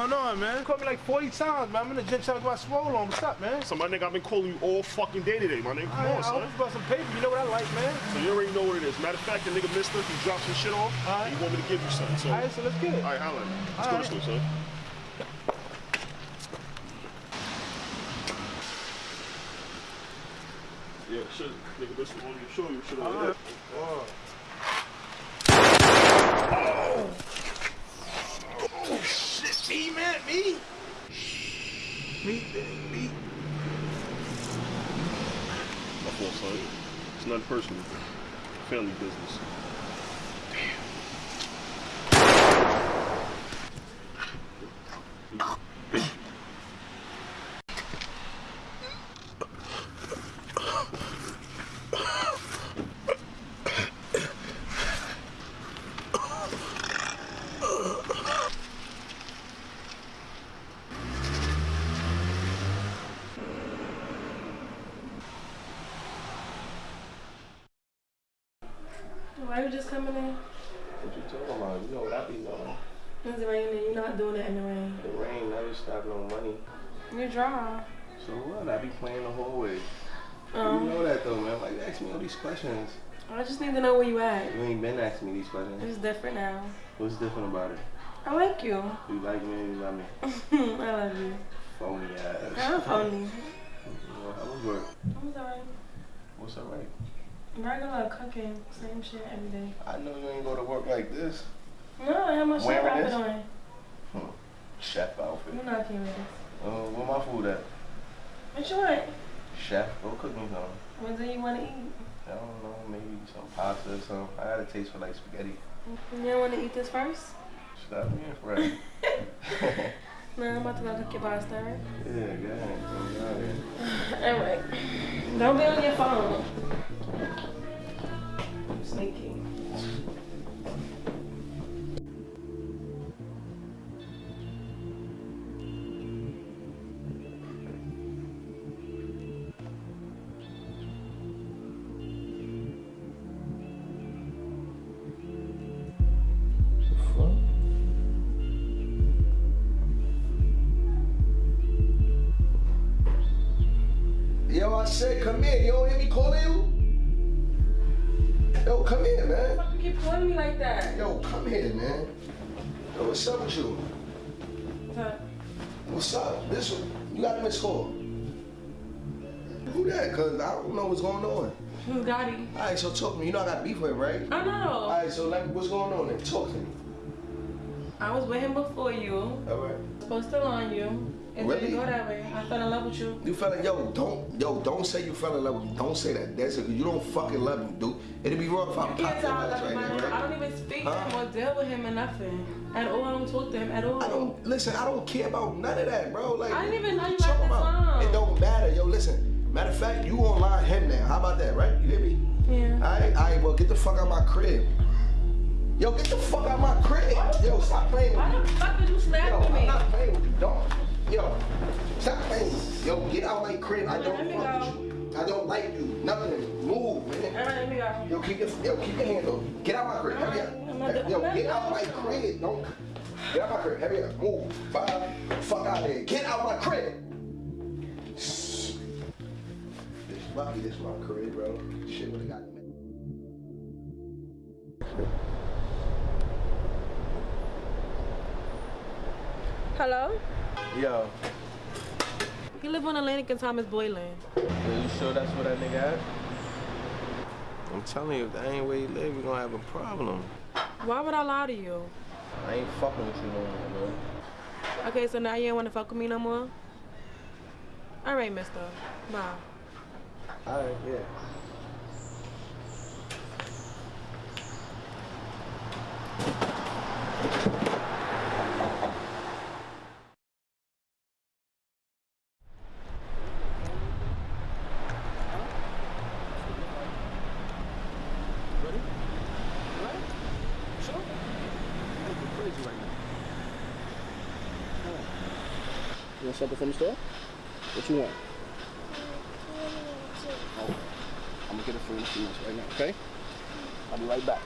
[SPEAKER 4] Going on, man? You called me like 40 times, man. I'm in the gym trying to get my swole on. What's up, man?
[SPEAKER 16] So my nigga, I've been calling you all fucking day today, my nigga. Come
[SPEAKER 4] I, I
[SPEAKER 16] on, son.
[SPEAKER 4] hope you got some paper. You know what I like, man.
[SPEAKER 16] So you already know what it is. Matter of fact, the nigga Mister, he dropped some shit off.
[SPEAKER 4] Alright.
[SPEAKER 16] He want me to give you something. So,
[SPEAKER 4] All right, so let's get it.
[SPEAKER 16] All right, holla. Let's go
[SPEAKER 4] Alright.
[SPEAKER 16] to school, son. Yeah, shit. Nigga, this one you show you shit over there.
[SPEAKER 4] Oh.
[SPEAKER 16] Oh, shit. Me, man, me. Me, me. My fault, son. It's nothing personal. Family business.
[SPEAKER 9] Why you just coming in?
[SPEAKER 6] What you talking about? You know what I be doing.
[SPEAKER 9] It's raining. You're not doing it in the rain.
[SPEAKER 6] The rain never stop no money.
[SPEAKER 9] You're dry.
[SPEAKER 6] So what? I be playing the whole way.
[SPEAKER 9] Um,
[SPEAKER 6] you know that though, man. Like, ask me all these questions.
[SPEAKER 9] I just need to know where you at.
[SPEAKER 6] You ain't been asking me these questions.
[SPEAKER 9] It's different now.
[SPEAKER 6] What's different about it?
[SPEAKER 9] I like you.
[SPEAKER 6] You like me or you love me?
[SPEAKER 9] I love you.
[SPEAKER 6] Phony ass.
[SPEAKER 9] I'm phony.
[SPEAKER 6] How was work?
[SPEAKER 9] I'm sorry.
[SPEAKER 6] What's alright?
[SPEAKER 9] Regular cooking, same shit every day.
[SPEAKER 6] I know you ain't go to work like this.
[SPEAKER 9] No, I have my chef
[SPEAKER 6] Wearing
[SPEAKER 9] outfit
[SPEAKER 6] this?
[SPEAKER 9] on.
[SPEAKER 6] Hmm. Chef outfit.
[SPEAKER 9] You're not this.
[SPEAKER 6] Uh, where my food at?
[SPEAKER 9] What you want?
[SPEAKER 6] Chef, go cook me something.
[SPEAKER 9] What do you want to eat?
[SPEAKER 6] I don't know, maybe some pasta or something. I got a taste for like spaghetti.
[SPEAKER 9] You don't want to eat this first?
[SPEAKER 1] Stop being friend.
[SPEAKER 9] Man, I'm about to go cook your pasta.
[SPEAKER 1] Yeah, go ahead.
[SPEAKER 9] All right. Don't be on your phone. Sneaky.
[SPEAKER 1] Yo, I said come in. You don't hear me calling you? Yo, come here, man.
[SPEAKER 9] Why You keep calling me like that.
[SPEAKER 1] Yo, come here, man. Yo, what's up with you?
[SPEAKER 9] Huh?
[SPEAKER 1] What's up? This one, you got a missed call. Who that? Cause I don't know what's going on.
[SPEAKER 9] Who's Gotti?
[SPEAKER 1] All right, so talk to me. You know I got beef with him, right?
[SPEAKER 9] I know.
[SPEAKER 1] All right, so like, what's going on then? Talk to me.
[SPEAKER 9] I was with him before you.
[SPEAKER 1] All right.
[SPEAKER 9] Supposed to on you. It
[SPEAKER 1] Really?
[SPEAKER 9] didn't go that way. I fell in love with you.
[SPEAKER 1] You fell in, yo, don't, yo, don't say you fell in love with me. Don't say that. That's it. You don't fucking love me, dude. It'd be wrong if I
[SPEAKER 9] You
[SPEAKER 1] popped your
[SPEAKER 9] tell I
[SPEAKER 1] ass right now,
[SPEAKER 9] I don't even speak
[SPEAKER 1] Huh?
[SPEAKER 9] to him or deal with him or nothing. At all. I don't talk to him at all.
[SPEAKER 1] I don't listen. I don't care about none of that, bro. Like
[SPEAKER 9] I didn't even know you at the
[SPEAKER 1] about.
[SPEAKER 9] time.
[SPEAKER 1] It don't matter, yo. Listen. Matter of fact, you gonna lie him now. How about that, right? You hear me?
[SPEAKER 9] Yeah.
[SPEAKER 1] All right, all right. Well, get the fuck out of my crib. Yo, get the fuck out of my crib. Yo, stop playing with me.
[SPEAKER 9] Why
[SPEAKER 1] me.
[SPEAKER 9] the fuck did you slap
[SPEAKER 1] Yo,
[SPEAKER 9] with
[SPEAKER 1] I'm not playing with you. Don't. Yo, stop playing. Yo, get out my crib. I don't fuck with you. I don't like you. Nothing. Move, man.
[SPEAKER 9] All right, let me go.
[SPEAKER 1] Yo, keep your yo, keep your hand on. Get out my crib. Hurry up.
[SPEAKER 9] I'm not doing-
[SPEAKER 1] Yo, get out my crib. Don't get out my crib. Hurry up. Move. Bye. Fuck out of here. Get out my crib. This Bobby, this my crib, bro. Shit would have got me.
[SPEAKER 9] Hello?
[SPEAKER 6] Yo,
[SPEAKER 9] You live on Atlantic and Thomas Boyland.
[SPEAKER 6] are you sure that's what that nigga at?
[SPEAKER 1] I'm telling you, if that ain't where you live, we're gonna have a problem.
[SPEAKER 9] Why would I lie to you?
[SPEAKER 6] I ain't fucking with you no more, bro.
[SPEAKER 9] Okay, so now you ain't want to fuck with me no more? All right, mister. Bye.
[SPEAKER 6] Alright, yeah.
[SPEAKER 14] You want something from the store? What you want? Oh, I'm gonna get it for you in a few minutes right now, okay? I'll be right back.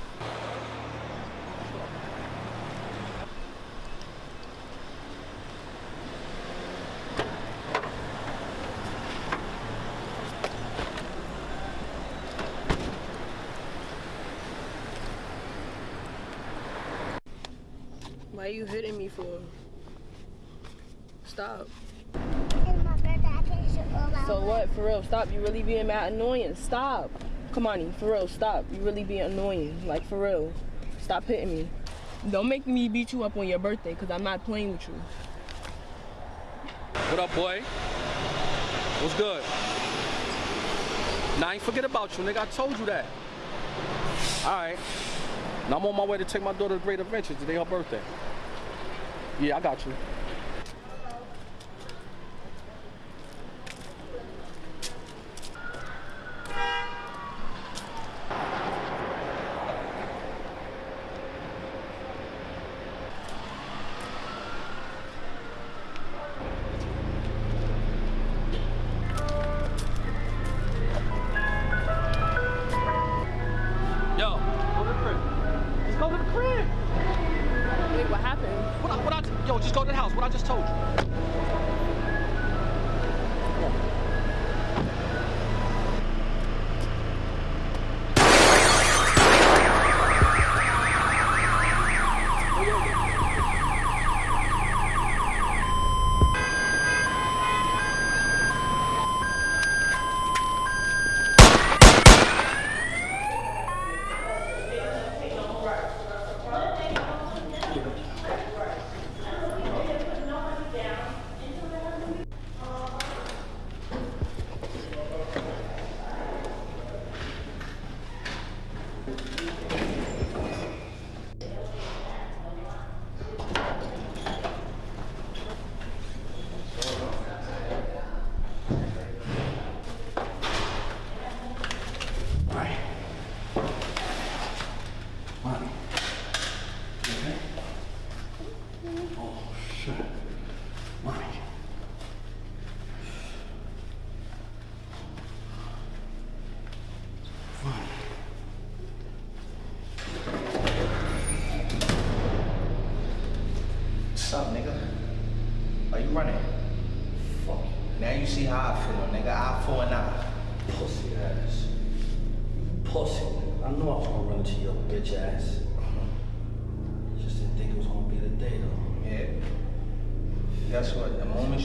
[SPEAKER 9] Why you hitting me for? Stop. What? For real, stop. You really being mad annoying. Stop. Come on, for real, stop. You really being annoying. Like, for real. Stop hitting me. Don't make me beat you up on your birthday, because I'm not playing with you.
[SPEAKER 3] What up, boy? What's good? Nah, I ain't forget about you, nigga. I told you that. All right. Now I'm on my way to take my daughter to Great Adventures. Today her birthday. Yeah, I got you.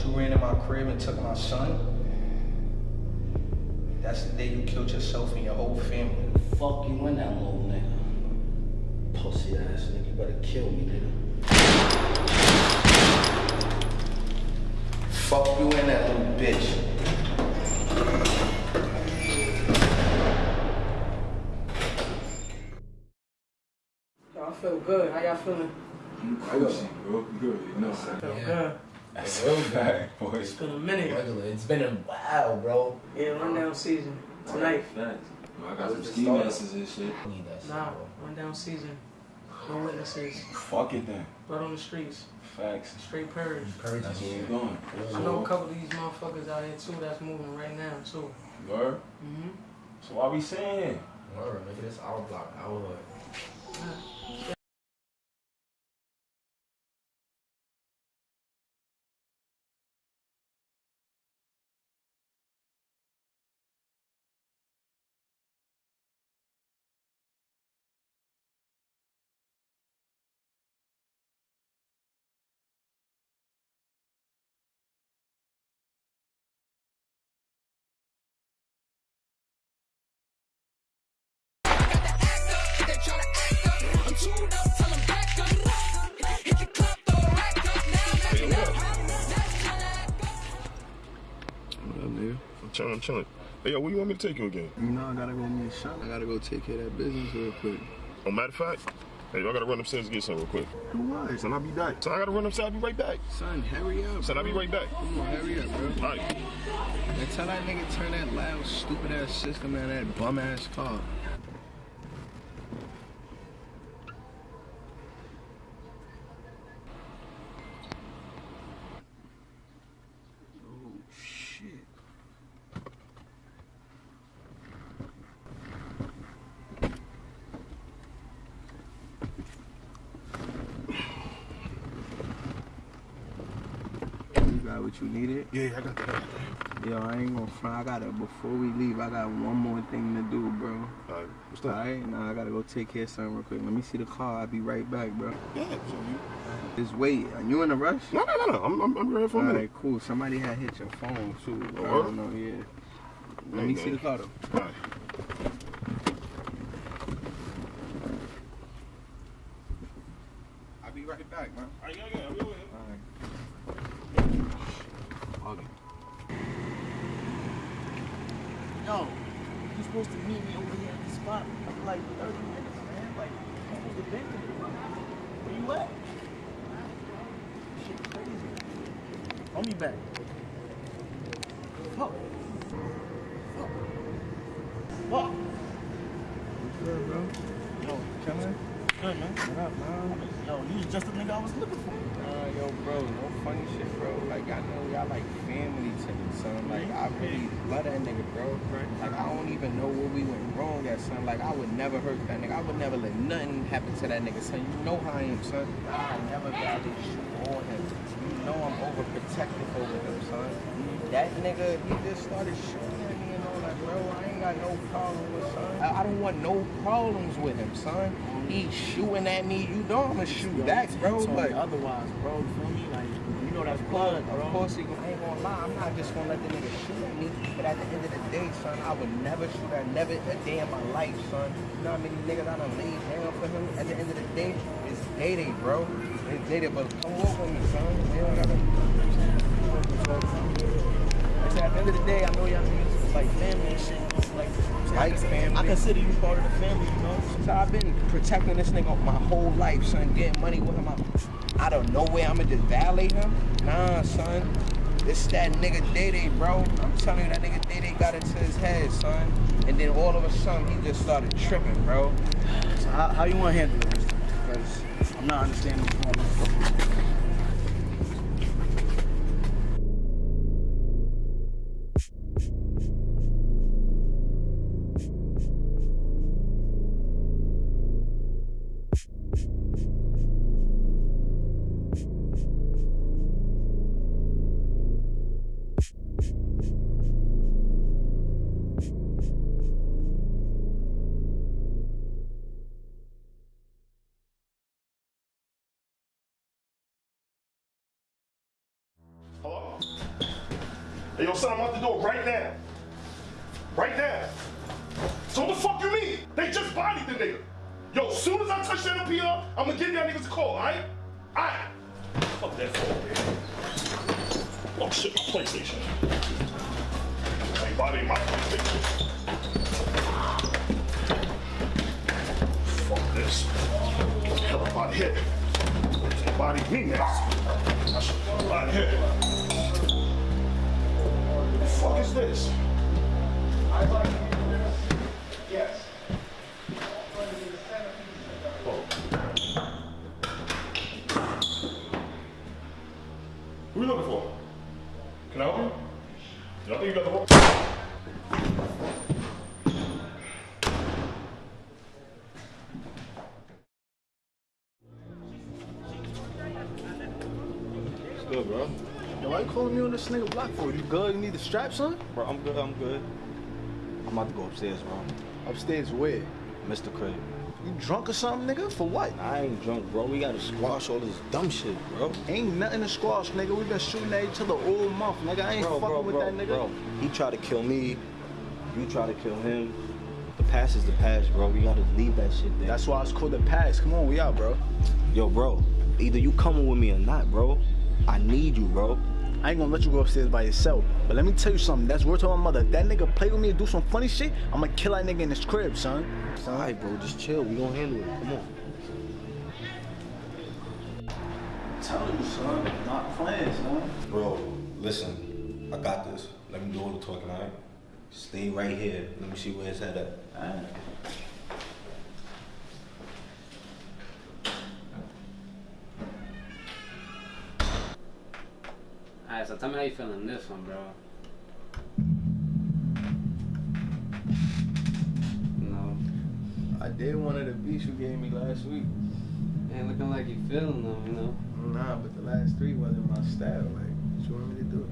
[SPEAKER 3] You
[SPEAKER 33] ran in my crib and took my son, that's the day you killed yourself and your whole family.
[SPEAKER 34] Fuck you in that little nigga. Pussy ass nigga. You better kill me, nigga.
[SPEAKER 33] Fuck you in that little bitch.
[SPEAKER 9] Yo, I feel good. How y'all feeling?
[SPEAKER 8] I got you, bro. Good, you know.
[SPEAKER 9] Feel good.
[SPEAKER 8] That's real bad, boy.
[SPEAKER 9] It's been a minute.
[SPEAKER 8] It's been a while, bro.
[SPEAKER 9] Yeah, rundown season. Tonight. Facts.
[SPEAKER 8] I got some ski masks and shit.
[SPEAKER 9] Nah, rundown season. No witnesses.
[SPEAKER 8] Fuck it then.
[SPEAKER 9] Blood on the streets.
[SPEAKER 8] Facts.
[SPEAKER 9] Straight purge.
[SPEAKER 8] Purge That's where we going.
[SPEAKER 9] I know a couple of these motherfuckers out here too that's moving right now too.
[SPEAKER 8] Word?
[SPEAKER 9] Mm-hmm.
[SPEAKER 8] So why we saying here?
[SPEAKER 3] Word, nigga, this our block, our hood.
[SPEAKER 16] What chilling, I'm chilling. Hey, yo, where you want me to take you again?
[SPEAKER 6] You know, I gotta go meet Sean. I gotta go take care of that business real quick.
[SPEAKER 16] Oh, matter of fact, hey, I gotta run upstairs and get something real quick.
[SPEAKER 6] Do what?
[SPEAKER 16] Son, I'll be back. Son, I gotta run upstairs, I'll be right back.
[SPEAKER 6] Son, hurry up.
[SPEAKER 16] Son, I'll be right back.
[SPEAKER 6] Come on, hurry up, bro.
[SPEAKER 16] All right.
[SPEAKER 6] And tell that nigga turn that loud, stupid ass system out of that bum ass car. What you needed?
[SPEAKER 16] Yeah, I got that.
[SPEAKER 6] Yo, I ain't gonna front. I gotta, before we leave, I got one more thing to do, bro.
[SPEAKER 16] Alright, what's that?
[SPEAKER 6] Alright, now I gotta go take care of something real quick. Let me see the car. I'll be right back, bro.
[SPEAKER 16] Yeah, so you.
[SPEAKER 6] Just wait. Are you in a rush?
[SPEAKER 16] No, no, no, no. I'm, I'm, I'm ready for a minute.
[SPEAKER 6] Alright, cool. Somebody had hit your phone, too. Oh,
[SPEAKER 16] I
[SPEAKER 6] don't know, yeah. Let me see the car, though.
[SPEAKER 16] Alright.
[SPEAKER 6] I'll be right back, man.
[SPEAKER 16] Alright, yeah, yeah, I'll be with you.
[SPEAKER 3] Yo, you supposed to meet me over here at the spot for like 30 minutes, man. Like, you supposed to been there. Where you at? Shit crazy. Call me back. Fuck. Fuck. Fuck.
[SPEAKER 6] Good, bro.
[SPEAKER 3] Yo,
[SPEAKER 6] Chillin'?
[SPEAKER 3] good, man.
[SPEAKER 6] What up, man?
[SPEAKER 3] Yo, you was just the nigga I was looking for.
[SPEAKER 6] Uh, yo, bro, no funny shit, bro. Like, I know y'all like family to me, son. Like, I really love that nigga, bro. Like, I don't even know where we went Like, I would never hurt that nigga. I would never let nothing happen to that nigga, son. You know how I am, son. I never violate you or him. You know I'm overprotective over him, son. That nigga, he just started shooting at me and all that, bro. I ain't got no problem with son. I, I don't want no problems with him, son. He's shooting at me. You know I'm gonna shoot back, bro. But
[SPEAKER 3] otherwise, bro. You feel me? Like, you know that's blood, bro.
[SPEAKER 6] of course, he I ain't gonna lie. I'm not just gonna let the nigga shoot at me. But at the end of the day, son, I would never shoot at never a day in my life, son. You know how many niggas I done laid down for him? At the end of the day, it's day day, bro. It's day day, but come walk with me, son. You don't gotta. I said, at the end of the day, I know y'all niggas like family and shit. Like, like family.
[SPEAKER 3] I consider you part of the family, you know?
[SPEAKER 6] So I've been protecting this nigga my whole life, son. Getting money with him. I- Out of nowhere, I'ma just violate him? Nah, son. It's that nigga Day Day, bro. I'm telling you, that nigga Day Day got into his head, son. And then all of a sudden, he just started tripping, bro.
[SPEAKER 3] So how, how you want to handle this? Because I'm not understanding what's going on.
[SPEAKER 16] Think you got the
[SPEAKER 2] good, bro? Yo, why you calling me on this nigga block for? You good? You need the strap, son?
[SPEAKER 8] Bro, I'm good, I'm good. I'm about to go upstairs, bro.
[SPEAKER 2] Upstairs where?
[SPEAKER 8] Mr. Crib.
[SPEAKER 2] You drunk or something, nigga? For what?
[SPEAKER 8] I ain't drunk, bro. We gotta squash all this dumb shit, bro.
[SPEAKER 2] Ain't nothing to squash, nigga. we been shooting at each other all month, nigga. I ain't
[SPEAKER 8] Bro,
[SPEAKER 2] fucking
[SPEAKER 8] bro,
[SPEAKER 2] with
[SPEAKER 8] bro,
[SPEAKER 2] that nigga.
[SPEAKER 8] bro. He tried to kill me. You tried to kill him. The past is the past, bro. We gotta leave that shit there.
[SPEAKER 2] That's why it's called the past. Come on, we out, bro.
[SPEAKER 8] Yo, bro. Either you coming with me or not, bro. I need you, bro.
[SPEAKER 2] I ain't gonna let you go upstairs by yourself. But let me tell you something. That's word to my mother. If that nigga play with me and do some funny shit, I'ma kill that nigga in his crib, son.
[SPEAKER 8] All right, bro. Just chill. We gonna handle it. Come on.
[SPEAKER 2] Tell you, son. Not playing, son.
[SPEAKER 8] Bro, listen. I got this. Let me do all the talking, all right? Stay right here. Let me see where his head at.
[SPEAKER 2] Alright.
[SPEAKER 35] So tell me how you feeling this one, bro. No.
[SPEAKER 2] I did one of the beats you gave me last week.
[SPEAKER 35] Ain't looking like you feeling them, you know.
[SPEAKER 2] Nah, but the last three wasn't my style. Like, what you want me to do?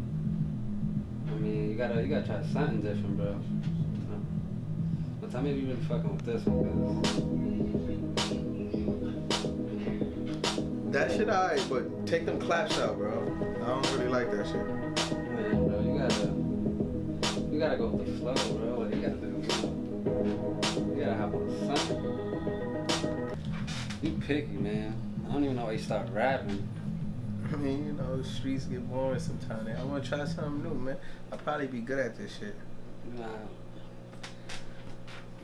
[SPEAKER 35] I mean, you gotta you gotta try something different, bro. But tell me if you really fucking with this one, cause
[SPEAKER 6] That shit alright, but take them claps out, bro. I don't really like that shit.
[SPEAKER 35] man, bro, you gotta you gotta go with the flow, bro. Like you gotta do, you gotta have something. You picky, man. I don't even know why you start rapping.
[SPEAKER 6] I mean, you know, the streets get boring sometimes. I want to try something new, man. I'll probably be good at this shit.
[SPEAKER 35] Nah.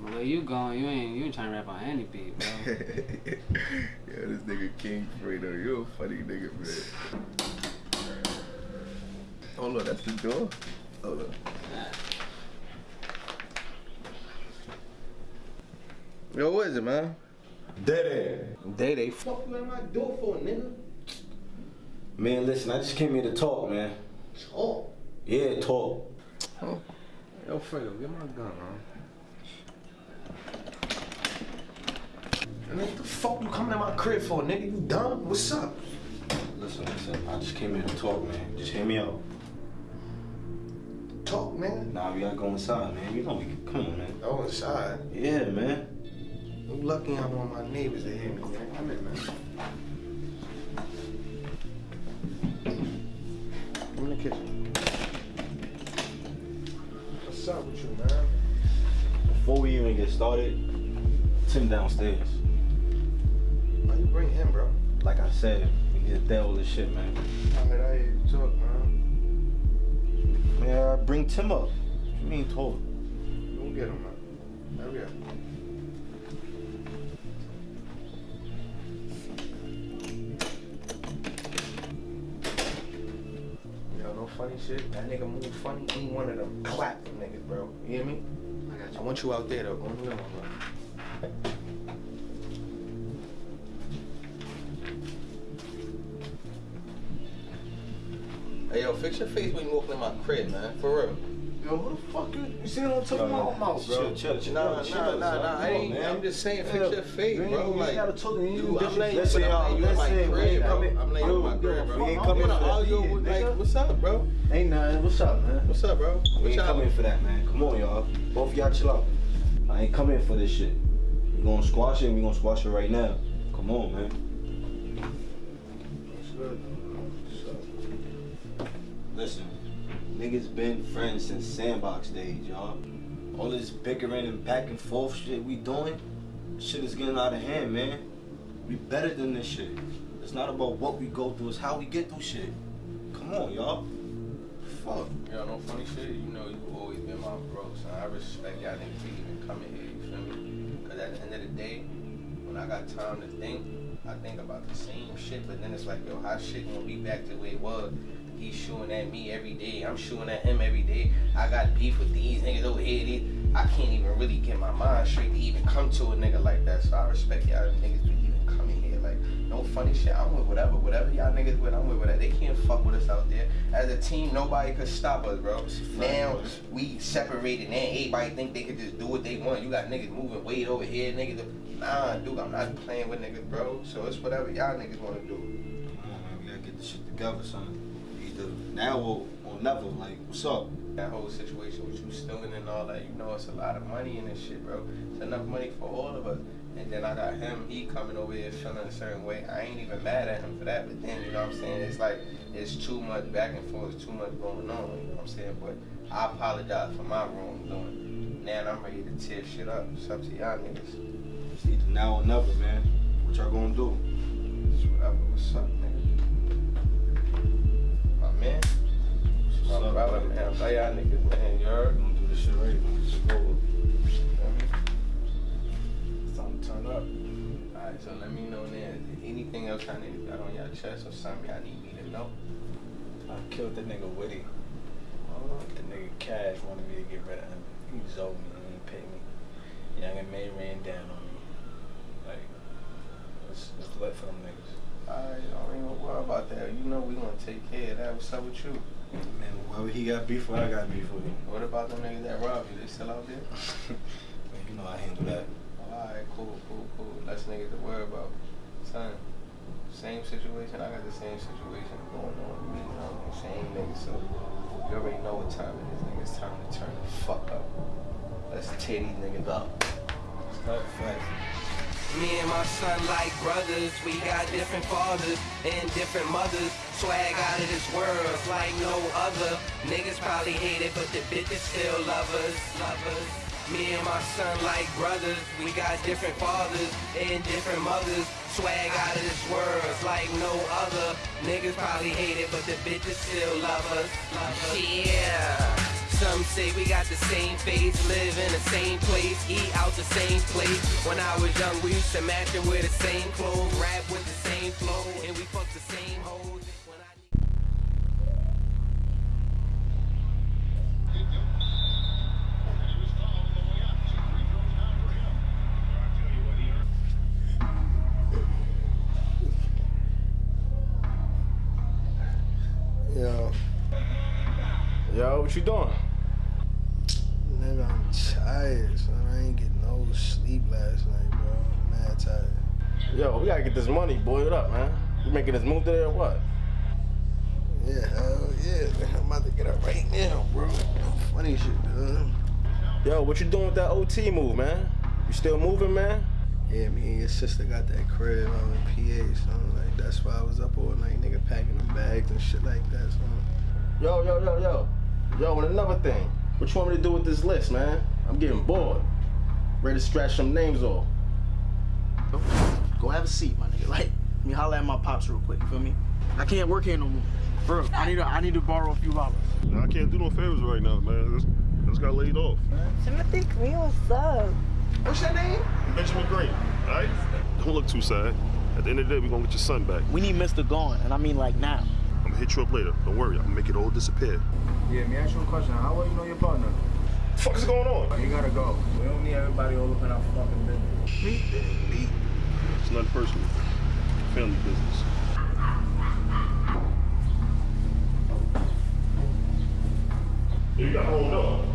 [SPEAKER 35] The way you going, you ain't you ain't trying to rap on any beat, bro.
[SPEAKER 6] Yo, this nigga King Fredo, you a funny nigga, man. Hold on, that's the door. Hold on. Yo, what is it, man?
[SPEAKER 8] Dede.
[SPEAKER 6] Dede. Fuck you at my door for, nigga.
[SPEAKER 8] Man, listen, I just came here to talk, man.
[SPEAKER 6] Talk.
[SPEAKER 8] Yeah, talk.
[SPEAKER 6] Oh. Yo, Fredo, get my gun, man. And what the fuck you coming to my crib for, nigga? You dumb? What's up?
[SPEAKER 8] Listen, listen. I just came here to talk, man. Just hear me out.
[SPEAKER 6] Talk, man.
[SPEAKER 8] Nah, we gotta go inside, man. You know we. Come on, man.
[SPEAKER 6] Go inside.
[SPEAKER 8] Yeah, man.
[SPEAKER 6] I'm lucky I want my neighbors to hear me, man. Come in, man. I'm in the kitchen. What's up with you, man?
[SPEAKER 8] Before we even get started, Tim downstairs.
[SPEAKER 6] Why you bring him, bro?
[SPEAKER 8] Like I said, we need to deal with this shit, man.
[SPEAKER 6] I mean, I hear you talk, man.
[SPEAKER 8] Man, bring Tim up. What you mean talk?
[SPEAKER 6] You won't get him, man. Hurry up. Yo, no funny shit. That nigga move funny. Any one of them clap them niggas, bro. You hear me? I got you. I want you out there, though. Go on the bro. Hey, yo, fix your face when you walking in my crib, man. For real. Yo, who the fuck you? You see what I'm talking
[SPEAKER 8] Yo,
[SPEAKER 6] about, mouth, bro?
[SPEAKER 8] chill, chill, chill,
[SPEAKER 6] Nah,
[SPEAKER 8] chill,
[SPEAKER 6] nah,
[SPEAKER 8] chill,
[SPEAKER 6] nah,
[SPEAKER 8] son.
[SPEAKER 6] nah. I
[SPEAKER 8] Come on,
[SPEAKER 6] ain't.
[SPEAKER 8] man.
[SPEAKER 6] I'm just saying, fix
[SPEAKER 8] Yeah,
[SPEAKER 6] your face, bro.
[SPEAKER 8] you
[SPEAKER 6] Like,
[SPEAKER 8] gotta talk to you.
[SPEAKER 6] you, I'm
[SPEAKER 8] Listen,
[SPEAKER 6] letting you,
[SPEAKER 8] listen,
[SPEAKER 6] but I'm letting you in my
[SPEAKER 8] listen,
[SPEAKER 6] crib, bro. I'm letting you in my
[SPEAKER 8] yo,
[SPEAKER 6] crib, bro.
[SPEAKER 8] we ain't coming
[SPEAKER 6] gonna
[SPEAKER 8] for that,
[SPEAKER 6] argue with, like, what's up, bro?
[SPEAKER 2] Ain't nothing. What's up, man?
[SPEAKER 6] What's up, bro?
[SPEAKER 8] We
[SPEAKER 6] What
[SPEAKER 8] ain't
[SPEAKER 6] y'all?
[SPEAKER 8] coming for that, man. Come on, y'all. Both of y'all chill out. I ain't coming for this shit. We gonna squash it and we gonna squash it right now. Come on, man.
[SPEAKER 6] What's good?
[SPEAKER 8] Listen, Niggas been friends since sandbox days, y'all. All this bickering and back and forth shit we doing, shit is getting out of hand, man. We better than this shit. It's not about what we go through, it's how we get through shit. Come on, y'all. Fuck.
[SPEAKER 6] Yo, no funny shit. You know you've always been my bro, so I respect y'all niggas for even coming here. You feel me? Cause at the end of the day, when I got time to think, I think about the same shit. But then it's like, yo, how shit gonna be back to the way it was? He's shooting at me every day. I'm shooting at him every day. I got beef with these niggas over here. These, I can't even really get my mind straight to even come to a nigga like that. So I respect y'all niggas for even coming here. Like, no funny shit. I'm with whatever. Whatever y'all niggas with, I'm with whatever. They can't fuck with us out there. As a team, nobody could stop us, bro. Now we separated. Now everybody think they could just do what they want. You got niggas moving weight over here, niggas. Nah, dude, I'm not playing with niggas, bro. So it's whatever y'all niggas want to do.
[SPEAKER 8] Come on, man. We gotta get this shit together, son. Now or, or never. Like, what's up?
[SPEAKER 6] That whole situation with you stealing and all that, you know, it's a lot of money in this shit, bro. It's enough money for all of us. And then I got him, he coming over here feeling a certain way. I ain't even mad at him for that, but then, you know what I'm saying? It's like, it's too much back and forth, too much going on, you know what I'm saying? But I apologize for my wrongdoing. Now I'm ready to tear shit up. It's up to y'all niggas.
[SPEAKER 8] It's either now or never, man. What y'all gonna do?
[SPEAKER 6] It's whatever, what's up, nigga? Man. It's my brother, man. Play y'all niggas, man. You heard?
[SPEAKER 8] Gonna do this shit right, man. It's over.
[SPEAKER 6] It's time to turn up. Alright, so let me know then. Anything else y'all niggas got on y'all chest or something y'all need me to know?
[SPEAKER 2] I killed the nigga Woody. The nigga Cash wanted me to get rid of him. He was owed me. He pay me. Young and May ran down on me. Like, it's, it's lit for them niggas.
[SPEAKER 6] Alright, don't even worry about that. You know we gonna take care of that. What's up with you?
[SPEAKER 8] Man, whoever he got beef with, I got beef with him.
[SPEAKER 6] What about them niggas that robbed you? They still out there?
[SPEAKER 8] Man, you know I handle that.
[SPEAKER 6] Alright, cool, cool, cool. Less niggas to worry about. Son, same situation. I got the same situation going on with me. You know, same niggas. So you already know what time it is, nigga. It's time to turn the fuck up. Let's tear these niggas up.
[SPEAKER 2] Start fighting.
[SPEAKER 27] Me and my son like brothers, we got different fathers and different mothers. Swag out of this world, like no other. Niggas probably hate it, but the bitches still love us. Love us. Me and my son like brothers, we got different fathers and different mothers. Swag out of this world, like no other. Niggas probably hate it, but the bitches still love us. Love us. Yeah. Some say we got the same face, live in the same place, eat out the same place. When I was young, we used to match and wear the same clothes, rap with the same flow, and we fuck the same hoes. I
[SPEAKER 1] Yo,
[SPEAKER 3] what you doing?
[SPEAKER 1] nigga, I'm tired, son. I ain't get no sleep last night, bro. I'm mad tired.
[SPEAKER 3] Yo, we gotta get this money, boy. What up, man? You making this move today or what?
[SPEAKER 1] Yeah, hell yeah. man. I'm about to get up right now, bro. Funny shit, dude.
[SPEAKER 3] Yo, what you doing with that OT move, man? You still moving, man?
[SPEAKER 1] Yeah, me and your sister got that crib out in PA, son. Like, that's why I was up all night, nigga, packing them bags and shit like that, son.
[SPEAKER 3] Yo, yo, yo, yo. Yo, and another thing. What you want me to do with this list, man? I'm getting bored. Ready to scratch some names off.
[SPEAKER 15] Go have a seat, my nigga. Like, let me holler at my pops real quick. You feel me? I can't work here no more. Bro, I need to, I need to borrow a few dollars.
[SPEAKER 16] Nah, I can't do no favors right now, man. I just, I just got laid off.
[SPEAKER 20] Timothy Green, what's up?
[SPEAKER 1] What's your name?
[SPEAKER 16] Benjamin Green, all right? Don't look too sad. At the end of the day, we're gonna get your son back.
[SPEAKER 15] We need Mr. Gone, and I mean like now.
[SPEAKER 16] I'm gonna hit you up later. Don't worry, I'm gonna make it all disappear.
[SPEAKER 2] Yeah, me ask you a question. How well you know your partner?
[SPEAKER 16] What the fuck is going on?
[SPEAKER 2] You gotta go. We don't need everybody all up in our fucking business.
[SPEAKER 16] It's nothing personal. Family business. You got hold up.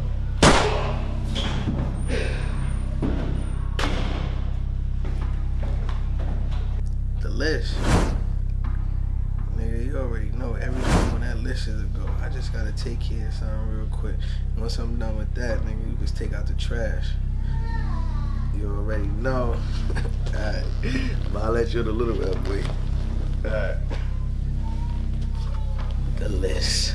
[SPEAKER 1] The everything on that list is a go. I just gotta take care of something real quick. Once I'm done with that, nigga, you just take out the trash. You already know. Alright. I'll let you in a little bit, boy. Alright. The list.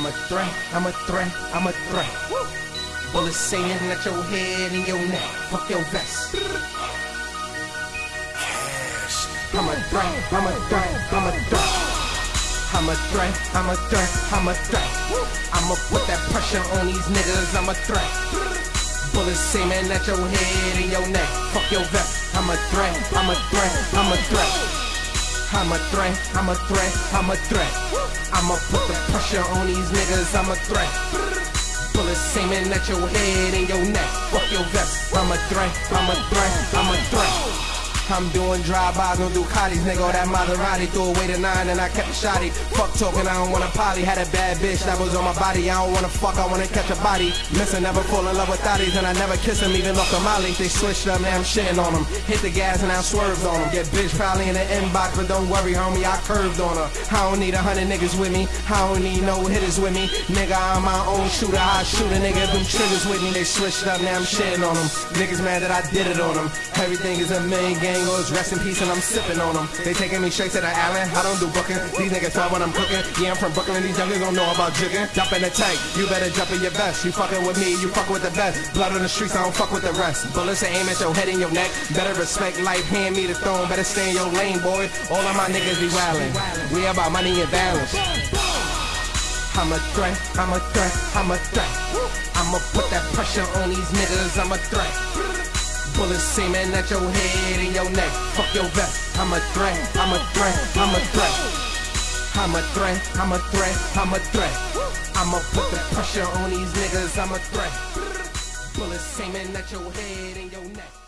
[SPEAKER 27] I'm a threat, I'm a threat, I'm a threat. Bullets singing at your head and your neck. Fuck your vest. I'm a threat, I'm a threat, I'm a threat. I'm a threat, I'm a threat, I'm a threat. I'ma put that pressure on these niggas, I'm a threat. Bullets seeming at your head and your neck. Fuck your vest. I'm a threat, I'm a threat, I'm a threat. I'm a threat, I'm a threat, I'm a threat. I'ma put the pressure on these niggas, I'm a threat. Bullets seeming at your head and your neck. Fuck your vest. I'm a threat, I'm a threat, I'm a threat. I'm doing drive-bys on Ducatis, nigga, that Maserati Threw away the nine and I kept a shotty. Fuck talking, I don't wanna poly. Had a bad bitch that was on my body. I don't wanna fuck, I wanna catch a body. Missing, never fall in love with thotties And I never kiss him, even off the molly. They switched up, now I'm shitting on them Hit the gas and I swerved on them Get bitch probably in the inbox But don't worry, homie, I curved on her. I don't need a hundred niggas with me. I don't need no hitters with me. Nigga, I'm my own shooter. I shoot a nigga, them triggers with me. They switched up, now I'm shitting on them Niggas mad that I did it on them Everything is a million gang rest in peace and I'm sipping on them. They taking me straight to the island, I don't do booking. These niggas try when I'm cooking. Yeah, I'm from Brooklyn, these youngers don't know about jigging. Jump in the tank, you better jump in your vest. You fucking with me, you fuck with the best. Blood on the streets, I don't fuck with the rest. Bullets aim at your head and your neck. Better respect life, hand me the throne. Better stay in your lane, boy. All of my niggas be wildin'. We about money and balance. I'm a threat, I'm a threat, I'm a threat. I'ma put that pressure on these niggas, I'm a threat. Bullets seeming at your head and your neck. Fuck your vest. I'm a threat. I'm a threat. I'm a threat. I'm a threat. I'm a threat. I'm a threat. I'ma put the pressure on these niggas. I'm a threat. Bullets seeming at your head and your neck.